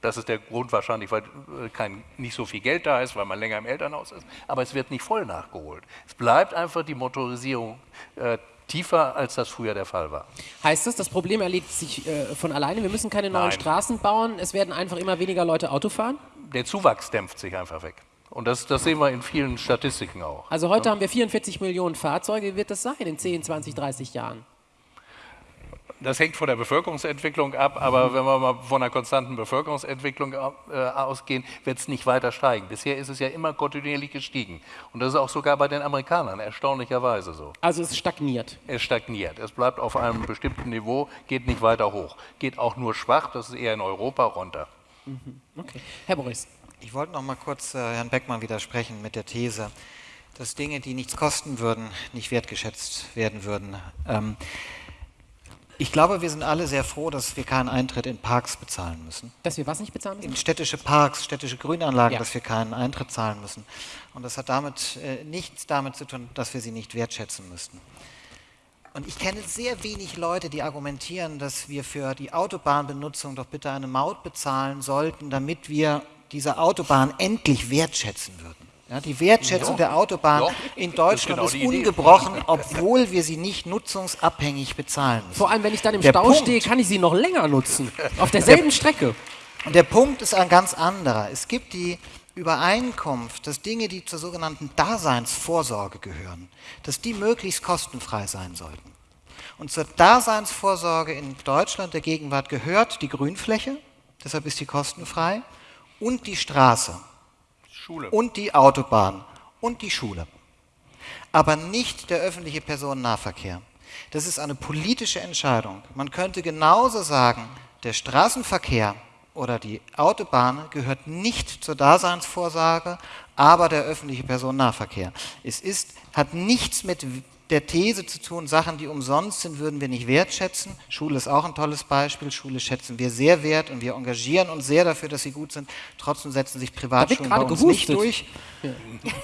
[SPEAKER 4] Das ist der Grund wahrscheinlich, weil äh, kein, nicht so viel Geld da ist, weil man länger im Elternhaus ist. Aber es wird nicht voll nachgeholt. Es bleibt einfach die Motorisierung äh, tiefer, als das früher der Fall war.
[SPEAKER 1] Heißt das, das Problem erledigt sich äh, von alleine? Wir müssen keine neuen
[SPEAKER 4] Nein.
[SPEAKER 1] Straßen bauen. Es werden einfach immer weniger Leute Auto fahren?
[SPEAKER 4] Der Zuwachs dämpft sich einfach weg. Und das, das sehen wir in vielen Statistiken auch.
[SPEAKER 1] Also heute haben wir 44 Millionen Fahrzeuge. Wie wird das sein in 10, 20, 30 Jahren?
[SPEAKER 4] Das hängt von der Bevölkerungsentwicklung ab, aber wenn wir mal von einer konstanten Bevölkerungsentwicklung äh, ausgehen, wird es nicht weiter steigen. Bisher ist es ja immer kontinuierlich gestiegen. Und das ist auch sogar bei den Amerikanern erstaunlicherweise so.
[SPEAKER 1] Also es stagniert.
[SPEAKER 4] Es stagniert. Es bleibt auf einem bestimmten Niveau, geht nicht weiter hoch. Geht auch nur schwach, das ist eher in Europa runter.
[SPEAKER 1] Okay. Herr Boris.
[SPEAKER 3] Ich wollte noch mal kurz äh, Herrn Beckmann widersprechen mit der These, dass Dinge, die nichts kosten würden, nicht wertgeschätzt werden würden. Ähm, ich glaube, wir sind alle sehr froh, dass wir keinen Eintritt in Parks bezahlen müssen.
[SPEAKER 1] Dass wir was nicht bezahlen müssen?
[SPEAKER 3] In städtische Parks, städtische Grünanlagen,
[SPEAKER 1] Ja.
[SPEAKER 3] dass wir keinen Eintritt zahlen müssen. Und das hat damit äh, nichts damit zu tun, dass wir sie nicht wertschätzen müssten. Und ich kenne sehr wenig Leute, die argumentieren, dass wir für die Autobahnbenutzung doch bitte eine Maut bezahlen sollten, damit wir diese Autobahn endlich wertschätzen würden. Ja, die Wertschätzung
[SPEAKER 4] Ja.
[SPEAKER 3] der Autobahn
[SPEAKER 4] Ja.
[SPEAKER 3] in Deutschland
[SPEAKER 4] ist
[SPEAKER 3] ist,
[SPEAKER 4] genau Idee.
[SPEAKER 3] ungebrochen, obwohl wir sie nicht nutzungsabhängig bezahlen müssen.
[SPEAKER 1] Vor allem, wenn ich dann im
[SPEAKER 3] Der
[SPEAKER 1] Stau
[SPEAKER 3] Punkt-
[SPEAKER 1] stehe, kann ich sie noch länger nutzen. Auf derselben Strecke.
[SPEAKER 3] Und der Punkt ist ein ganz anderer. Es gibt die Übereinkunft, dass Dinge, die zur sogenannten Daseinsvorsorge gehören, dass die möglichst kostenfrei sein sollten. Und zur Daseinsvorsorge in Deutschland der Gegenwart gehört die Grünfläche, deshalb ist die kostenfrei, und die Straße
[SPEAKER 4] Schule.
[SPEAKER 3] und die Autobahn und die Schule. Aber nicht der öffentliche Personennahverkehr. Das ist eine politische Entscheidung. Man könnte genauso sagen, der Straßenverkehr oder die Autobahn gehört nicht zur Daseinsvorsorge, aber der öffentliche Personennahverkehr. Es ist, hat nichts mit der These zu tun, Sachen, die umsonst sind, würden wir nicht wertschätzen. Schule ist auch ein tolles Beispiel. Schule schätzen wir sehr wert und wir engagieren uns sehr dafür, dass sie gut sind. Trotzdem setzen sich Privatschulen bei
[SPEAKER 1] gerade
[SPEAKER 3] uns nicht
[SPEAKER 1] gehustet.
[SPEAKER 3] durch.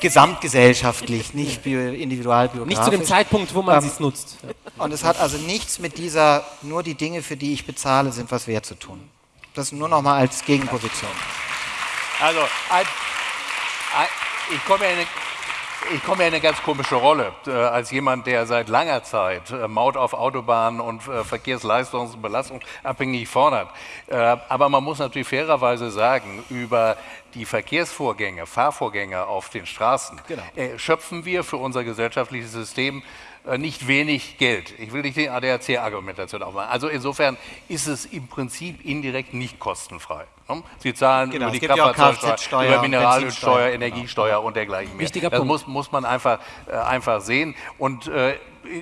[SPEAKER 3] Gesamtgesellschaftlich, nicht bio- individualbiografisch.
[SPEAKER 1] Nicht zu dem Zeitpunkt, wo man
[SPEAKER 3] Ähm,
[SPEAKER 1] es nutzt.
[SPEAKER 3] Und es hat also nichts mit dieser, nur die Dinge, für die ich bezahle, sind was wert zu tun. Das nur noch mal als Gegenposition.
[SPEAKER 4] Also, ein, ein, ich komme ja in eine, ich komme ja in eine ganz komische Rolle, äh, als jemand, der seit langer Zeit äh, Maut auf Autobahnen und äh, Verkehrsleistungs- und belastungsabhängig fordert. Äh, aber man muss natürlich fairerweise sagen, über die Verkehrsvorgänge, Fahrvorgänge auf den Straßen, äh, schöpfen wir für unser gesellschaftliches System nicht wenig Geld. Ich will nicht die ADAC-Argumentation aufmachen. Also insofern ist es im Prinzip indirekt nicht kostenfrei. Sie zahlen
[SPEAKER 3] Genau,
[SPEAKER 4] über die Kraftfahrzeugsteuer, über Mineralölsteuer,
[SPEAKER 3] Benzinsteuer.
[SPEAKER 4] Energiesteuer und dergleichen mehr.
[SPEAKER 1] Wichtiger
[SPEAKER 4] das
[SPEAKER 1] Punkt.
[SPEAKER 4] muss, muss man einfach, äh, einfach sehen. Und äh,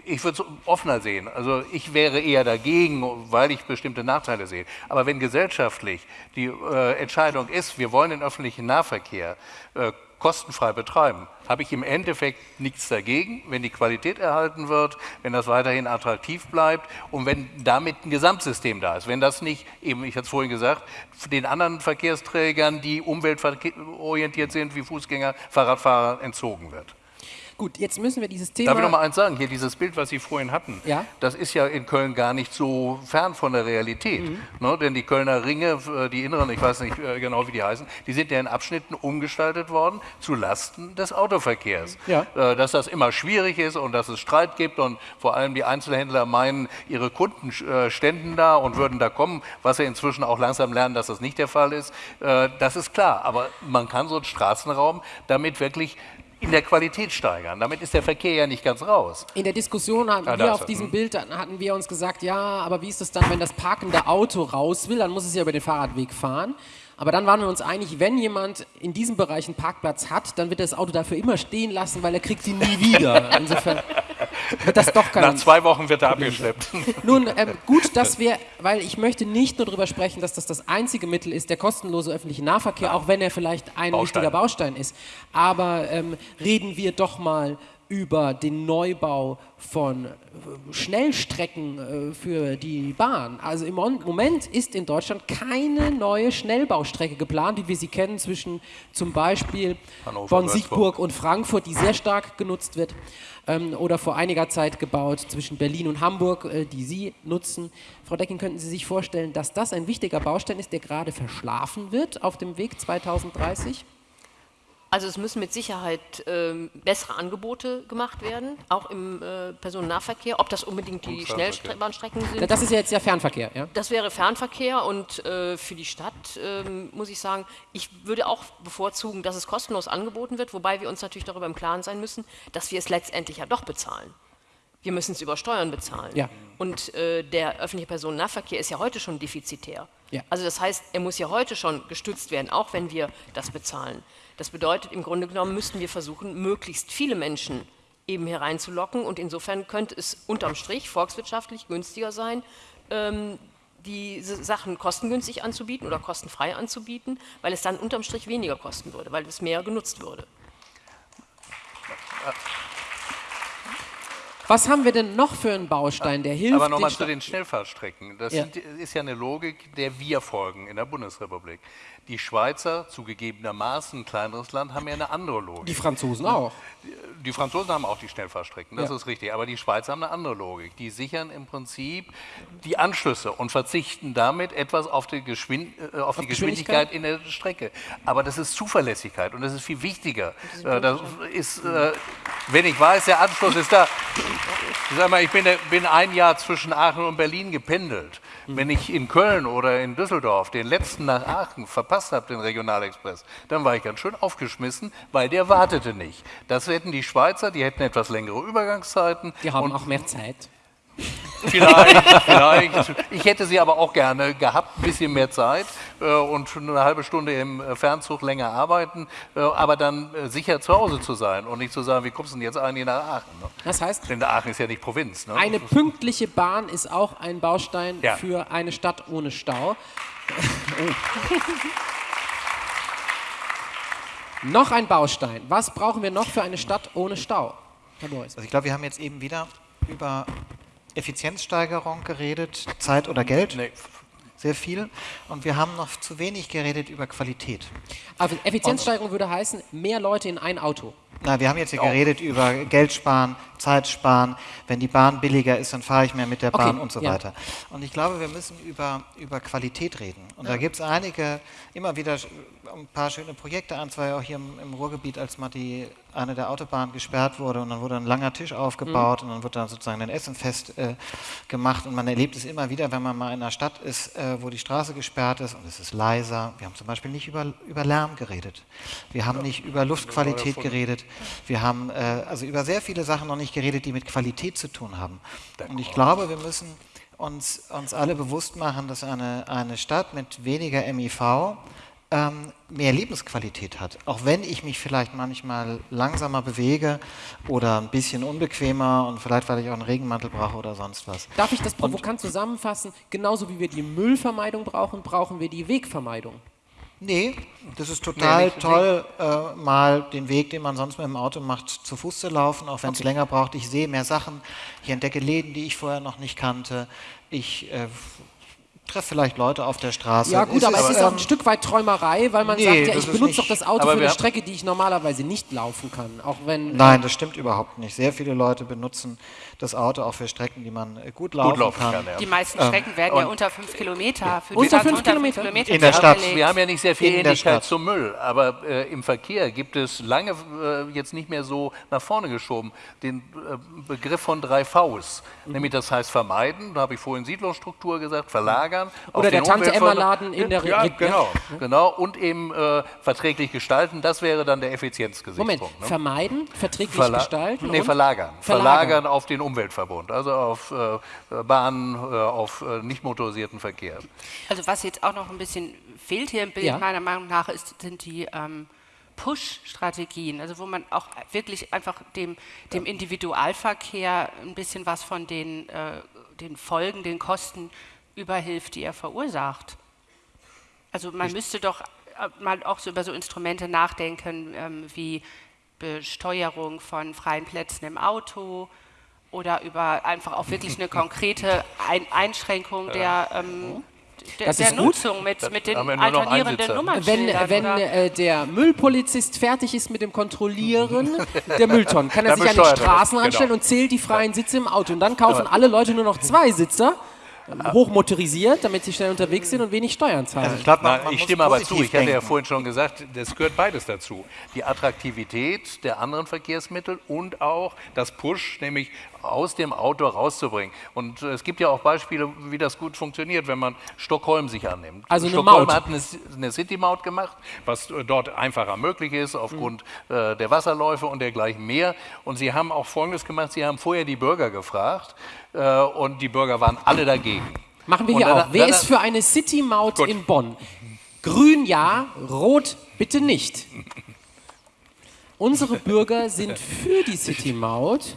[SPEAKER 4] ich würde es offener sehen. Also ich wäre eher dagegen, weil ich bestimmte Nachteile sehe. Aber wenn gesellschaftlich die äh, Entscheidung ist, wir wollen den öffentlichen Nahverkehr äh, kostenfrei betreiben, habe ich im Endeffekt nichts dagegen, wenn die Qualität erhalten wird, wenn das weiterhin attraktiv bleibt und wenn damit ein Gesamtsystem da ist. Wenn das nicht, eben, ich hatte es vorhin gesagt, den anderen Verkehrsträgern, die umweltorientiert sind, wie Fußgänger, Fahrradfahrer, entzogen wird.
[SPEAKER 1] Gut, jetzt müssen wir dieses Thema.
[SPEAKER 4] Darf ich noch mal eins sagen? Hier dieses Bild, was Sie vorhin hatten,
[SPEAKER 1] Ja?
[SPEAKER 4] das ist ja in Köln gar nicht so fern von der Realität.
[SPEAKER 1] Mhm.
[SPEAKER 4] Ne? Denn die Kölner Ringe, äh, die inneren, ich weiß nicht äh, genau, wie die heißen, die sind ja in Abschnitten umgestaltet worden zu Lasten des Autoverkehrs.
[SPEAKER 1] Ja.
[SPEAKER 4] Äh, Dass das immer schwierig ist und dass es Streit gibt und vor allem die Einzelhändler meinen, ihre Kunden ständen da und würden da kommen, was sie inzwischen auch langsam lernen, dass das nicht der Fall ist. Das ist klar. Aber man kann so einen Straßenraum damit wirklich in der Qualität steigern. Damit ist der Verkehr ja nicht ganz raus.
[SPEAKER 1] In der Diskussion hatten
[SPEAKER 4] Ah,
[SPEAKER 1] wir auf diesem
[SPEAKER 4] Hm.
[SPEAKER 1] Bild, hatten wir uns gesagt, ja, aber wie ist es dann, wenn das parkende Auto raus will, dann muss es ja über den Fahrradweg fahren. Aber dann waren wir uns einig, wenn jemand in diesem Bereich einen Parkplatz hat, dann wird er das Auto dafür immer stehen lassen, weil er kriegt ihn nie wieder. Insofern wird das doch
[SPEAKER 4] Nach zwei Wochen wird er abgeschleppt.
[SPEAKER 1] Nun, ähm, gut, dass wir, weil ich möchte nicht nur darüber sprechen, dass das das einzige Mittel ist, der kostenlose öffentliche Nahverkehr, auch wenn er vielleicht ein
[SPEAKER 4] Baustein.
[SPEAKER 1] wichtiger Baustein ist. Aber ähm, reden wir doch mal über den Neubau von äh, Schnellstrecken äh, für die Bahn. Also im Moment ist in Deutschland keine neue Schnellbaustrecke geplant, wie wir sie kennen zwischen zum Beispiel
[SPEAKER 4] Hannover,
[SPEAKER 1] Bonn-Siegburg und Frankfurt, die sehr stark genutzt wird. Ähm, oder vor einiger Zeit gebaut zwischen Berlin und Hamburg, äh, die Sie nutzen. Frau Decking, könnten Sie sich vorstellen, dass das ein wichtiger Baustein ist, der gerade verschlafen wird auf dem Weg 2030?
[SPEAKER 2] Also es müssen mit Sicherheit ähm, bessere Angebote gemacht werden, auch im äh, Personennahverkehr. Ob das unbedingt die. Schnellbahnstrecken sind.
[SPEAKER 1] Das ist ja jetzt ja Fernverkehr, ja?
[SPEAKER 2] Das wäre Fernverkehr und äh, für die Stadt ähm, muss ich sagen, ich würde auch bevorzugen, dass es kostenlos angeboten wird, wobei wir uns natürlich darüber im Klaren sein müssen, dass wir es letztendlich ja doch bezahlen. Wir müssen es über Steuern bezahlen.
[SPEAKER 1] Ja.
[SPEAKER 2] Und äh, der öffentliche Personennahverkehr ist ja heute schon defizitär.
[SPEAKER 1] Ja.
[SPEAKER 2] Also das heißt, er muss ja heute schon gestützt werden, auch wenn wir das bezahlen. Das bedeutet, im Grunde genommen müssten wir versuchen, möglichst viele Menschen eben hereinzulocken und insofern könnte es unterm Strich volkswirtschaftlich günstiger sein, ähm, diese Sachen kostengünstig anzubieten oder kostenfrei anzubieten, weil es dann unterm Strich weniger kosten würde, weil es mehr genutzt würde.
[SPEAKER 1] Was haben wir denn noch für einen Baustein, der hilft?
[SPEAKER 4] Aber nochmal zu den Schnellfahrstrecken. Das
[SPEAKER 1] Ja.
[SPEAKER 4] sind, ist ja eine Logik, der wir folgen in der Bundesrepublik. Die Schweizer, zugegebenermaßen ein kleineres Land, haben ja eine andere Logik.
[SPEAKER 1] Die Franzosen auch.
[SPEAKER 4] Die Franzosen haben auch die Schnellfahrstrecken, das
[SPEAKER 1] Ja.
[SPEAKER 4] ist richtig. Aber die Schweizer haben eine andere Logik. Die sichern im Prinzip die Anschlüsse und verzichten damit etwas auf die, Geschwind äh, auf die
[SPEAKER 1] Geschwindigkeit?
[SPEAKER 4] Geschwindigkeit in der Strecke. Aber das ist Zuverlässigkeit und das ist viel wichtiger. Äh, Das ist, äh, wenn ich weiß, der Anschluss ist da. Ich sag mal, ich bin, bin ein Jahr zwischen Aachen und Berlin gependelt. Wenn ich in Köln oder in Düsseldorf den letzten nach Aachen verpasst habe, den Regionalexpress, dann war ich ganz schön aufgeschmissen, weil der wartete nicht. Das hätten die Schweizer, die hätten etwas längere Übergangszeiten.
[SPEAKER 1] Die haben auch mehr Zeit.
[SPEAKER 4] Vielleicht, vielleicht. Ich hätte sie aber auch gerne gehabt, ein bisschen mehr Zeit äh, und eine halbe Stunde im äh, Fernzug länger arbeiten, äh, aber dann äh, sicher zu Hause zu sein und nicht zu sagen, wie kommst du denn jetzt eigentlich nach Aachen? Ne?
[SPEAKER 1] Das heißt,
[SPEAKER 4] Denn Aachen ist ja nicht Provinz. Ne?
[SPEAKER 1] eine pünktliche Bahn ist auch ein Baustein
[SPEAKER 4] Ja.
[SPEAKER 1] für eine Stadt ohne Stau. noch ein Baustein. Was brauchen wir noch für eine Stadt ohne Stau? Herr Boris.
[SPEAKER 3] Also ich glaube, wir haben jetzt eben wieder über Effizienzsteigerung geredet, Zeit oder Geld. Sehr viel. Und wir haben noch zu wenig geredet über Qualität.
[SPEAKER 1] Also Effizienzsteigerung würde heißen, mehr Leute in ein Auto.
[SPEAKER 3] Na, wir haben jetzt hier geredet über Geld sparen, Zeit sparen. Wenn die Bahn billiger ist, dann fahre ich mehr mit der
[SPEAKER 1] Okay,
[SPEAKER 3] Bahn und so
[SPEAKER 1] ja.
[SPEAKER 3] weiter. Und ich glaube, wir müssen über, über Qualität reden. Und da
[SPEAKER 1] Ja.
[SPEAKER 3] gibt es einige, immer wieder ein paar schöne Projekte, ein, zwei auch hier im, im Ruhrgebiet, als mal die, eine der Autobahnen gesperrt wurde und dann wurde ein langer Tisch aufgebaut
[SPEAKER 1] Mhm.
[SPEAKER 3] und dann wird dann sozusagen ein Essenfest äh, gemacht. Und man erlebt es immer wieder, wenn man mal in einer Stadt ist, äh, wo die Straße gesperrt ist und es ist leiser. Wir haben zum Beispiel nicht über, über Lärm geredet. Wir haben nicht über Luftqualität geredet. Wir haben äh, also über sehr viele Sachen noch nicht geredet, die mit Qualität zu tun haben. Und ich glaube, wir müssen uns, uns alle bewusst machen, dass eine, eine Stadt mit weniger MIV ähm, mehr Lebensqualität hat. Auch wenn ich mich vielleicht manchmal langsamer bewege oder ein bisschen unbequemer und vielleicht, weil ich auch einen Regenmantel brauche oder sonst was.
[SPEAKER 1] Darf ich das provokant zusammenfassen? Genauso wie wir die Müllvermeidung brauchen, brauchen wir die Wegvermeidung.
[SPEAKER 3] Nee, das ist
[SPEAKER 4] Nee,
[SPEAKER 3] total
[SPEAKER 4] nicht-
[SPEAKER 3] toll, äh, mal den Weg, den man sonst mit dem Auto macht, zu Fuß zu laufen, auch wenn es länger braucht. Ich sehe mehr Sachen, ich entdecke Läden, die ich vorher noch nicht kannte. Ich äh, treffe vielleicht Leute auf der Straße.
[SPEAKER 1] Ja gut, aber es ist auch
[SPEAKER 3] ähm,
[SPEAKER 1] ein Stück weit Träumerei, weil man
[SPEAKER 3] nee,
[SPEAKER 1] sagt, ja, ich
[SPEAKER 3] ist
[SPEAKER 1] benutze doch das Auto für eine Strecke, die ich normalerweise nicht laufen kann. Auch wenn
[SPEAKER 3] Nein, das stimmt überhaupt nicht. Sehr viele Leute benutzen das Auto auch für Strecken, die man äh, gut laufen,
[SPEAKER 4] laufen
[SPEAKER 3] kann.
[SPEAKER 4] kann, ja.
[SPEAKER 5] Die meisten
[SPEAKER 3] Ähm,
[SPEAKER 5] Strecken werden ja unter fünf Kilometer. Für
[SPEAKER 1] Unter fünf Kilometer?
[SPEAKER 3] In der Stadt.
[SPEAKER 4] Wir haben ja nicht sehr viel
[SPEAKER 3] In
[SPEAKER 4] Ähnlichkeit zum Müll, aber äh, im Verkehr gibt es lange äh, jetzt nicht mehr so nach vorne geschoben den äh, Begriff von drei Vs.
[SPEAKER 1] Mhm.
[SPEAKER 4] Nämlich das heißt vermeiden, da habe ich vorhin Siedlungsstruktur gesagt, verlagern. Auf
[SPEAKER 1] Oder der
[SPEAKER 4] den
[SPEAKER 1] Tante-Emma-Laden in der
[SPEAKER 4] ja,
[SPEAKER 1] Re-
[SPEAKER 4] genau, genau. Und eben äh, verträglich gestalten, das wäre dann der Effizienzgesichtspunkt.
[SPEAKER 1] Moment,
[SPEAKER 4] ne?
[SPEAKER 1] vermeiden, verträglich
[SPEAKER 4] Verla-
[SPEAKER 1] gestalten
[SPEAKER 4] Nee,
[SPEAKER 1] und
[SPEAKER 4] verlagern.
[SPEAKER 1] Verlagern.
[SPEAKER 4] verlagern. auf den Umweltverbund, also auf äh, Bahnen, äh, auf äh, nicht motorisierten Verkehr.
[SPEAKER 5] Also was jetzt auch noch ein bisschen fehlt hier im Bild
[SPEAKER 1] Ja.
[SPEAKER 5] meiner Meinung nach, ist, sind die ähm, Push-Strategien, also wo man auch wirklich einfach dem, dem Individualverkehr ein bisschen was von den, äh, den Folgen, den Kosten überhilft, die er verursacht. Also man müsste doch äh, mal auch so über so Instrumente nachdenken, ähm, wie Besteuerung von freien Plätzen im Auto oder über einfach auch wirklich eine konkrete Ein Einschränkung der, ähm, der,
[SPEAKER 1] Das
[SPEAKER 5] der
[SPEAKER 1] ist gut.
[SPEAKER 5] Nutzung mit, mit den alternierenden
[SPEAKER 1] wenn,
[SPEAKER 5] Nummernschildern.
[SPEAKER 1] wenn
[SPEAKER 5] oder-
[SPEAKER 1] äh, der Müllpolizist fertig ist mit dem Kontrollieren der Mülltonnen, kann er sich an
[SPEAKER 4] das,
[SPEAKER 1] Straßen
[SPEAKER 4] genau.
[SPEAKER 1] anstellen und zählt die freien Sitze im Auto. Und dann kaufen alle Leute nur noch zwei Sitzer, ähm, hochmotorisiert, damit sie schnell unterwegs sind und wenig Steuern zahlen.
[SPEAKER 3] Also ich glaube, man, man
[SPEAKER 4] ich stimme aber zu. Ich hatte ja
[SPEAKER 3] denken.
[SPEAKER 4] vorhin schon gesagt, das gehört beides dazu. Die Attraktivität der anderen Verkehrsmittel und auch das Push, nämlich aus dem Auto rauszubringen. Und äh, es gibt ja auch Beispiele, wie das gut funktioniert, wenn man Stockholm sich annimmt.
[SPEAKER 1] Also eine
[SPEAKER 4] Stockholm
[SPEAKER 1] Maut.
[SPEAKER 4] hat eine, eine City-Maut gemacht, was äh, dort einfacher möglich ist aufgrund äh, der Wasserläufe und dergleichen mehr. Und sie haben auch Folgendes gemacht, sie haben vorher die Bürger gefragt äh, und die Bürger waren alle dagegen.
[SPEAKER 1] Machen wir
[SPEAKER 4] Und
[SPEAKER 1] hier
[SPEAKER 4] dann-
[SPEAKER 1] auch. Wer
[SPEAKER 4] dann-
[SPEAKER 1] ist für eine City-Maut in Bonn? Grün ja, rot bitte nicht. Unsere Bürger sind für die City-Maut.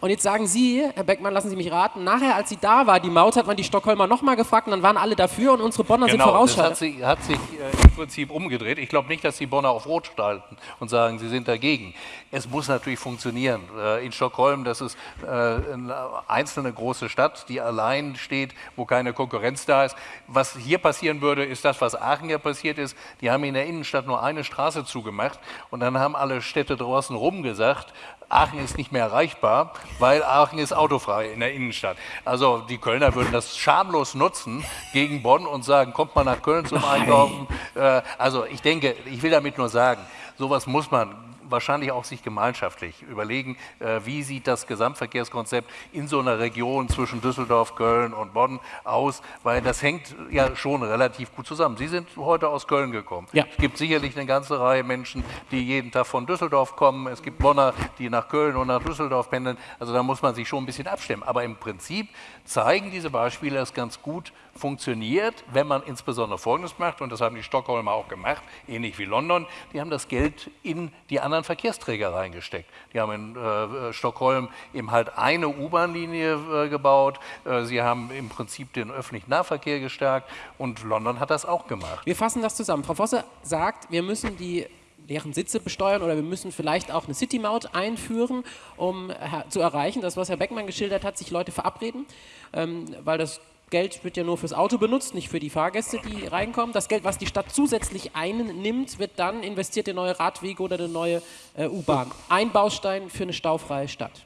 [SPEAKER 1] Und jetzt sagen Sie, Herr Beckmann, lassen Sie mich raten, nachher, als sie da war, die Maut, hat man die Stockholmer nochmal gefragt und dann waren alle dafür und unsere Bonner sind
[SPEAKER 4] Genau, das hat sich, hat sich äh, im Prinzip umgedreht. Ich glaube nicht, dass die Bonner auf Rot schalten und sagen, sie sind dagegen. Es muss natürlich funktionieren. Äh, in Stockholm, das ist äh, eine einzelne große Stadt, die allein steht, wo keine Konkurrenz da ist. Was hier passieren würde, ist das, was Aachen ja passiert ist. Die haben in der Innenstadt nur eine Straße zugemacht und dann haben alle Städte draußen rum gesagt, Aachen ist nicht mehr erreichbar, weil Aachen ist autofrei in der Innenstadt. Also die Kölner würden das schamlos nutzen gegen Bonn und sagen, kommt mal nach Köln zum Einkaufen. Äh, also ich denke, ich will damit nur sagen, sowas muss man wahrscheinlich auch sich gemeinschaftlich überlegen, äh, wie sieht das Gesamtverkehrskonzept in so einer Region zwischen Düsseldorf, Köln und Bonn aus, weil das hängt ja schon relativ gut zusammen. Sie sind heute aus Köln gekommen.
[SPEAKER 1] Ja.
[SPEAKER 4] Es gibt sicherlich eine ganze Reihe Menschen, die jeden Tag von Düsseldorf kommen. Es gibt Bonner, die nach Köln und nach Düsseldorf pendeln. Also da muss man sich schon ein bisschen abstimmen. Aber im Prinzip zeigen diese Beispiele, dass ganz gut funktioniert, wenn man insbesondere Folgendes macht, und das haben die Stockholmer auch gemacht, ähnlich wie London, die haben das Geld in die anderen Verkehrsträger reingesteckt. Die haben in äh, Stockholm eben halt eine U-Bahn-Linie äh, gebaut, äh, sie haben im Prinzip den öffentlichen Nahverkehr gestärkt und London hat das auch gemacht.
[SPEAKER 1] Wir fassen das zusammen. Frau Vosse sagt, wir müssen die leeren Sitze besteuern oder wir müssen vielleicht auch eine City-Maut einführen, um her- zu erreichen, das, was Herr Beckmann geschildert hat, sich Leute verabreden, ähm, weil das Geld wird ja nur fürs Auto benutzt, nicht für die Fahrgäste, die reinkommen. Das Geld, was die Stadt zusätzlich einnimmt, wird dann investiert in neue Radwege oder eine neue äh, U-Bahn. Ein Baustein für eine staufreie Stadt.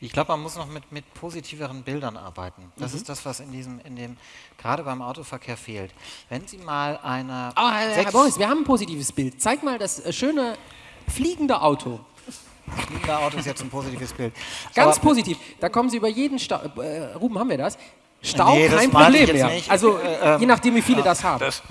[SPEAKER 3] Ich glaube, man muss noch mit, mit positiveren Bildern arbeiten. Das
[SPEAKER 1] Mhm.
[SPEAKER 3] ist das, was in diesem, in dem, gerade beim Autoverkehr fehlt. Wenn Sie mal eine.
[SPEAKER 1] Oh, Herr, Herr Boris, wir haben ein positives Bild. Zeig mal das äh, schöne fliegende Auto.
[SPEAKER 3] Fliegende Auto ist jetzt ein positives Bild.
[SPEAKER 1] Ganz
[SPEAKER 3] Aber-
[SPEAKER 1] positiv. Da kommen Sie über jeden Stau. Äh, Ruben, haben wir das? Stau,
[SPEAKER 3] Nee, das
[SPEAKER 1] kein Problem mehr.
[SPEAKER 3] nicht.
[SPEAKER 1] Also,
[SPEAKER 3] Äh, ähm,
[SPEAKER 1] je nachdem, wie viele das haben.
[SPEAKER 4] Das,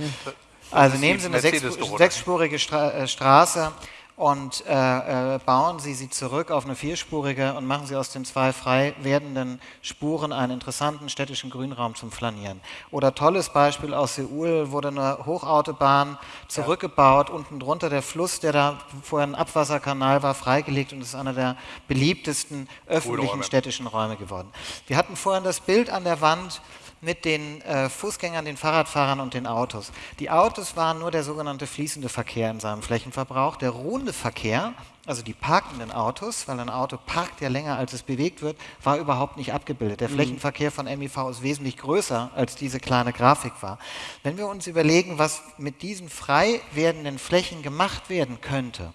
[SPEAKER 3] Also
[SPEAKER 4] ist
[SPEAKER 3] nehmen Sie eine sechs, sechsspurige Stra äh, Straße und äh, äh, bauen Sie sie zurück auf eine vierspurige und machen Sie aus den zwei frei werdenden Spuren einen interessanten städtischen Grünraum zum Flanieren. Oder tolles Beispiel aus Seoul wurde eine Hochautobahn zurückgebaut, unten drunter der Fluss, der da vorher ein Abwasserkanal war, freigelegt und ist einer der beliebtesten öffentlichen
[SPEAKER 4] Räume.
[SPEAKER 3] städtischen Räume geworden. Wir hatten vorhin das Bild an der Wand mit den äh, Fußgängern, den Fahrradfahrern und den Autos. Die Autos waren nur der sogenannte fließende Verkehr in seinem Flächenverbrauch. Der ruhende Verkehr, also die parkenden Autos, weil ein Auto parkt ja länger, als es bewegt wird, war überhaupt nicht abgebildet. Der
[SPEAKER 1] Mhm.
[SPEAKER 3] Flächenverkehr von MIV ist wesentlich größer, als diese kleine Grafik war. Wenn wir uns überlegen, was mit diesen frei werdenden Flächen gemacht werden könnte,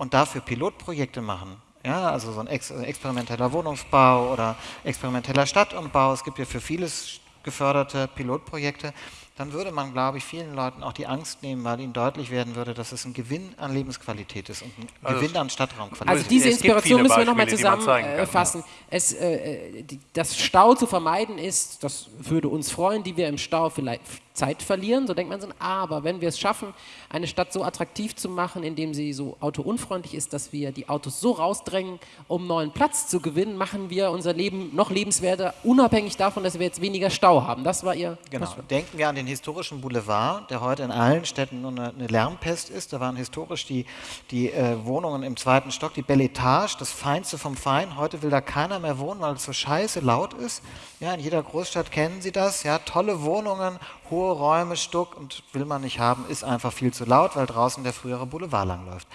[SPEAKER 3] und dafür Pilotprojekte machen. Ja, also so ein ex experimenteller Wohnungsbau oder experimenteller Stadtumbau. Es gibt ja für vieles geförderte Pilotprojekte. Dann würde man, glaube ich, vielen Leuten auch die Angst nehmen, weil ihnen deutlich werden würde, dass es ein Gewinn an Lebensqualität ist und ein
[SPEAKER 4] Also
[SPEAKER 3] Gewinn an Stadtraumqualität.
[SPEAKER 1] Also diese Inspiration müssen wir nochmal zusammenfassen. Es, äh, äh, die- das Stau zu vermeiden ist, das würde uns freuen, die wir im Stau vielleicht Zeit verlieren, so denkt man so, aber wenn wir es schaffen, eine Stadt so attraktiv zu machen, indem sie so autounfreundlich ist, dass wir die Autos so rausdrängen, um neuen Platz zu gewinnen, machen wir unser Leben noch lebenswerter, unabhängig davon, dass wir jetzt weniger Stau haben. Das war ihr
[SPEAKER 3] Genau. Denken wir an den historischen Boulevard, der heute in allen Städten nur eine, eine Lärmpest ist. Da waren historisch die, die äh, Wohnungen im zweiten Stock, die Belle Etage, das Feinste vom Fein. Heute will da keiner mehr wohnen, weil es so scheiße laut ist. Ja, in jeder Großstadt kennen Sie das. Ja, tolle Wohnungen, hohe Räume, Stuck und will man nicht haben, ist einfach viel zu laut, weil draußen der frühere Boulevard langläuft.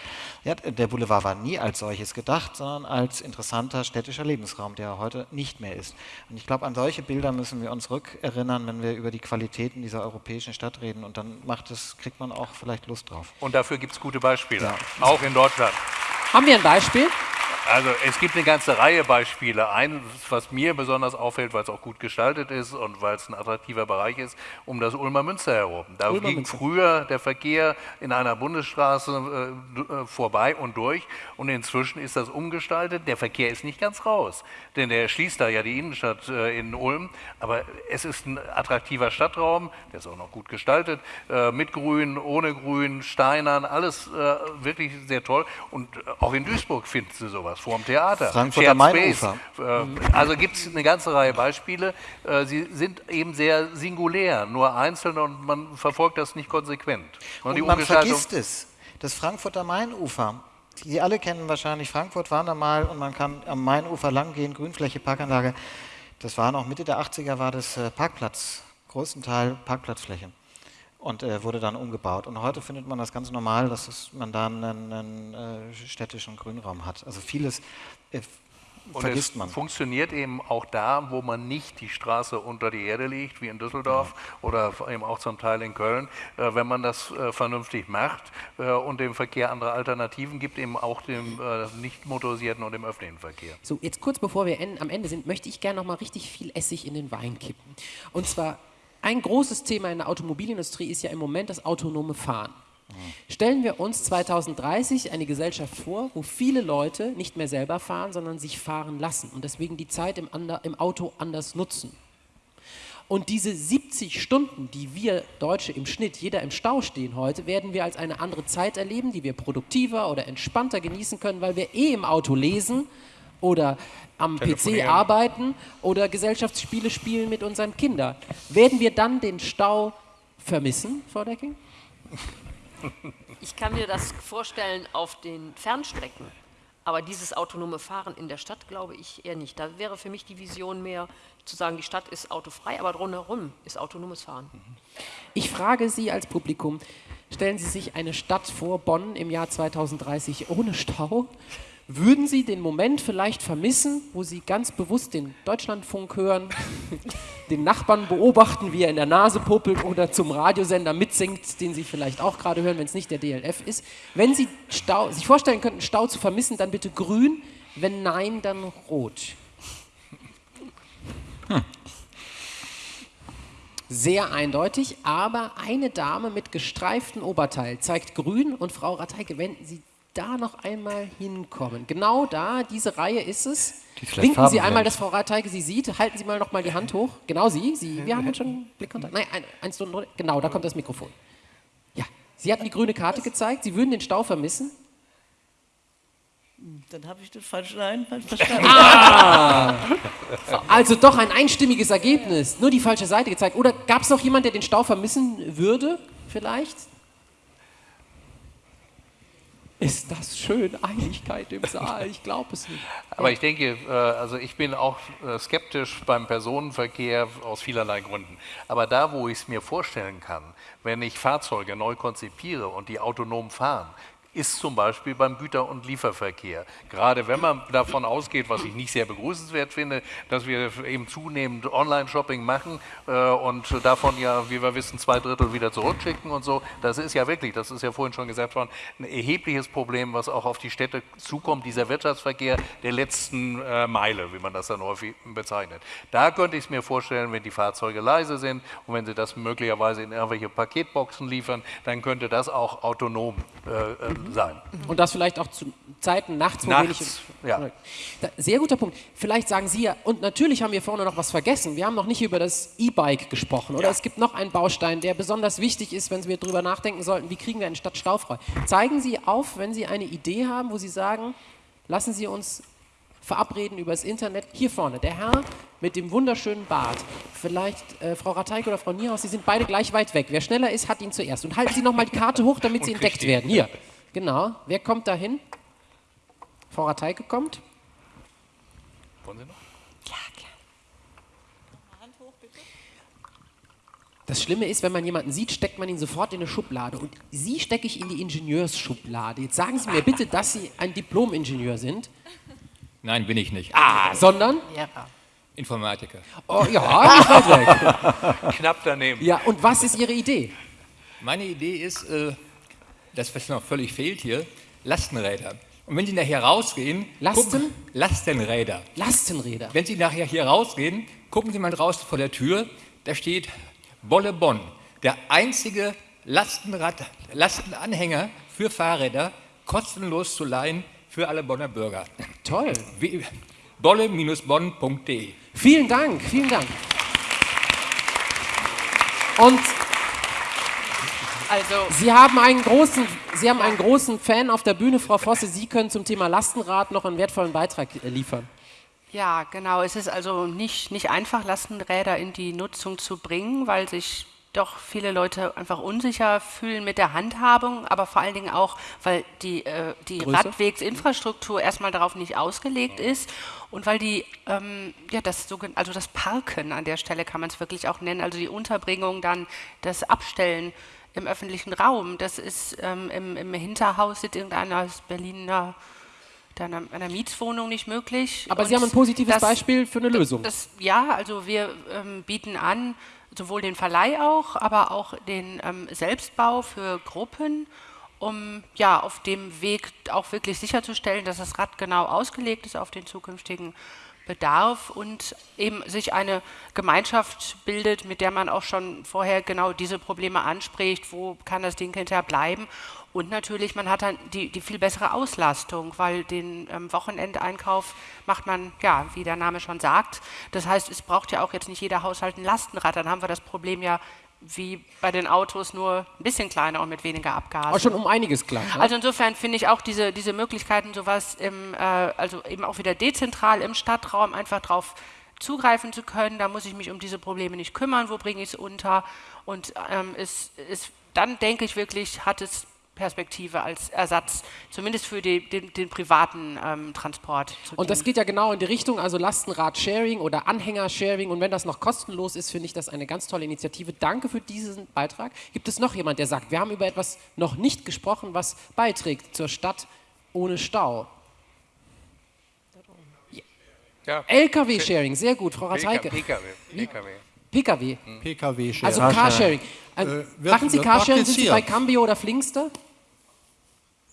[SPEAKER 3] Ja, der Boulevard war nie als solches gedacht, sondern als interessanter städtischer Lebensraum, der heute nicht mehr ist. Und ich glaube, an solche Bilder müssen wir uns rückerinnern, wenn wir über die Qualitäten dieser europäischen Stadt reden. Und dann macht es, kriegt man auch vielleicht Lust drauf.
[SPEAKER 4] Und dafür gibt es gute Beispiele, auch in Deutschland.
[SPEAKER 1] Haben wir ein Beispiel?
[SPEAKER 4] Also es gibt eine ganze Reihe Beispiele. Eines, was mir besonders auffällt, weil es auch gut gestaltet ist und weil es ein attraktiver Bereich ist, um das Ulmer Münster herum. Da
[SPEAKER 1] Ulmer
[SPEAKER 4] ging
[SPEAKER 1] Münster.
[SPEAKER 4] früher der Verkehr in einer Bundesstraße äh, äh, vorbei und durch und inzwischen ist das umgestaltet. Der Verkehr ist nicht ganz raus, denn der schließt da ja die Innenstadt äh, in Ulm, aber es ist ein attraktiver Stadtraum, der ist auch noch gut gestaltet, äh, mit Grün, ohne Grün, Steinern, alles äh, wirklich sehr toll und äh, auch in Duisburg finden Sie sowas, vor dem Theater.
[SPEAKER 3] Frankfurter
[SPEAKER 4] Shared
[SPEAKER 3] Mainufer.
[SPEAKER 4] Äh, Also gibt es eine ganze Reihe Beispiele. Äh, Sie sind eben sehr singulär, nur einzeln und man verfolgt das nicht konsequent.
[SPEAKER 3] Und
[SPEAKER 4] die
[SPEAKER 3] man vergisst es. Das Frankfurter Mainufer. Sie alle kennen wahrscheinlich Frankfurt, waren da mal und man kann am Mainufer langgehen, Grünfläche, Parkanlage. Das war noch Mitte der 80er, war das äh, Parkplatz, größten Teil Parkplatzfläche. Und äh, wurde dann umgebaut. Und heute findet man das ganz normal, dass es, man da einen, einen äh, städtischen Grünraum hat. Also vieles äh,
[SPEAKER 4] Und
[SPEAKER 3] vergisst
[SPEAKER 4] es
[SPEAKER 3] man.
[SPEAKER 4] funktioniert eben auch da, wo man nicht die Straße unter die Erde legt, wie in Düsseldorf oder eben auch zum Teil in Köln. Äh, wenn man das äh, vernünftig macht äh, und dem Verkehr andere Alternativen gibt, eben auch dem äh, nicht motorisierten und dem öffentlichen Verkehr.
[SPEAKER 1] So, jetzt kurz bevor wir en- am Ende sind, möchte ich gerne noch mal richtig viel Essig in den Wein kippen. Und zwar, ein großes Thema in der Automobilindustrie ist ja im Moment das autonome Fahren. Stellen wir uns 2030 eine Gesellschaft vor, wo viele Leute nicht mehr selber fahren, sondern sich fahren lassen und deswegen die Zeit im, ander, im Auto anders nutzen. Und diese 70 Stunden, die wir Deutsche im Schnitt, jeder im Stau stehen heute, werden wir als eine andere Zeit erleben, die wir produktiver oder entspannter genießen können, weil wir eh im Auto lesen oder am PC arbeiten oder Gesellschaftsspiele spielen mit unseren Kindern. Werden wir dann den Stau vermissen, Frau Decking?
[SPEAKER 2] Ich kann mir das vorstellen auf den Fernstrecken. Aber dieses autonome Fahren in der Stadt glaube ich eher nicht. Da wäre für mich die Vision mehr zu sagen, die Stadt ist autofrei, aber drumherum ist autonomes Fahren.
[SPEAKER 1] Ich frage Sie als Publikum, stellen Sie sich eine Stadt vor, Bonn im Jahr 2030 ohne Stau? Würden Sie den Moment vielleicht vermissen, wo Sie ganz bewusst den Deutschlandfunk hören, den Nachbarn beobachten, wie er in der Nase popelt oder zum Radiosender mitsingt, den Sie vielleicht auch gerade hören, wenn es nicht der DLF ist? Wenn Sie Stau, sich vorstellen könnten, Stau zu vermissen, dann bitte grün, wenn nein, dann rot. Sehr eindeutig, aber eine Dame mit gestreiftem Oberteil zeigt grün und Frau Rateike, wenn Sie da noch einmal hinkommen. Genau da, diese Reihe ist es.
[SPEAKER 3] Die
[SPEAKER 1] Winken Sie einmal, dass Frau Rateike Sie sieht. Halten Sie mal noch mal die Hand hoch. Genau Sie, Sie. Wir haben schon Blickkontakt. Nein, ein, eins, zwei, drei. Genau, da kommt das Mikrofon. Ja, Sie hatten die grüne Karte gezeigt. Sie würden den Stau vermissen.
[SPEAKER 12] Dann habe ich das falsch rein falsch verstanden.
[SPEAKER 1] Ah! Also doch ein einstimmiges Ergebnis. Nur die falsche Seite gezeigt. Oder gab es noch jemand, der den Stau vermissen würde? Vielleicht? Ist das schön, Einigkeit im Saal, ich glaube es nicht.
[SPEAKER 4] Aber ich denke, äh, also ich bin auch äh, skeptisch beim Personenverkehr aus vielerlei Gründen. Aber da, wo ich es mir vorstellen kann, wenn ich Fahrzeuge neu konzipiere und die autonom fahren, ist zum Beispiel beim Güter- und Lieferverkehr. Gerade wenn man davon ausgeht, was ich nicht sehr begrüßenswert finde, dass wir eben zunehmend Online-Shopping machen äh, und davon ja, wie wir wissen, zwei Drittel wieder zurückschicken und so. Das ist ja wirklich, das ist ja vorhin schon gesagt worden, ein erhebliches Problem, was auch auf die Städte zukommt, dieser Wirtschaftsverkehr der letzten äh, Meile, wie man das dann häufig bezeichnet. Da könnte ich es mir vorstellen, wenn die Fahrzeuge leise sind und wenn sie das möglicherweise in irgendwelche Paketboxen liefern, dann könnte das auch autonom äh, äh sein.
[SPEAKER 1] Und das vielleicht auch zu Zeiten nachts, wo
[SPEAKER 4] nachts,
[SPEAKER 1] wenig.
[SPEAKER 4] Ja.
[SPEAKER 1] Sehr guter Punkt. Vielleicht sagen Sie ja, und natürlich haben wir vorne noch was vergessen. Wir haben noch nicht über das E-Bike gesprochen. Oder ja. es gibt noch einen Baustein, der besonders wichtig ist, wenn wir darüber nachdenken sollten, wie kriegen wir eine Stadt staufrei. Zeigen Sie auf, wenn Sie eine Idee haben, wo Sie sagen, lassen Sie uns verabreden über das Internet. Hier vorne, der Herr mit dem wunderschönen Bart. Vielleicht äh, Frau Rateik oder Frau Niehaus, Sie sind beide gleich weit weg. Wer schneller ist, hat ihn zuerst. Und halten Sie noch mal die Karte hoch, damit Sie entdeckt werden. Hier. Genau. Wer kommt da hin? Frau Rateike kommt.
[SPEAKER 4] Wollen Sie noch?
[SPEAKER 1] Ja, gerne. Das Schlimme ist, wenn man jemanden sieht, steckt man ihn sofort in eine Schublade. Und Sie stecke ich in die Ingenieursschublade. Jetzt sagen Sie mir bitte, dass Sie ein Diplom-Ingenieur sind.
[SPEAKER 13] Nein, bin ich nicht.
[SPEAKER 1] Ah, sondern?
[SPEAKER 13] Ja. Informatiker.
[SPEAKER 1] Oh ja, nicht weit weg.
[SPEAKER 4] Knapp daneben.
[SPEAKER 1] Ja, und was ist Ihre Idee?
[SPEAKER 13] Meine Idee ist, äh, das, was noch völlig fehlt hier, Lastenräder. Und wenn Sie nachher rausgehen,
[SPEAKER 1] Lasten?
[SPEAKER 13] Gucken, Lastenräder.
[SPEAKER 1] Lastenräder.
[SPEAKER 13] Wenn Sie nachher hier rausgehen, gucken Sie mal draußen vor der Tür, da steht Bolle Bonn, der einzige Lastenrad, Lastenanhänger für Fahrräder, kostenlos zu leihen für alle Bonner Bürger.
[SPEAKER 1] Toll.
[SPEAKER 13] Bolle-bonn.de.
[SPEAKER 1] Vielen Dank, vielen Dank. Und also Sie haben einen großen, Sie haben einen großen Fan auf der Bühne, Frau Vosse. Sie können zum Thema Lastenrad noch einen wertvollen Beitrag liefern.
[SPEAKER 5] Ja, genau. Es ist also nicht, nicht einfach, Lastenräder in die Nutzung zu bringen, weil sich doch viele Leute einfach unsicher fühlen mit der Handhabung, aber vor allen Dingen auch, weil die, äh, die Radwegsinfrastruktur erstmal darauf nicht ausgelegt ist und weil die, ähm, ja, das, also das Parken an der Stelle kann man es wirklich auch nennen, also die Unterbringung, dann das Abstellen im öffentlichen Raum. Das ist ähm, im, im, Hinterhaus sitzt irgendeiner aus Berliner einer, einer Mietswohnung nicht möglich.
[SPEAKER 1] Aber Und Sie haben ein positives
[SPEAKER 5] das,
[SPEAKER 1] Beispiel für eine Lösung.
[SPEAKER 5] Das, ja, also wir ähm, bieten an, sowohl den Verleih auch, aber auch den ähm, Selbstbau für Gruppen, um ja auf dem Weg auch wirklich sicherzustellen, dass das Rad genau ausgelegt ist auf den zukünftigen Bedarf und eben sich eine Gemeinschaft bildet, mit der man auch schon vorher genau diese Probleme anspricht, wo kann das Ding hinterher bleiben. Und natürlich, man hat dann die, die viel bessere Auslastung, weil den ähm, Wochenendeinkauf macht man, ja, wie der Name schon sagt. Das heißt, es braucht ja auch jetzt nicht jeder Haushalt ein Lastenrad. Dann haben wir das Problem ja wie bei den Autos nur ein bisschen kleiner und mit weniger Abgasen.
[SPEAKER 1] Auch schon um einiges kleiner.
[SPEAKER 5] Also insofern finde ich auch diese, diese Möglichkeiten, sowas im, äh, also eben auch wieder dezentral im Stadtraum einfach drauf zugreifen zu können. Da muss ich mich um diese Probleme nicht kümmern, wo bringe ich es unter. Und ähm, es, es, dann denke ich wirklich, hat es Perspektive als Ersatz, zumindest für die, den, den, privaten ähm, Transport.
[SPEAKER 1] und das geht ja genau in die Richtung, also Lastenrad-Sharing oder Anhänger-Sharing. Und wenn das noch kostenlos ist, finde ich das eine ganz tolle Initiative. Danke für diesen Beitrag. Gibt es noch jemand, der sagt, wir haben über etwas noch nicht gesprochen, was beiträgt zur Stadt ohne Stau? Ja. LKW-Sharing, sehr gut, Frau Rateike.
[SPEAKER 4] PKW. PKW.
[SPEAKER 1] PKW.
[SPEAKER 10] PKW-Sharing.
[SPEAKER 1] Also Carsharing. Also, äh, machen Sie Carsharing, sind Sie bei Cambio oder Flingster?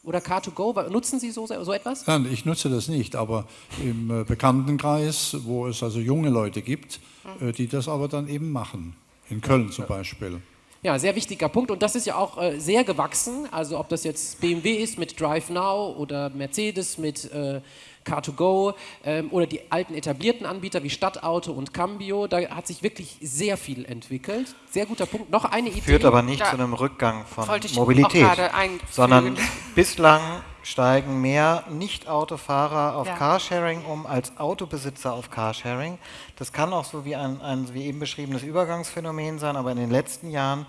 [SPEAKER 1] Oder Car2Go? Nutzen Sie so, so etwas?
[SPEAKER 14] Nein, ich nutze das nicht, aber im äh, Bekanntenkreis, wo es also junge Leute gibt, mhm. äh, die das aber dann eben machen. In Köln zum Beispiel.
[SPEAKER 1] Ja, sehr wichtiger Punkt und das ist ja auch äh, sehr gewachsen. Also ob das jetzt BMW ist mit Drive Now oder Mercedes mit äh, Car2Go ähm, oder die alten etablierten Anbieter wie Stadtauto und Cambio, da hat sich wirklich sehr viel entwickelt. Sehr guter Punkt. Noch eine Idee.
[SPEAKER 3] Führt aber nicht da zu einem Rückgang von Mobilität, sondern bislang steigen mehr Nicht-Autofahrer auf ja. Carsharing um als Autobesitzer auf Carsharing. Das kann auch so wie ein, ein wie eben beschriebenes Übergangsphänomen sein, aber in den letzten Jahren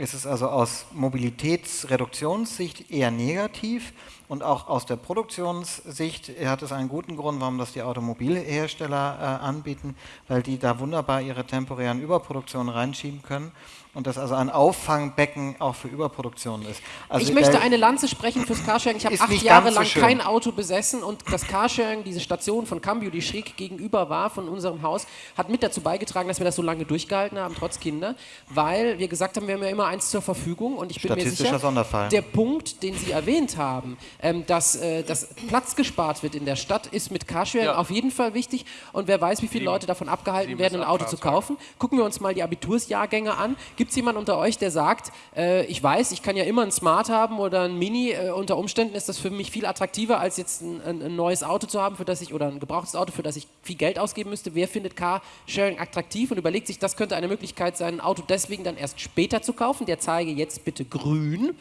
[SPEAKER 3] ist es also aus Mobilitätsreduktionssicht eher negativ Und auch aus der Produktionssicht hat es einen guten Grund, warum das die Automobilhersteller äh, anbieten, weil die da wunderbar ihre temporären Überproduktionen reinschieben können und das also ein Auffangbecken auch für Überproduktion ist. Also
[SPEAKER 1] ich möchte eine Lanze sprechen fürs Carsharing. Ich habe acht Jahre
[SPEAKER 3] so
[SPEAKER 1] lang
[SPEAKER 3] schön.
[SPEAKER 1] kein Auto besessen und das Carsharing, diese Station von Cambio, die schräg gegenüber war von unserem Haus, hat mit dazu beigetragen, dass wir das so lange durchgehalten haben, trotz Kinder, weil wir gesagt haben, wir haben ja immer eins zur Verfügung und ich bin mir
[SPEAKER 3] Statistischer
[SPEAKER 1] sicher,
[SPEAKER 3] Sonderfall.
[SPEAKER 1] der Punkt, den Sie erwähnt haben, ähm, dass, äh, dass Platz gespart wird in der Stadt, ist mit Carsharing
[SPEAKER 4] Ja.
[SPEAKER 1] auf jeden Fall wichtig und wer weiß, wie viele Leute davon abgehalten
[SPEAKER 4] sieben
[SPEAKER 1] werden, ein Auto zu kaufen. Gucken wir uns mal die Abitursjahrgänge an. Gibt es jemanden unter euch, der sagt, äh, ich weiß, ich kann ja immer ein Smart haben oder ein Mini, äh, unter Umständen ist das für mich viel attraktiver, als jetzt ein, ein, ein neues Auto zu haben, für das ich, oder ein gebrauchtes Auto, für das ich viel Geld ausgeben müsste. Wer findet Carsharing attraktiv und überlegt sich, das könnte eine Möglichkeit sein, ein Auto deswegen dann erst später zu kaufen? Der zeige jetzt bitte grün.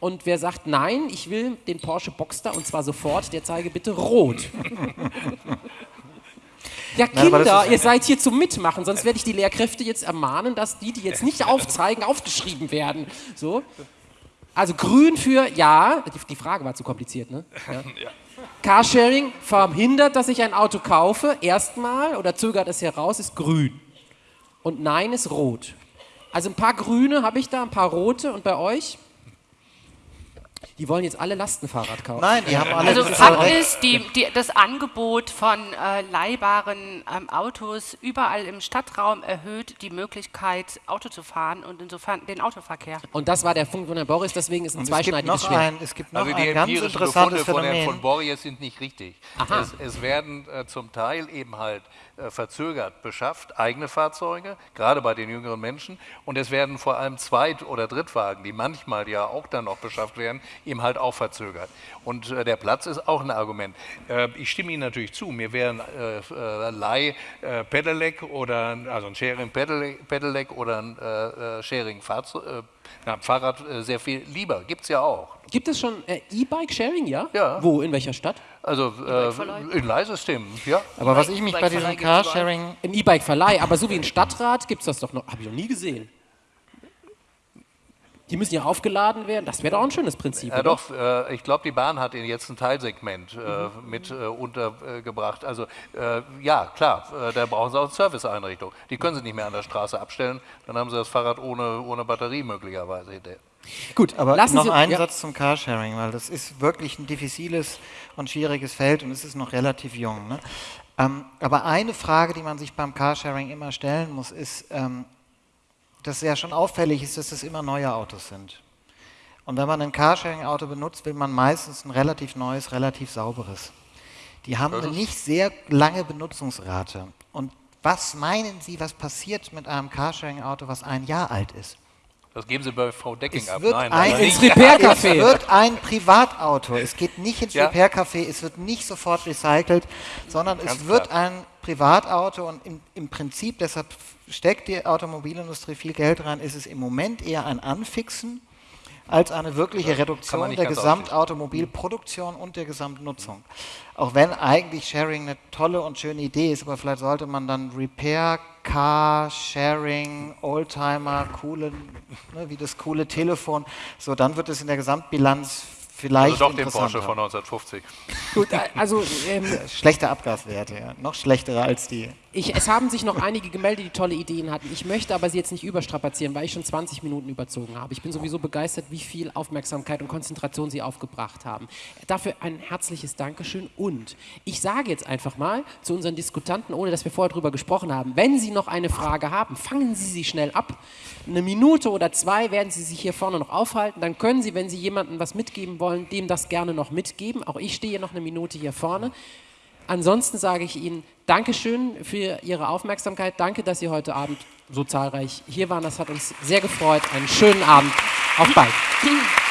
[SPEAKER 1] Und wer sagt, nein, ich will den Porsche Boxster und zwar sofort, der zeige bitte rot. Ja,
[SPEAKER 3] Na,
[SPEAKER 1] Kinder,
[SPEAKER 3] ist-
[SPEAKER 1] ihr seid hier zum Mitmachen, sonst werde ich die Lehrkräfte jetzt ermahnen, dass die, die jetzt nicht aufzeigen, aufgeschrieben werden. So. Also grün für ja, die, die Frage war zu kompliziert, ne? Ja. Carsharing verhindert, dass ich ein Auto kaufe, erstmal oder zögert es heraus, ist grün. Und nein ist rot. Also ein paar grüne habe ich da, ein paar rote und bei euch? Die wollen jetzt alle Lastenfahrrad kaufen.
[SPEAKER 3] Nein, die haben alle
[SPEAKER 5] Also
[SPEAKER 3] das
[SPEAKER 5] Fakt ist, die, die, das Angebot von äh, leihbaren ähm, Autos überall im Stadtraum erhöht die Möglichkeit, Auto zu fahren und insofern den Autoverkehr.
[SPEAKER 1] Und das war der Punkt von Herrn Boris, deswegen ist ein
[SPEAKER 3] Und
[SPEAKER 1] zweischneidiges
[SPEAKER 3] noch
[SPEAKER 1] Schwert.
[SPEAKER 3] ein, es gibt noch
[SPEAKER 4] Also die
[SPEAKER 3] ein ganz
[SPEAKER 4] empirischen
[SPEAKER 3] interessantes
[SPEAKER 4] Befunde von Herrn von Borries sind nicht richtig. Es, es werden äh, zum Teil eben halt verzögert beschafft, eigene Fahrzeuge, gerade bei den jüngeren Menschen. Und es werden vor allem Zweit- oder Drittwagen, die manchmal ja auch dann noch beschafft werden, eben halt auch verzögert. Und äh, der Platz ist auch ein Argument. Äh, ich stimme Ihnen natürlich zu, mir wären äh, äh, Leih äh, Pedelec oder ein- also ein Sharing Pedelec, oder ein äh, äh, Sharing Fahrzeug, äh, na, Fahrrad äh, sehr viel lieber. Gibt es ja auch.
[SPEAKER 1] Gibt es schon äh, E-Bike-Sharing, ja?
[SPEAKER 4] Ja.
[SPEAKER 1] Wo, in welcher Stadt?
[SPEAKER 4] Also äh, in Leihsystemen, ja.
[SPEAKER 3] Aber was ich mich bei diesem Carsharing
[SPEAKER 1] Im E-Bike-Verleih, aber so wie ein Stadtrat gibt es das doch noch. Habe ich noch nie gesehen. Die müssen ja aufgeladen werden. Das wäre doch auch ein schönes Prinzip.
[SPEAKER 4] Ja,
[SPEAKER 1] oder?
[SPEAKER 4] doch, äh, ich glaube, die Bahn hat Ihnen jetzt ein Teilsegment äh, mit äh, untergebracht. Also äh, ja, klar, äh, da brauchen Sie auch eine Serviceeinrichtung. Die können Sie nicht mehr an der Straße abstellen, dann haben Sie das Fahrrad ohne, ohne Batterie möglicherweise hinterher.
[SPEAKER 1] Gut,
[SPEAKER 3] Aber
[SPEAKER 1] lassen
[SPEAKER 3] noch
[SPEAKER 1] Sie-
[SPEAKER 3] einen
[SPEAKER 1] ja.
[SPEAKER 3] Satz zum Carsharing, weil das ist wirklich ein diffiziles und schwieriges Feld und es ist noch relativ jung. Ne? Ähm, aber eine Frage, die man sich beim Carsharing immer stellen muss, ist, ähm, dass ja schon auffällig ist, dass es immer neue Autos sind. Und wenn man ein Carsharing-Auto benutzt, will man meistens ein relativ neues, relativ sauberes. Die haben
[SPEAKER 4] Das
[SPEAKER 3] eine nicht sehr lange Benutzungsrate. Und was meinen Sie, was passiert mit einem Carsharing-Auto, was ein Jahr alt ist?
[SPEAKER 4] Das geben Sie bei Frau Decking
[SPEAKER 3] Es
[SPEAKER 4] ab.
[SPEAKER 3] wird,
[SPEAKER 4] Nein,
[SPEAKER 3] ein,
[SPEAKER 4] aber
[SPEAKER 3] es
[SPEAKER 4] nicht.
[SPEAKER 3] wird ein Privatauto. Es geht nicht ins
[SPEAKER 4] Ja.
[SPEAKER 3] Repair-Café, es wird nicht sofort recycelt, sondern
[SPEAKER 4] Ganz
[SPEAKER 3] es wird
[SPEAKER 4] klar.
[SPEAKER 3] ein Privatauto und im, im Prinzip, deshalb steckt die Automobilindustrie viel Geld rein, ist es im Moment eher ein Anfixen als eine wirkliche Reduktion der Gesamtautomobilproduktion und der Gesamtnutzung. Auch wenn eigentlich Sharing eine tolle und schöne Idee ist, aber vielleicht sollte man dann Repair, Car, Sharing, Oldtimer, coole, ne, wie das coole Telefon, so dann wird es in der Gesamtbilanz vielleicht
[SPEAKER 4] Also doch den Porsche von 1950.
[SPEAKER 1] Gut, also ähm,
[SPEAKER 3] Schlechte Abgaswerte, ja. noch schlechtere als die.
[SPEAKER 1] Ich, es haben sich noch einige gemeldet, die tolle Ideen hatten. Ich möchte aber sie jetzt nicht überstrapazieren, weil ich schon 20 Minuten überzogen habe. Ich bin sowieso begeistert, wie viel Aufmerksamkeit und Konzentration Sie aufgebracht haben. Dafür ein herzliches Dankeschön und ich sage jetzt einfach mal zu unseren Diskutanten, ohne dass wir vorher darüber gesprochen haben, wenn Sie noch eine Frage haben, fangen Sie sie schnell ab. Eine Minute oder zwei werden Sie sich hier vorne noch aufhalten. Dann können Sie, wenn Sie jemandem was mitgeben wollen, dem das gerne noch mitgeben. Auch ich stehe noch eine Minute hier vorne. Ansonsten sage ich Ihnen Dankeschön für Ihre Aufmerksamkeit. Danke, dass Sie heute Abend so zahlreich hier waren. Das hat uns sehr gefreut. Einen schönen Abend. Auf bald.